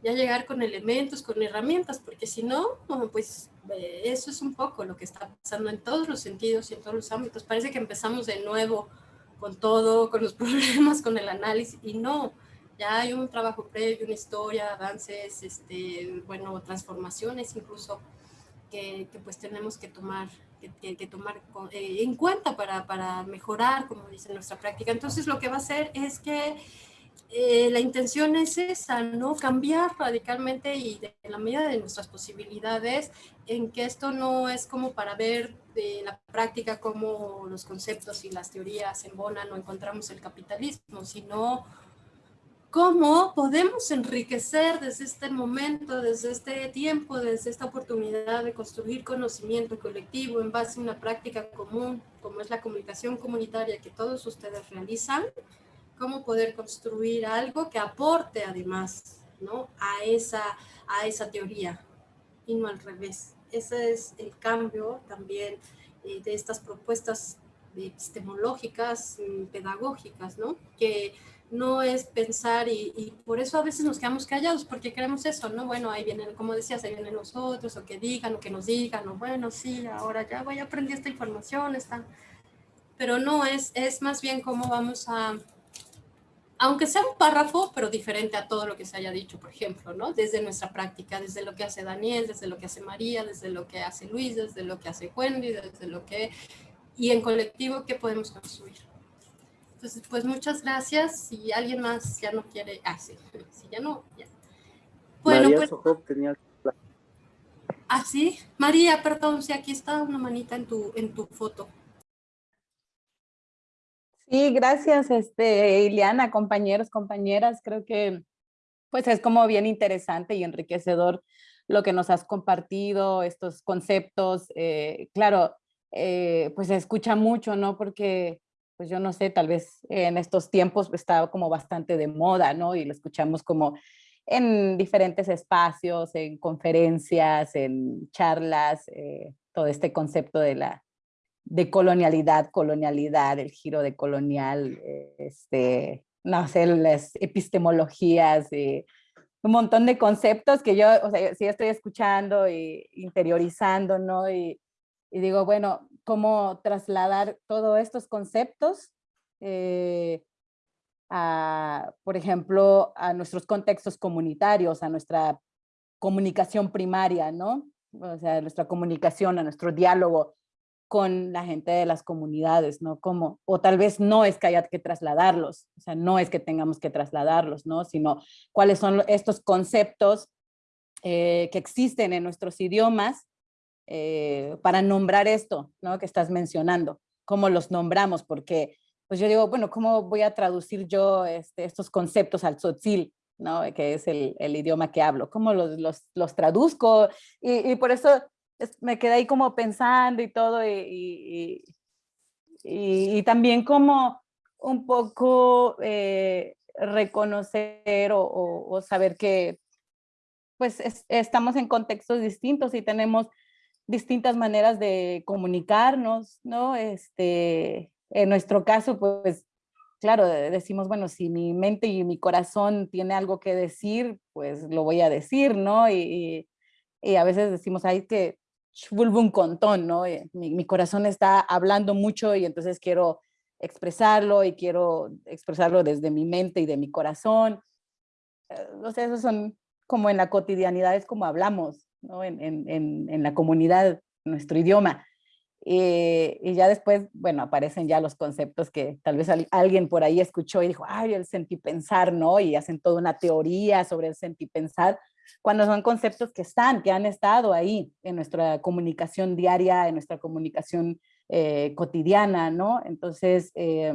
ya llegar con elementos, con herramientas, porque si no, pues eh, eso es un poco lo que está pasando en todos los sentidos y en todos los ámbitos. Parece que empezamos de nuevo con todo, con los problemas, con el análisis, y no, ya hay un trabajo previo, una historia, avances, este, bueno, transformaciones incluso, que, pues tenemos que tomar, que, que tomar eh, en cuenta para, para mejorar, como dice nuestra práctica. Entonces lo que va a hacer es que eh, la intención es esa, ¿no? Cambiar radicalmente y de, en la medida de nuestras posibilidades, en que esto no es como para ver de la práctica cómo los conceptos y las teorías embonan o encontramos el capitalismo, sino cómo podemos enriquecer desde este momento, desde este tiempo, desde esta oportunidad de construir conocimiento colectivo en base a una práctica común, como es la comunicación comunitaria que todos ustedes realizan, cómo poder construir algo que aporte además ¿no? a, esa, a esa teoría y no al revés. Ese es el cambio también eh, de estas propuestas epistemológicas, mm, pedagógicas, ¿no? que no es pensar y, por eso a veces nos quedamos callados porque queremos eso, ¿no? Bueno, ahí vienen, como decías, ahí vienen nosotros, o que digan, o que nos digan, o bueno, sí, ahora ya voy a aprender esta información, está... pero no, es, es más bien cómo vamos a, aunque sea un párrafo, pero diferente a todo lo que se haya dicho, por ejemplo, ¿no? Desde nuestra práctica, desde lo que hace Daniel, desde lo que hace María, desde lo que hace Luis, desde lo que hace Wendy, desde lo que... Y en colectivo, ¿qué podemos construir? Entonces, pues muchas gracias. Si alguien más ya no quiere... Ah, sí, si ya no, ya. Bueno, María pues... tenía... Ah, sí. María, perdón, si aquí está una manita en tu, en tu foto. Sí, gracias, este, Ileana, compañeros, compañeras. Creo que pues es como bien interesante y enriquecedor lo que nos has compartido, estos conceptos. Eh, claro, eh, pues se escucha mucho, ¿no? Porque, pues yo no sé, tal vez en estos tiempos está como bastante de moda, ¿no? Y lo escuchamos como en diferentes espacios, en conferencias, en charlas, eh, todo este concepto de la de colonialidad, colonialidad, el giro de colonial, este, no sé, las epistemologías, un montón de conceptos que yo, o sea, sí estoy escuchando e interiorizando, ¿no? Y, digo, bueno, ¿cómo trasladar todos estos conceptos eh, a, por ejemplo, a nuestros contextos comunitarios, a nuestra comunicación primaria, ¿no? O sea, nuestra comunicación, a nuestro diálogo con la gente de las comunidades, ¿no? Como, o tal vez no es que haya que trasladarlos, o sea, no es que tengamos que trasladarlos, ¿no? Sino cuáles son estos conceptos eh, que existen en nuestros idiomas eh, para nombrar esto, ¿no? Que estás mencionando, cómo los nombramos, porque pues yo digo, bueno, ¿cómo voy a traducir yo este, estos conceptos al tzotzil, ¿no? Que es el, el, idioma que hablo, ¿cómo los, los, los traduzco? Y, y por eso me quedé ahí como pensando y todo y, y, también como un poco eh, reconocer o, saber que pues estamos en contextos distintos y tenemos distintas maneras de comunicarnos, ¿no? Este, en nuestro caso, pues, claro, decimos, bueno, si mi mente y mi corazón tiene algo que decir, pues lo voy a decir, ¿no? Y, a veces decimos, ay, que vuelvo un contón, ¿no? Eh, mi, corazón está hablando mucho y entonces quiero expresarlo y quiero expresarlo desde mi mente y de mi corazón. eh, sé, esos son como en la cotidianidad, es como hablamos, ¿no? En, en, en, la comunidad, nuestro idioma. Eh, y ya después, bueno, aparecen ya los conceptos que tal vez alguien por ahí escuchó y dijo, ay, el sentipensar, ¿no? Y hacen toda una teoría sobre el sentipensar cuando son conceptos que están, que han estado ahí en nuestra comunicación diaria, en nuestra comunicación eh, cotidiana, ¿no? Entonces, eh,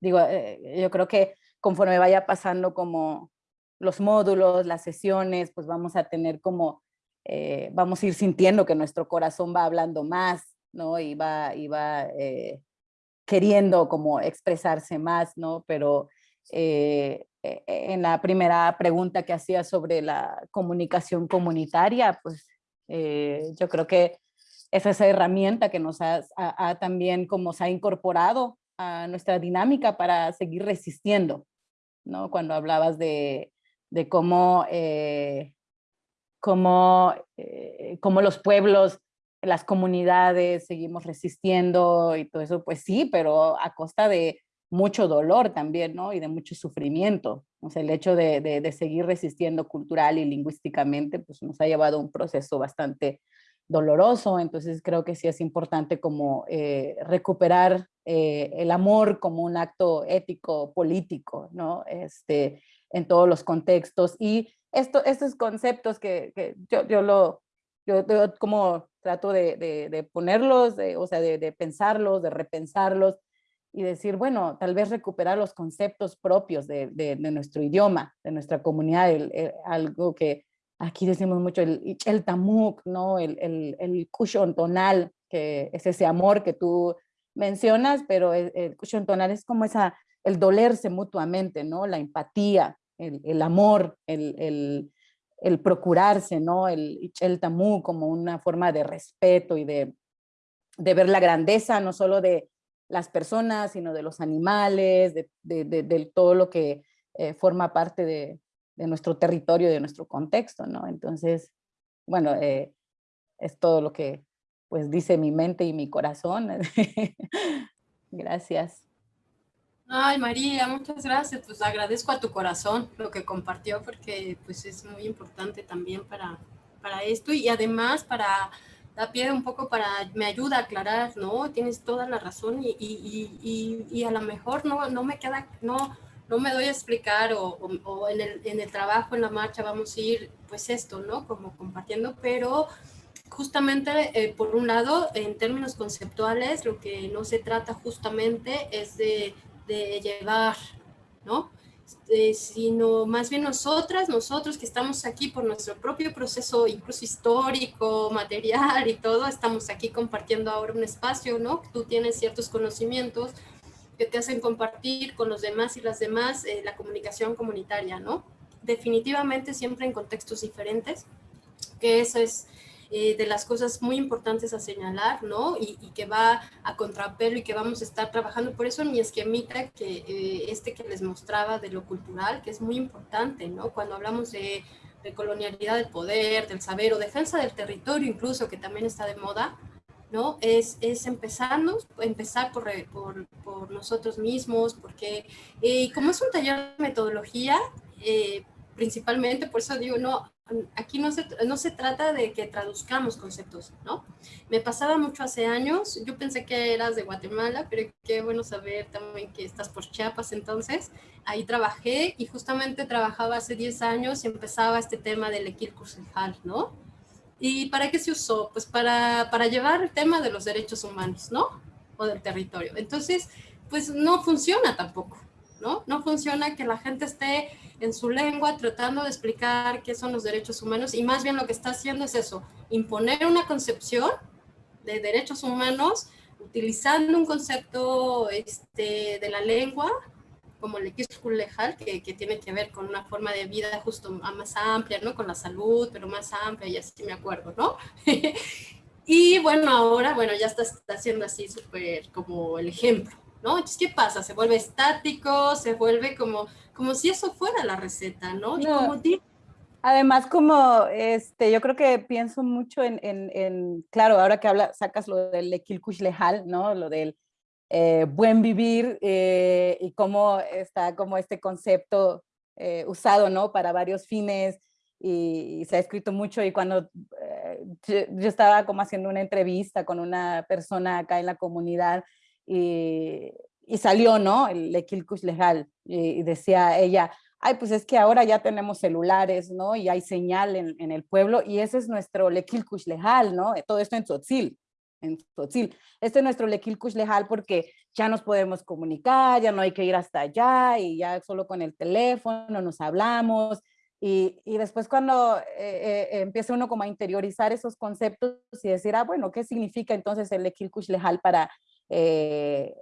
digo, eh, yo creo que conforme vaya pasando como los módulos, las sesiones, pues vamos a tener como, vamos a ir sintiendo que nuestro corazón va hablando más, ¿no? Y va, y va queriendo como expresarse más, ¿no? Pero eh, en la primera pregunta que hacía sobre la comunicación comunitaria, pues eh, yo creo que es esa herramienta que nos ha, también como se ha incorporado a nuestra dinámica para seguir resistiendo, ¿no? Cuando hablabas de, de cómo, eh, cómo, cómo los pueblos las comunidades seguimos resistiendo y todo eso, pues sí, pero a costa de, mucho dolor también, ¿no? Y de mucho sufrimiento. O sea, el hecho de, de, seguir resistiendo cultural y lingüísticamente, pues nos ha llevado a un proceso bastante doloroso. Entonces creo que sí es importante como eh, recuperar eh, el amor como un acto ético, político, ¿no? Este, en todos los contextos. Y esto, estos conceptos que, yo, yo, lo, yo, como trato de, de, ponerlos, o sea, de, pensarlos, de repensarlos, y decir, bueno, tal vez recuperar los conceptos propios de, de, nuestro idioma, de nuestra comunidad, algo que aquí decimos mucho, el, el tamuk, ¿no? el, el, el tonal, que es ese amor que tú mencionas, pero el, el tonal es como esa, el dolerse mutuamente, ¿no? la empatía, el, amor, el, el, procurarse, ¿no? el, el tamuk como una forma de respeto y de, de ver la grandeza, no solo de las personas, sino de los animales, de, de, todo lo que eh, forma parte de, nuestro territorio, de nuestro contexto, ¿no? Entonces, bueno, eh, es todo lo que pues dice mi mente y mi corazón. gracias. Ay, María, muchas gracias. Pues agradezco a tu corazón lo que compartió porque pues es muy importante también para, para esto y además para da pie un poco para, me ayuda a aclarar, ¿no? Tienes toda la razón y, y, y, y a lo mejor no, no me queda, no, no me doy a explicar o, o, en, el, en, el, trabajo, en la marcha vamos a ir, pues esto, ¿no? Como compartiendo, pero justamente, eh, por un lado, en términos conceptuales, lo que no se trata justamente es de, de llevar, ¿no? Este, sino más bien nosotras, nosotros que estamos aquí por nuestro propio proceso, incluso histórico, material y todo, estamos aquí compartiendo ahora un espacio, ¿no? Tú tienes ciertos conocimientos que te hacen compartir con los demás y las demás eh, la comunicación comunitaria, ¿no? Definitivamente siempre en contextos diferentes, que eso es eh, de las cosas muy importantes a señalar, ¿no? Y, que va a contrapelo y que vamos a estar trabajando. Por eso mi esquemita, que eh, este que les mostraba de lo cultural, que es muy importante, ¿no? Cuando hablamos de, colonialidad del poder, del saber o defensa del territorio incluso, que también está de moda, ¿no? Es, es empezarnos, empezar por, por, por nosotros mismos, porque eh, como es un taller de metodología, principalmente, por eso digo, no, aquí no se, no se trata de que traduzcamos conceptos, ¿no? Me pasaba mucho hace años, yo pensé que eras de Guatemala, pero qué bueno saber también que estás por Chiapas entonces. Ahí trabajé y justamente trabajaba hace 10 años y empezaba este tema del equil ¿no? ¿Y para qué se usó? Pues para, para llevar el tema de los derechos humanos, ¿no? O del territorio. Entonces, pues no funciona tampoco. ¿No? No funciona que la gente esté en su lengua tratando de explicar qué son los derechos humanos y más bien lo que está haciendo es eso, imponer una concepción de derechos humanos utilizando un concepto este, de la lengua como el lejal, que, que tiene que ver con una forma de vida justo más amplia, ¿no? Con la salud, pero más amplia, y así me acuerdo, ¿no? y bueno, ahora, bueno, ya está, está haciendo así súper como el ejemplo, ¿no? Entonces, ¿qué pasa? Se vuelve estático, se vuelve como, como si eso fuera la receta, ¿no? Y como Además, como este, yo creo que pienso mucho en, en, en claro, ahora que habla, sacas lo del Ekilkush Lejal, ¿no? Lo del eh, buen vivir eh, y cómo está como este concepto eh, usado, ¿no? Para varios fines y, se ha escrito mucho y cuando yo, estaba como haciendo una entrevista con una persona acá en la comunidad y, y salió, ¿no? El Ekilkush Lejal y, decía ella, ay, pues es que ahora ya tenemos celulares, ¿no? Y hay señal en, en el pueblo y ese es nuestro Lekilkush Lejal, ¿no? Todo esto en Tzotzil en Tzotzil. Este es nuestro Lequilcush Lejal porque ya nos podemos comunicar, ya no hay que ir hasta allá y ya solo con el teléfono nos hablamos. Y, y después cuando eh, eh, empieza uno como a interiorizar esos conceptos y decir, ah, bueno, ¿qué significa entonces el Lequilcush Lejal para eh,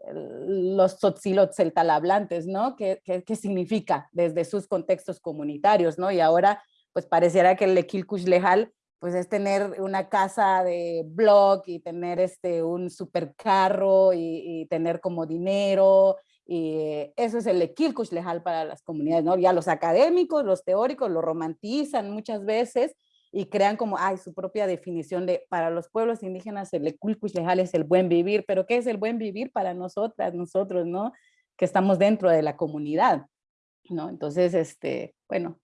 los Tzotzilot celtalablantes, ¿no? ¿Qué, ¿Qué, significa desde sus contextos comunitarios, ¿no? Y ahora, pues pareciera que el Lequilcush Lejal pues es tener una casa de blog y tener este, un supercarro y, y tener como dinero y eso es el equilcush lejal para las comunidades, ¿no? Ya los académicos, los teóricos lo romantizan muchas veces y crean como, ay, su propia definición de, para los pueblos indígenas el equilcush lejal es el buen vivir, pero ¿qué es el buen vivir para nosotras, nosotros, ¿no? Que estamos dentro de la comunidad, ¿no? Entonces, este, bueno,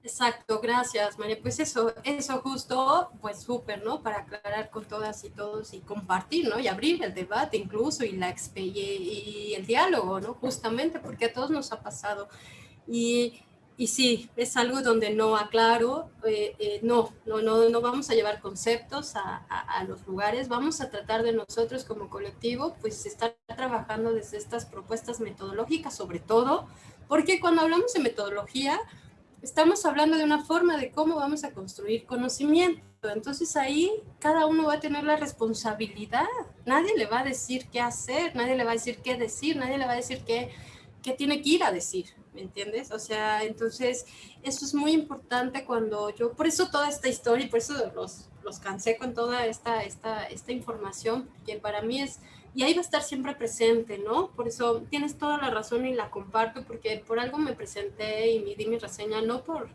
Exacto, gracias María. Pues eso, eso justo, pues súper, ¿no? Para aclarar con todas y todos y compartir, ¿no? Y abrir el debate incluso y, la, y el diálogo, ¿no? Justamente porque a todos nos ha pasado. Y, y sí, es algo donde no aclaro, eh, eh, no, no, no, no vamos a llevar conceptos a, a, los lugares, vamos a tratar de nosotros como colectivo, pues estar trabajando desde estas propuestas metodológicas sobre todo, porque cuando hablamos de metodología, estamos hablando de una forma de cómo vamos a construir conocimiento. Entonces ahí cada uno va a tener la responsabilidad. Nadie le va a decir qué hacer, nadie le va a decir qué decir, nadie le va a decir qué, qué tiene que ir a decir, ¿me entiendes? O sea, entonces eso es muy importante cuando yo, por eso toda esta historia y por eso los, los cansé con toda esta, esta, esta información, que para mí es y ahí va a estar siempre presente, ¿no? Por eso tienes toda la razón y la comparto, porque por algo me presenté y me di mi reseña, no por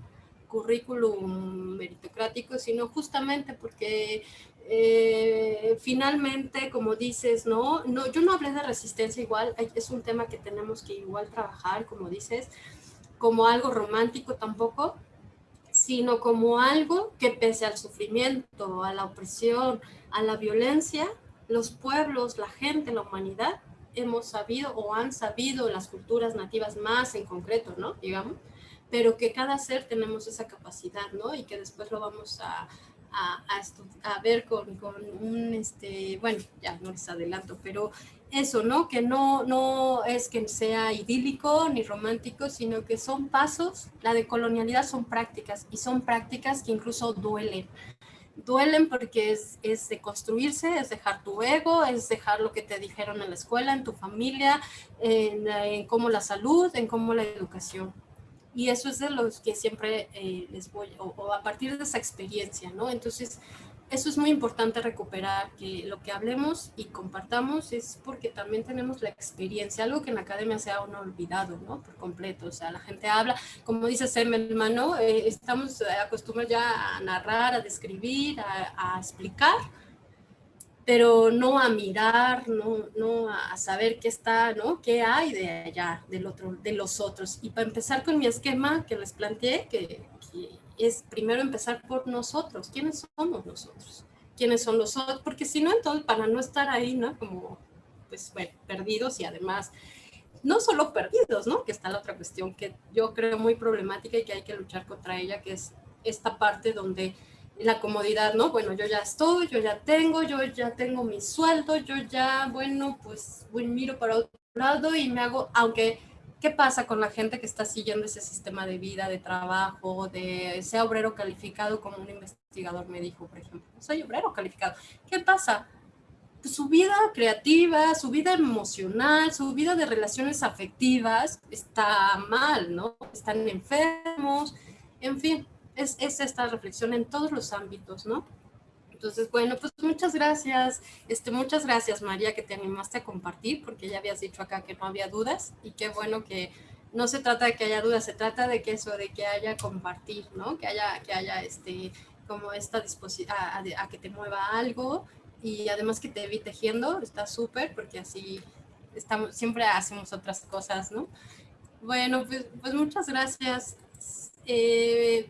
currículum meritocrático, sino justamente porque eh, finalmente, como dices, ¿no? ¿no? Yo no hablé de resistencia igual, es un tema que tenemos que igual trabajar, como dices, como algo romántico tampoco, sino como algo que pese al sufrimiento, a la opresión, a la violencia, los pueblos, la gente, la humanidad, hemos sabido o han sabido las culturas nativas más en concreto, ¿no? Digamos, pero que cada ser tenemos esa capacidad, ¿no? Y que después lo vamos a, a, a, ver con, con, un, este, bueno, ya no les adelanto, pero eso, ¿no? Que no, no es que sea idílico ni romántico, sino que son pasos, la decolonialidad son prácticas y son prácticas que incluso duelen duelen porque es, es de construirse, es dejar tu ego, es dejar lo que te dijeron en la escuela, en tu familia, en cómo la salud, en cómo la educación. Y eso es de los que siempre eh, les voy, o, o, a partir de esa experiencia, ¿no? Entonces, eso es muy importante recuperar, que lo que hablemos y compartamos es porque también tenemos la experiencia, algo que en la academia se ha olvidado, ¿no? Por completo, o sea, la gente habla, como dice Sem, hermano, eh, estamos acostumbrados ya a narrar, a describir, a, a, explicar, pero no a mirar, no, no a saber qué está, ¿no? ¿Qué hay de allá, del otro, de los otros? Y para empezar con mi esquema que les planteé, que, que es primero empezar por nosotros. ¿Quiénes somos nosotros? ¿Quiénes son los otros? Porque si no, entonces, para no estar ahí, ¿no? Como, pues, bueno, perdidos y además, no solo perdidos, ¿no? Que está la otra cuestión que yo creo muy problemática y que hay que luchar contra ella, que es esta parte donde la comodidad, ¿no? Bueno, yo ya estoy, yo ya tengo, yo ya tengo mi sueldo, yo ya, bueno, pues, miro para otro lado y me hago, aunque, ¿qué pasa con la gente que está siguiendo ese sistema de vida, de trabajo, de sea obrero calificado como un investigador me dijo, por ejemplo, soy obrero calificado. ¿Qué pasa? Pues su vida creativa, su vida emocional, su vida de relaciones afectivas está mal, ¿no? Están enfermos, en fin, es, es esta reflexión en todos los ámbitos, ¿no? Entonces, bueno, pues muchas gracias. Este, muchas gracias, María, que te animaste a compartir, porque ya habías dicho acá que no había dudas y qué bueno que no se trata de que haya dudas, se trata de que eso, de que haya compartir, ¿no? Que haya, que haya este, como esta disposición a, que te mueva algo y además que te evite tejiendo, está súper, porque así estamos, siempre hacemos otras cosas, ¿no? Bueno, pues, pues muchas gracias. Eh,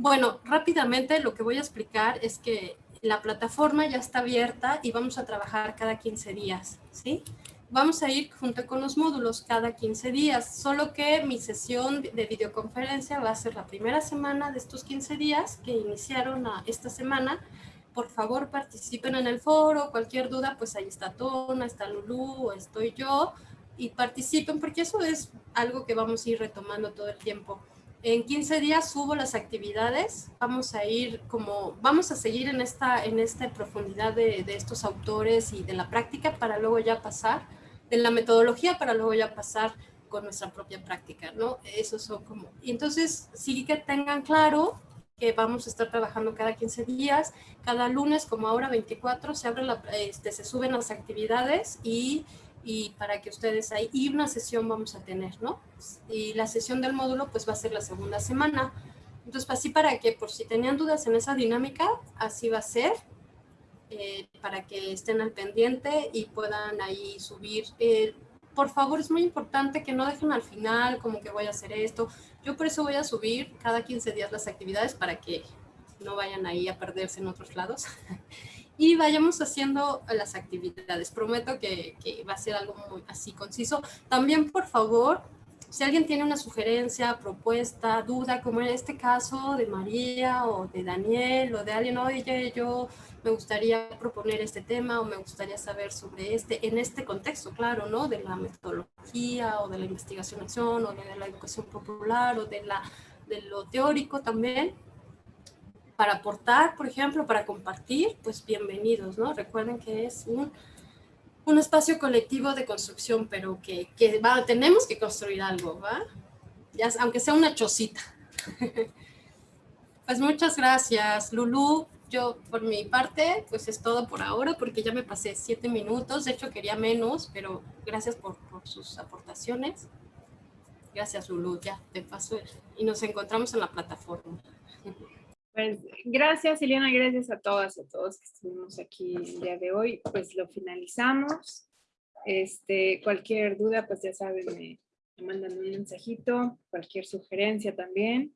bueno, rápidamente lo que voy a explicar es que la plataforma ya está abierta y vamos a trabajar cada 15 días, ¿sí? Vamos a ir junto con los módulos cada 15 días, solo que mi sesión de videoconferencia va a ser la primera semana de estos 15 días que iniciaron esta semana. Por favor, participen en el foro, cualquier duda, pues ahí está Tona, está Lulu, estoy yo, y participen porque eso es algo que vamos a ir retomando todo el tiempo. En 15 días subo las actividades, vamos a ir como, vamos a seguir en esta, en esta profundidad de, de estos autores y de la práctica para luego ya pasar, de la metodología para luego ya pasar con nuestra propia práctica, ¿no? Eso son como, y entonces sí que tengan claro que vamos a estar trabajando cada 15 días, cada lunes como ahora 24 se abre la, este, se suben las actividades y y para que ustedes ahí, y una sesión vamos a tener, ¿no? Y la sesión del módulo pues va a ser la segunda semana. Entonces, así para que por si tenían dudas en esa dinámica, así va a ser, eh, para que estén al pendiente y puedan ahí subir. Eh, por favor, es muy importante que no dejen al final como que voy a hacer esto. Yo por eso voy a subir cada 15 días las actividades para que no vayan ahí a perderse en otros lados. y vayamos haciendo las actividades. Prometo que, va a ser algo muy así conciso. También, por favor, si alguien tiene una sugerencia, propuesta, duda, como en este caso de María o de Daniel o de alguien, oye, yo me gustaría proponer este tema o me gustaría saber sobre este, en este contexto, claro, ¿no? De la metodología o de la investigación-acción o de la educación popular o de, la, de lo teórico también para aportar, por ejemplo, para compartir, pues bienvenidos, ¿no? Recuerden que es un, un espacio colectivo de construcción, pero que, que va, tenemos que construir algo, ¿va? Ya, aunque sea una chocita. pues muchas gracias, Lulu. Yo, por mi parte, pues es todo por ahora, porque ya me pasé siete minutos. De hecho, quería menos, pero gracias por, por sus aportaciones. Gracias, Lulu. Ya, te paso. Y nos encontramos en la plataforma. Pues gracias, Eliana, gracias a todas y a todos que estuvimos aquí el día de hoy. Pues lo finalizamos. Este, cualquier duda, pues ya saben, me, mandan un mensajito, cualquier sugerencia también.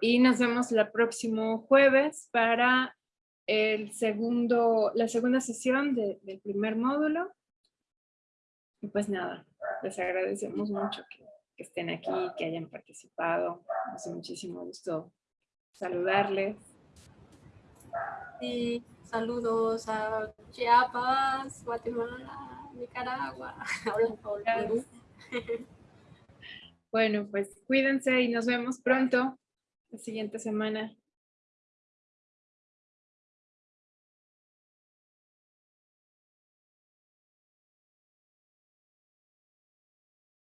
Y nos vemos el próximo jueves para el segundo, la segunda sesión del primer módulo. Y pues nada, les agradecemos mucho que, que estén aquí, que hayan participado. Nos hace muchísimo gusto saludarles. Sí, saludos a Chiapas, Guatemala, Nicaragua. Bueno, pues cuídense y nos vemos pronto la siguiente semana.